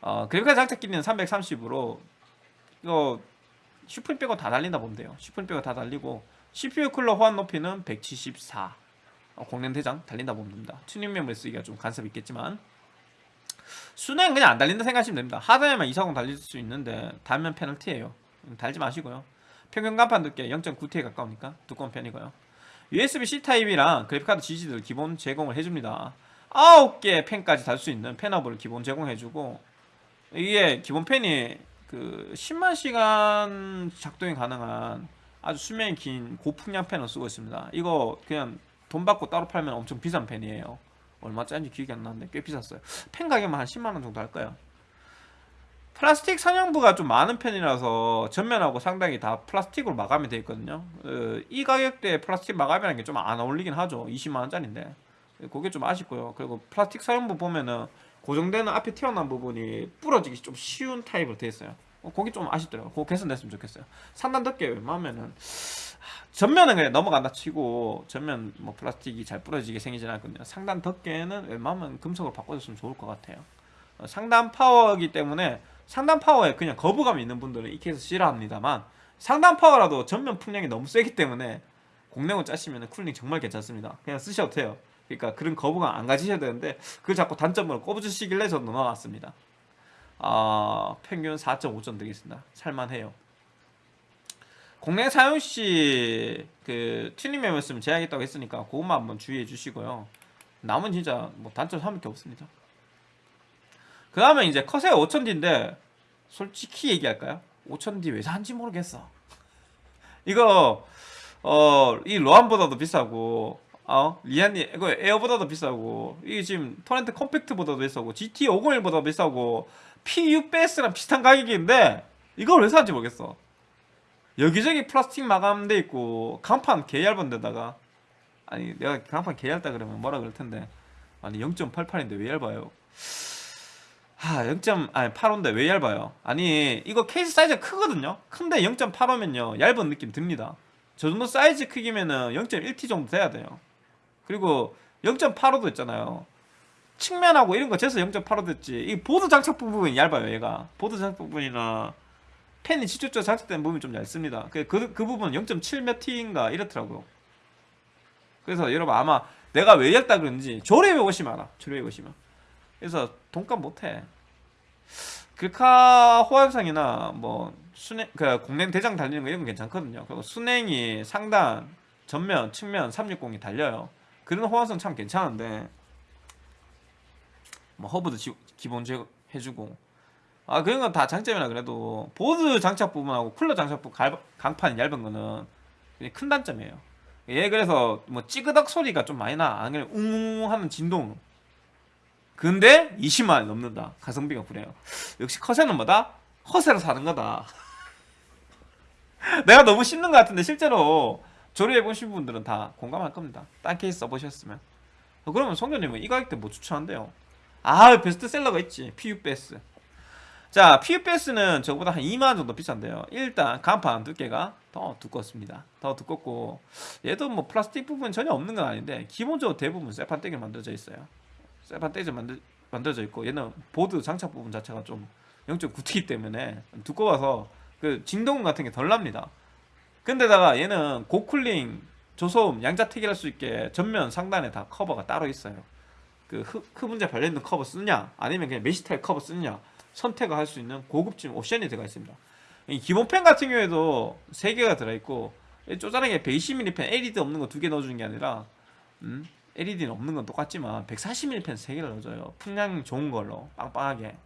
어, 그래픽카드 장착 길이는 330으로 이거 SUPRIM 빼고 다 달린다 보면 돼요. SUPRIM 빼고 다 달리고 CPU 쿨러 호환 높이는 174. 어, 공랭 대장 달린다 보면 됩니다. 튜닝 메모리 쓰기가 좀 간섭이 있겠지만 수랭 그냥 안 달린다 생각하시면 됩니다. 하단에만 240 달릴 수 있는데 달면 페널티예요. 음, 달지 마시고요. 평균 강판 두께 0.9T에 가까우니까 두꺼운 편이고요. USB-C 타입이랑 그래픽카드 지지대를 기본 제공을 해줍니다. 9개 팬까지 달 수 있는 fan hub를 기본 제공해주고 이게 기본 팬이 그 10만 시간 작동이 가능한 아주 수명이 긴 고풍량 팬을 쓰고 있습니다. 이거 그냥 돈 받고 따로 팔면 엄청 비싼 팬이에요. 얼마짜리인지 기억이 안 나는데 꽤 비쌌어요. 팬 가격만 한 10만 원 정도 할까요? 플라스틱 성형부가 좀 많은 편이라서 전면하고 상단이 다 플라스틱으로 마감이 되어 있거든요. 어, 이 가격대에 플라스틱 마감이라는 게 좀 안 어울리긴 하죠. 20만 원짜리인데 그게 좀 아쉽고요. 그리고 플라스틱 성형부 보면은 고정되는 앞에 튀어나온 부분이 부러지기 좀 쉬운 타입으로 되어 있어요. 어, 거기 좀 아쉽더라고요. 그거 개선됐으면 좋겠어요. 상단 덮개 웬만하면은 하, 전면은 그냥 넘어간다 치고 전면 뭐 플라스틱이 잘 부러지게 생기진 않거든요. 상단 덮개는 웬만하면 금속으로 바꿔줬으면 좋을 것 같아요. 어, 상단 파워이기 때문에 상단 파워에 그냥 거부감이 있는 분들은 이 케이스 싫어합니다만 상단 파워라도 전면 풍량이 너무 세기 때문에 공랭을 짜시면 cooling 정말 괜찮습니다. 그냥 쓰셔도 돼요. 그러니까 그런 거부감 안 가지셔야 되는데 그걸 자꾸 단점으로 꼽아주시길래 저 넘어갔습니다. 아 평균 4.5점 되겠습니다. 살만해요. 공랭 사용 시 그 튜닝 메모리 쓰면 제약있다고 했으니까 그것만 한번 주의해 주시고요. 나머진 진짜 뭐 단점 삼을 게 없습니다. 그 다음에 이제 커세어 5000D인데 솔직히 얘기할까요? 5000D 왜 산지 모르겠어. 이거 어 이 로안보다도 비싸고 어 리안리 O11 Air보다도 비싸고 이게 지금 토렌트 컴팩트보다도 비싸고 GT 501보다 비싸고 PUBS랑 비슷한 가격인데 이걸 왜 사는지 모르겠어 여기저기 플라스틱 마감돼 있고 강판 개 얇은 데다가 아니 내가 강판 개 얇다 그러면 뭐라 그럴 텐데 아니 0.88인데 왜 얇아요 하, 0. 아니 8호인데 왜 얇아요? 아니 이거 케이스 사이즈가 크거든요. 큰데 0.85면요 얇은 느낌 듭니다. 저 정도 사이즈 크기면은 0.1T 정도 돼야 돼요. 그리고 0.85도 있잖아요. 측면하고 이런 거 재서 0.85 됐지. 이 보드 장착 부분이 얇아요, 얘가. 보드 장착 부분이나 펜이 직접적으로 장착된 부분이 좀 얇습니다. 그, 그, 그 부분은 0.7몇 T인가 이렇더라고요. 그래서 여러분 아마 내가 왜 얇다 그런지 조립해 보시면 알아. 조립해 보시면. 그래서 돈값 못해. 글카 호환상이나 뭐 순행 그 공랭 대장 달리는 거 이런 건 괜찮거든요. 그리고 순행이 상단, 전면, 측면 360이 달려요. 그런 호환성 참 괜찮은데 뭐 허브도 지, 기본 제 해주고 아 그런 건 다 장점이라 그래도 보드 장착 부분하고 쿨러 장착 부분 갈- 강판이 얇은 거는 큰 단점이에요. 얘 그래서 뭐 찌그덕 소리가 좀 많이 나. 안 그래 웅웅 하는 진동. 근데 20만 원 넘는다. 가성비가 그래요. 역시 커세는 뭐다? 허세로 사는 거다. 내가 너무 씹는 것 같은데 실제로 조립해 보신 분들은 다 공감할 겁니다. 딴 케이스 써보셨으면. 어, 그러면 성교님은 이 가격대 뭐 추천한대요? 아 베스트셀러가 있지. P600S. 자, P600S는 저보다 한 2만 원 정도 비싼데요. 일단 강판 두께가 더 두껍습니다. 더 두껍고 얘도 뭐 플라스틱 부분 전혀 없는 건 아닌데 기본적으로 대부분 쇠판때기 만들어져 있어요. 쇠판때기 만들 만들어져 있고 얘는 보드 장착 부분 자체가 좀 0.9T이기 때문에 두꺼워서 그 진동 같은 게 덜 납니다. 근데다가 얘는 고cooling, 저소음, 양자택일 할 수 있게 전면 상단에 다 커버가 따로 있어요. 그 흡, 흡음재 발려있는 커버 쓰냐 아니면 그냥 mesh 타입 커버 쓰냐 선택을 할 수 있는 고급진 옵션이 들어가 있습니다. 이 기본 팬 같은 경우에도 3개가 들어있고 쪼잔하게 120mm 팬 LED 없는 거 두 개 넣어주는 게 아니라 음, LED는 없는 건 똑같지만 140mm 팬 3개를 넣어줘요. 풍량 좋은 걸로 빵빵하게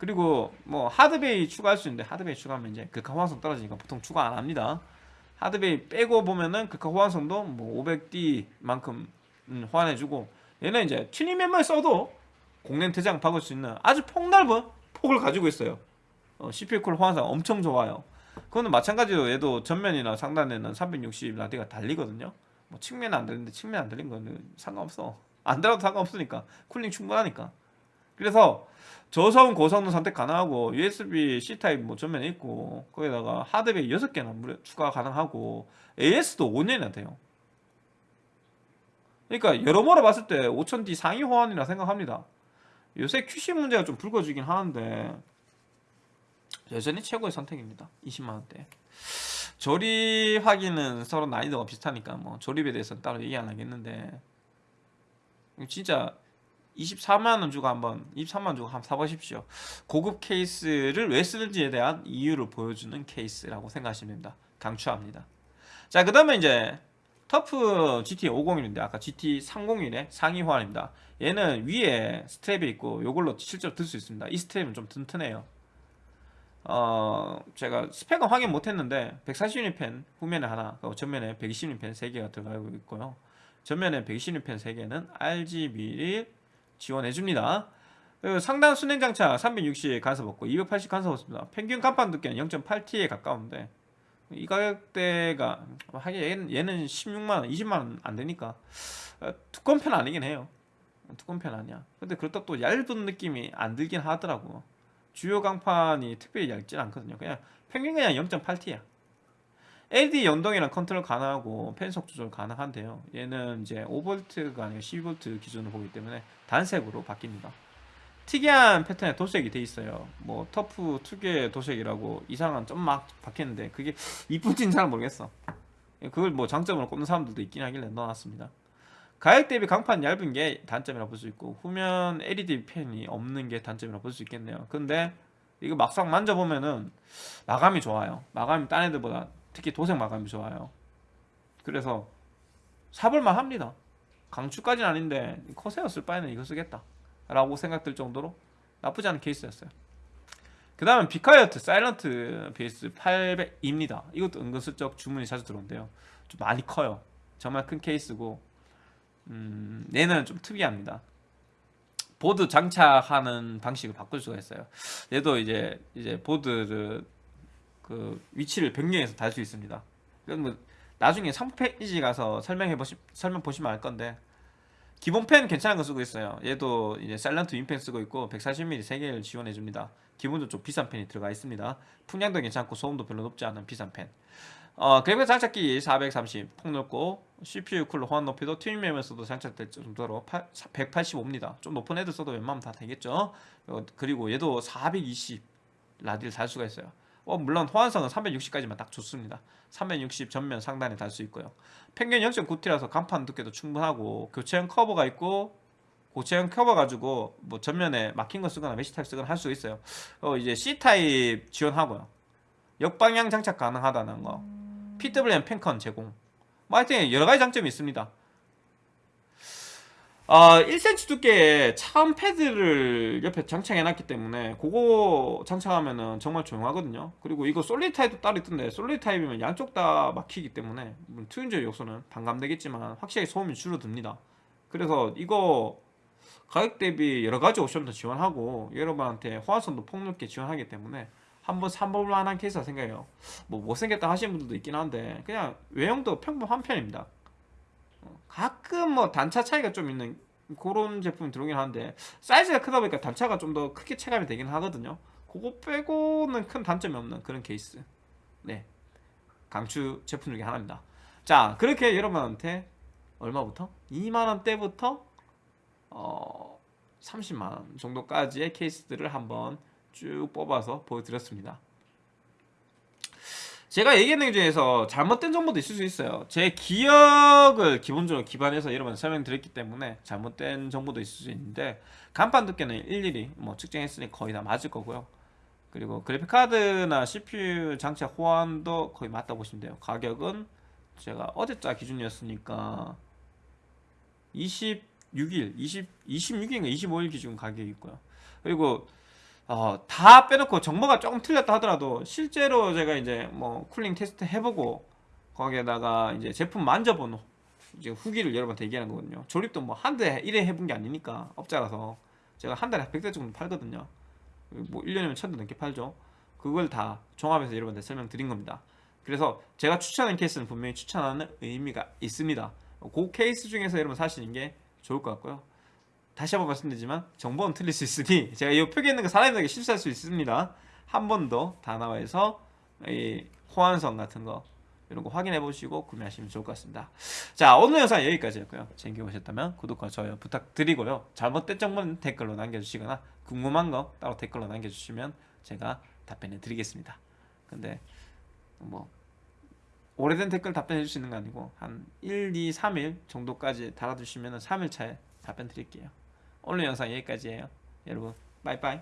그리고 뭐 hard bay 추가할 수 있는데 hard bay 추가하면 이제 글카 호환성 떨어지니까 보통 추가 안 합니다. hard bay 빼고 보면은 글카 호환성도 뭐 5000D만큼 음, 호환해주고 얘는 이제 튜닝 메모리 써도 공랭 대장 박을 수 있는 아주 폭넓은 폭을 가지고 있어요. 어, CPU 쿨러 호환성 엄청 좋아요. 그거는 마찬가지로 얘도 전면이나 상단에는 360 라디가 달리거든요. 뭐 측면은 안 달리는데 측면 안 달린 거는 상관없어. 안 달아도 상관없으니까 cooling 충분하니까. 그래서 저소음 고성능 선택 가능하고 USB C 타입 뭐 전면에 있고 거기다가 하드웨어 6개나 무려 추가 가능하고 AS도 5년이나 돼요. 그러니까 여러모로 봤을 때 5000D 상위 호환이라 생각합니다. 요새 QC 문제가 좀 불거지긴 하는데 여전히 최고의 선택입니다. 20만 원대. 조립하기는 서로 난이도가 비슷하니까 뭐 조립에 대해서는 따로 얘기 안 하겠는데 진짜 24만 원 주고 한번 23만 원 주고 한번 사보십시오. 고급 케이스를 왜 쓰는지에 대한 이유를 보여주는 케이스라고 생각하시면 됩니다. 강추합니다. 자, 그 다음에 이제 TUF GT 501인데 아까 GT 301의 상위 호환입니다. 얘는 위에 스트랩이 있고 이걸로 실제로 들 수 있습니다. 이 스트랩은 좀 튼튼해요. 어, 제가 스펙은 확인 못했는데 140mm 후면에 하나, 그리고 전면에 120mm 3개가 들어가고 있고요. 전면에 120mm 3개는 RGB를 지원해줍니다. 상단 순행 장착 360 간섭 없고 280 간섭 없습니다. 평균 간판 두께는 0.8T에 가까운데 이 가격대가 하긴 얘는, 얘는 16만원, 20만원 안 되니까 어, 두꺼운 편 아니긴 해요. 두꺼운 편 아니야. 근데 그렇다고 또 얇은 느낌이 안 들긴 하더라고. 주요 강판이 특별히 얇진 않거든요. 그냥 평균 그냥 0.8T야. LED 연동이랑 컨트롤 가능하고 펜속 조절 가능한데요. 얘는 이제 5V가 아니라 12V 기준으로 보기 때문에 단색으로 바뀝니다. 특이한 패턴의 도색이 돼 있어요. 뭐 터프 특유의 도색이라고 이상한 점막 박혔는데 그게 이쁜지는 잘 모르겠어. 그걸 뭐 장점으로 꼽는 사람들도 있긴 하길래 넣어놨습니다. 가격 대비 강판 얇은 게 단점이라 볼 수 있고 후면 LED 펜이 없는 게 단점이라 볼 수 있겠네요. 근데 이거 막상 만져보면은 마감이 좋아요. 마감이 딴 애들보다 특히 도색 마감이 좋아요. 그래서 사볼만 합니다. 강추까지는 아닌데 커세어 쓸 바에는 이거 쓰겠다. 라고 생각들 정도로 나쁘지 않은 케이스였어요. 그 다음은 비카이어트 사일런트 베이스 800입니다. 이것도 은근슬쩍 주문이 자주 들어온대요. 좀 많이 커요. 정말 큰 케이스고 음, 얘는 좀 특이합니다. 보드 장착하는 방식을 바꿀 수가 있어요. 얘도 이제 이제 보드를 그 위치를 변경해서 달 수 있습니다. 그건 뭐 나중에 상품 페이지 가서 설명해 보시 설명 보시면 알 건데 기본 팬 괜찮은 거 쓰고 있어요. 얘도 이제 Silent Wings 팬 쓰고 있고 140mm 3개를 지원해 줍니다. 기본적으로 좀 비싼 팬이 들어가 있습니다. 풍량도 괜찮고 소음도 별로 높지 않은 비싼 팬. 어, 그래픽 장착기 430 폭 넓고 CPU 쿨러 호환 높이도 튜닝램에서도 장착될 정도로 185입니다. 좀 높은 애들 써도 웬만하면 다 되겠죠. 어, 그리고 얘도 420 라디를 달 수가 있어요. 어, 물론 호환성은 360까지만 딱 좋습니다. 360 전면 상단에 달 수 있고요. 평균 0.9T라서 강판 두께도 충분하고 교체형 커버가 있고 교체형 커버 가지고 뭐 전면에 막힌 거 쓰거나 메시 타입 쓰거나 할 수 있어요. 어, 이제 C 타입 지원하고요. 역방향 장착 가능하다는 거. PWM 팬컨 제공. 뭐 하여튼 여러 가지 장점이 있습니다. 어, 1cm 두께의 차음 패드를 옆에 장착해놨기 때문에 그거 장착하면은 정말 조용하거든요. 그리고 이거 solid 타입도 따로 있던데 solid 타입이면 양쪽 다 막히기 때문에 물론 튜닝적 요소는 반감되겠지만 확실히 소음이 줄어듭니다. 그래서 이거 가격 대비 여러 가지 옵션도 지원하고 여러분한테 호환성도 폭넓게 지원하기 때문에 한번 사볼 만한 케이스라 생각해요. 뭐 못생겼다 하시는 분들도 있긴 한데 그냥 외형도 평범한 편입니다. 어, 가끔 뭐 단차 차이가 좀 있는 그런 제품이 들어오긴 하는데 사이즈가 크다 보니까 단차가 좀 더 크게 체감이 되긴 하거든요. 그거 빼고는 큰 단점이 없는 그런 케이스. 네. 강추 제품 중에 하나입니다. 자, 그렇게 여러분한테 얼마부터? 2만원대부터 어, 30만원 정도까지의 케이스들을 한번 쭉 뽑아서 보여드렸습니다. 제가 얘기했는 것 중에서 잘못된 정보도 있을 수 있어요. 제 기억을 기본적으로 기반해서 여러분 설명드렸기 때문에 잘못된 정보도 있을 수 있는데 간판 두께는 일일이 뭐 측정했으니 거의 다 맞을 거고요. 그리고 그래픽카드나 CPU 장착 호환도 거의 맞다 보시면 돼요. 가격은 제가 어제자 기준이었으니까 26일, 20, 26일인가 25일 기준 가격이 있고요. 그리고 어, 다 빼놓고 정보가 조금 틀렸다 하더라도 실제로 제가 이제 뭐 cooling 테스트 해보고 거기에다가 이제 제품 만져본 이제 후기를 여러분한테 얘기하는 거거든요. 조립도 뭐 한대 1회 해본 게 아니니까 업자라서 제가 한 달에 100대 정도 팔거든요. 뭐 1년이면 1000대 넘게 팔죠. 그걸 다 종합해서 여러분한테 설명드린 겁니다. 그래서 제가 추천한 케이스는 분명히 추천하는 의미가 있습니다. 그 케이스 중에서 여러분 사시는 게 좋을 것 같고요. 다시 한번 말씀드리지만 정보는 틀릴 수 있으니 제가 이 표기에 있는 거 사람들에게 실수할 수 있습니다. 한 번더 다나와에서 이 호환성 같은 거 이런 거 확인해 보시고 구매하시면 좋을 것 같습니다. 자 오늘 영상 여기까지였고요. 재밌게 보셨다면 구독과 좋아요 부탁드리고요. 잘못된 정보는 댓글로 남겨주시거나 궁금한 거 따로 댓글로 남겨주시면 제가 답변해 드리겠습니다. 근데 뭐 오래된 댓글 답변해 주시는 거 아니고 한 1, 2, 3일 정도까지 달아주시면 3일 차에 답변 드릴게요. 오늘 영상 여기까지예요. 여러분 빠이빠이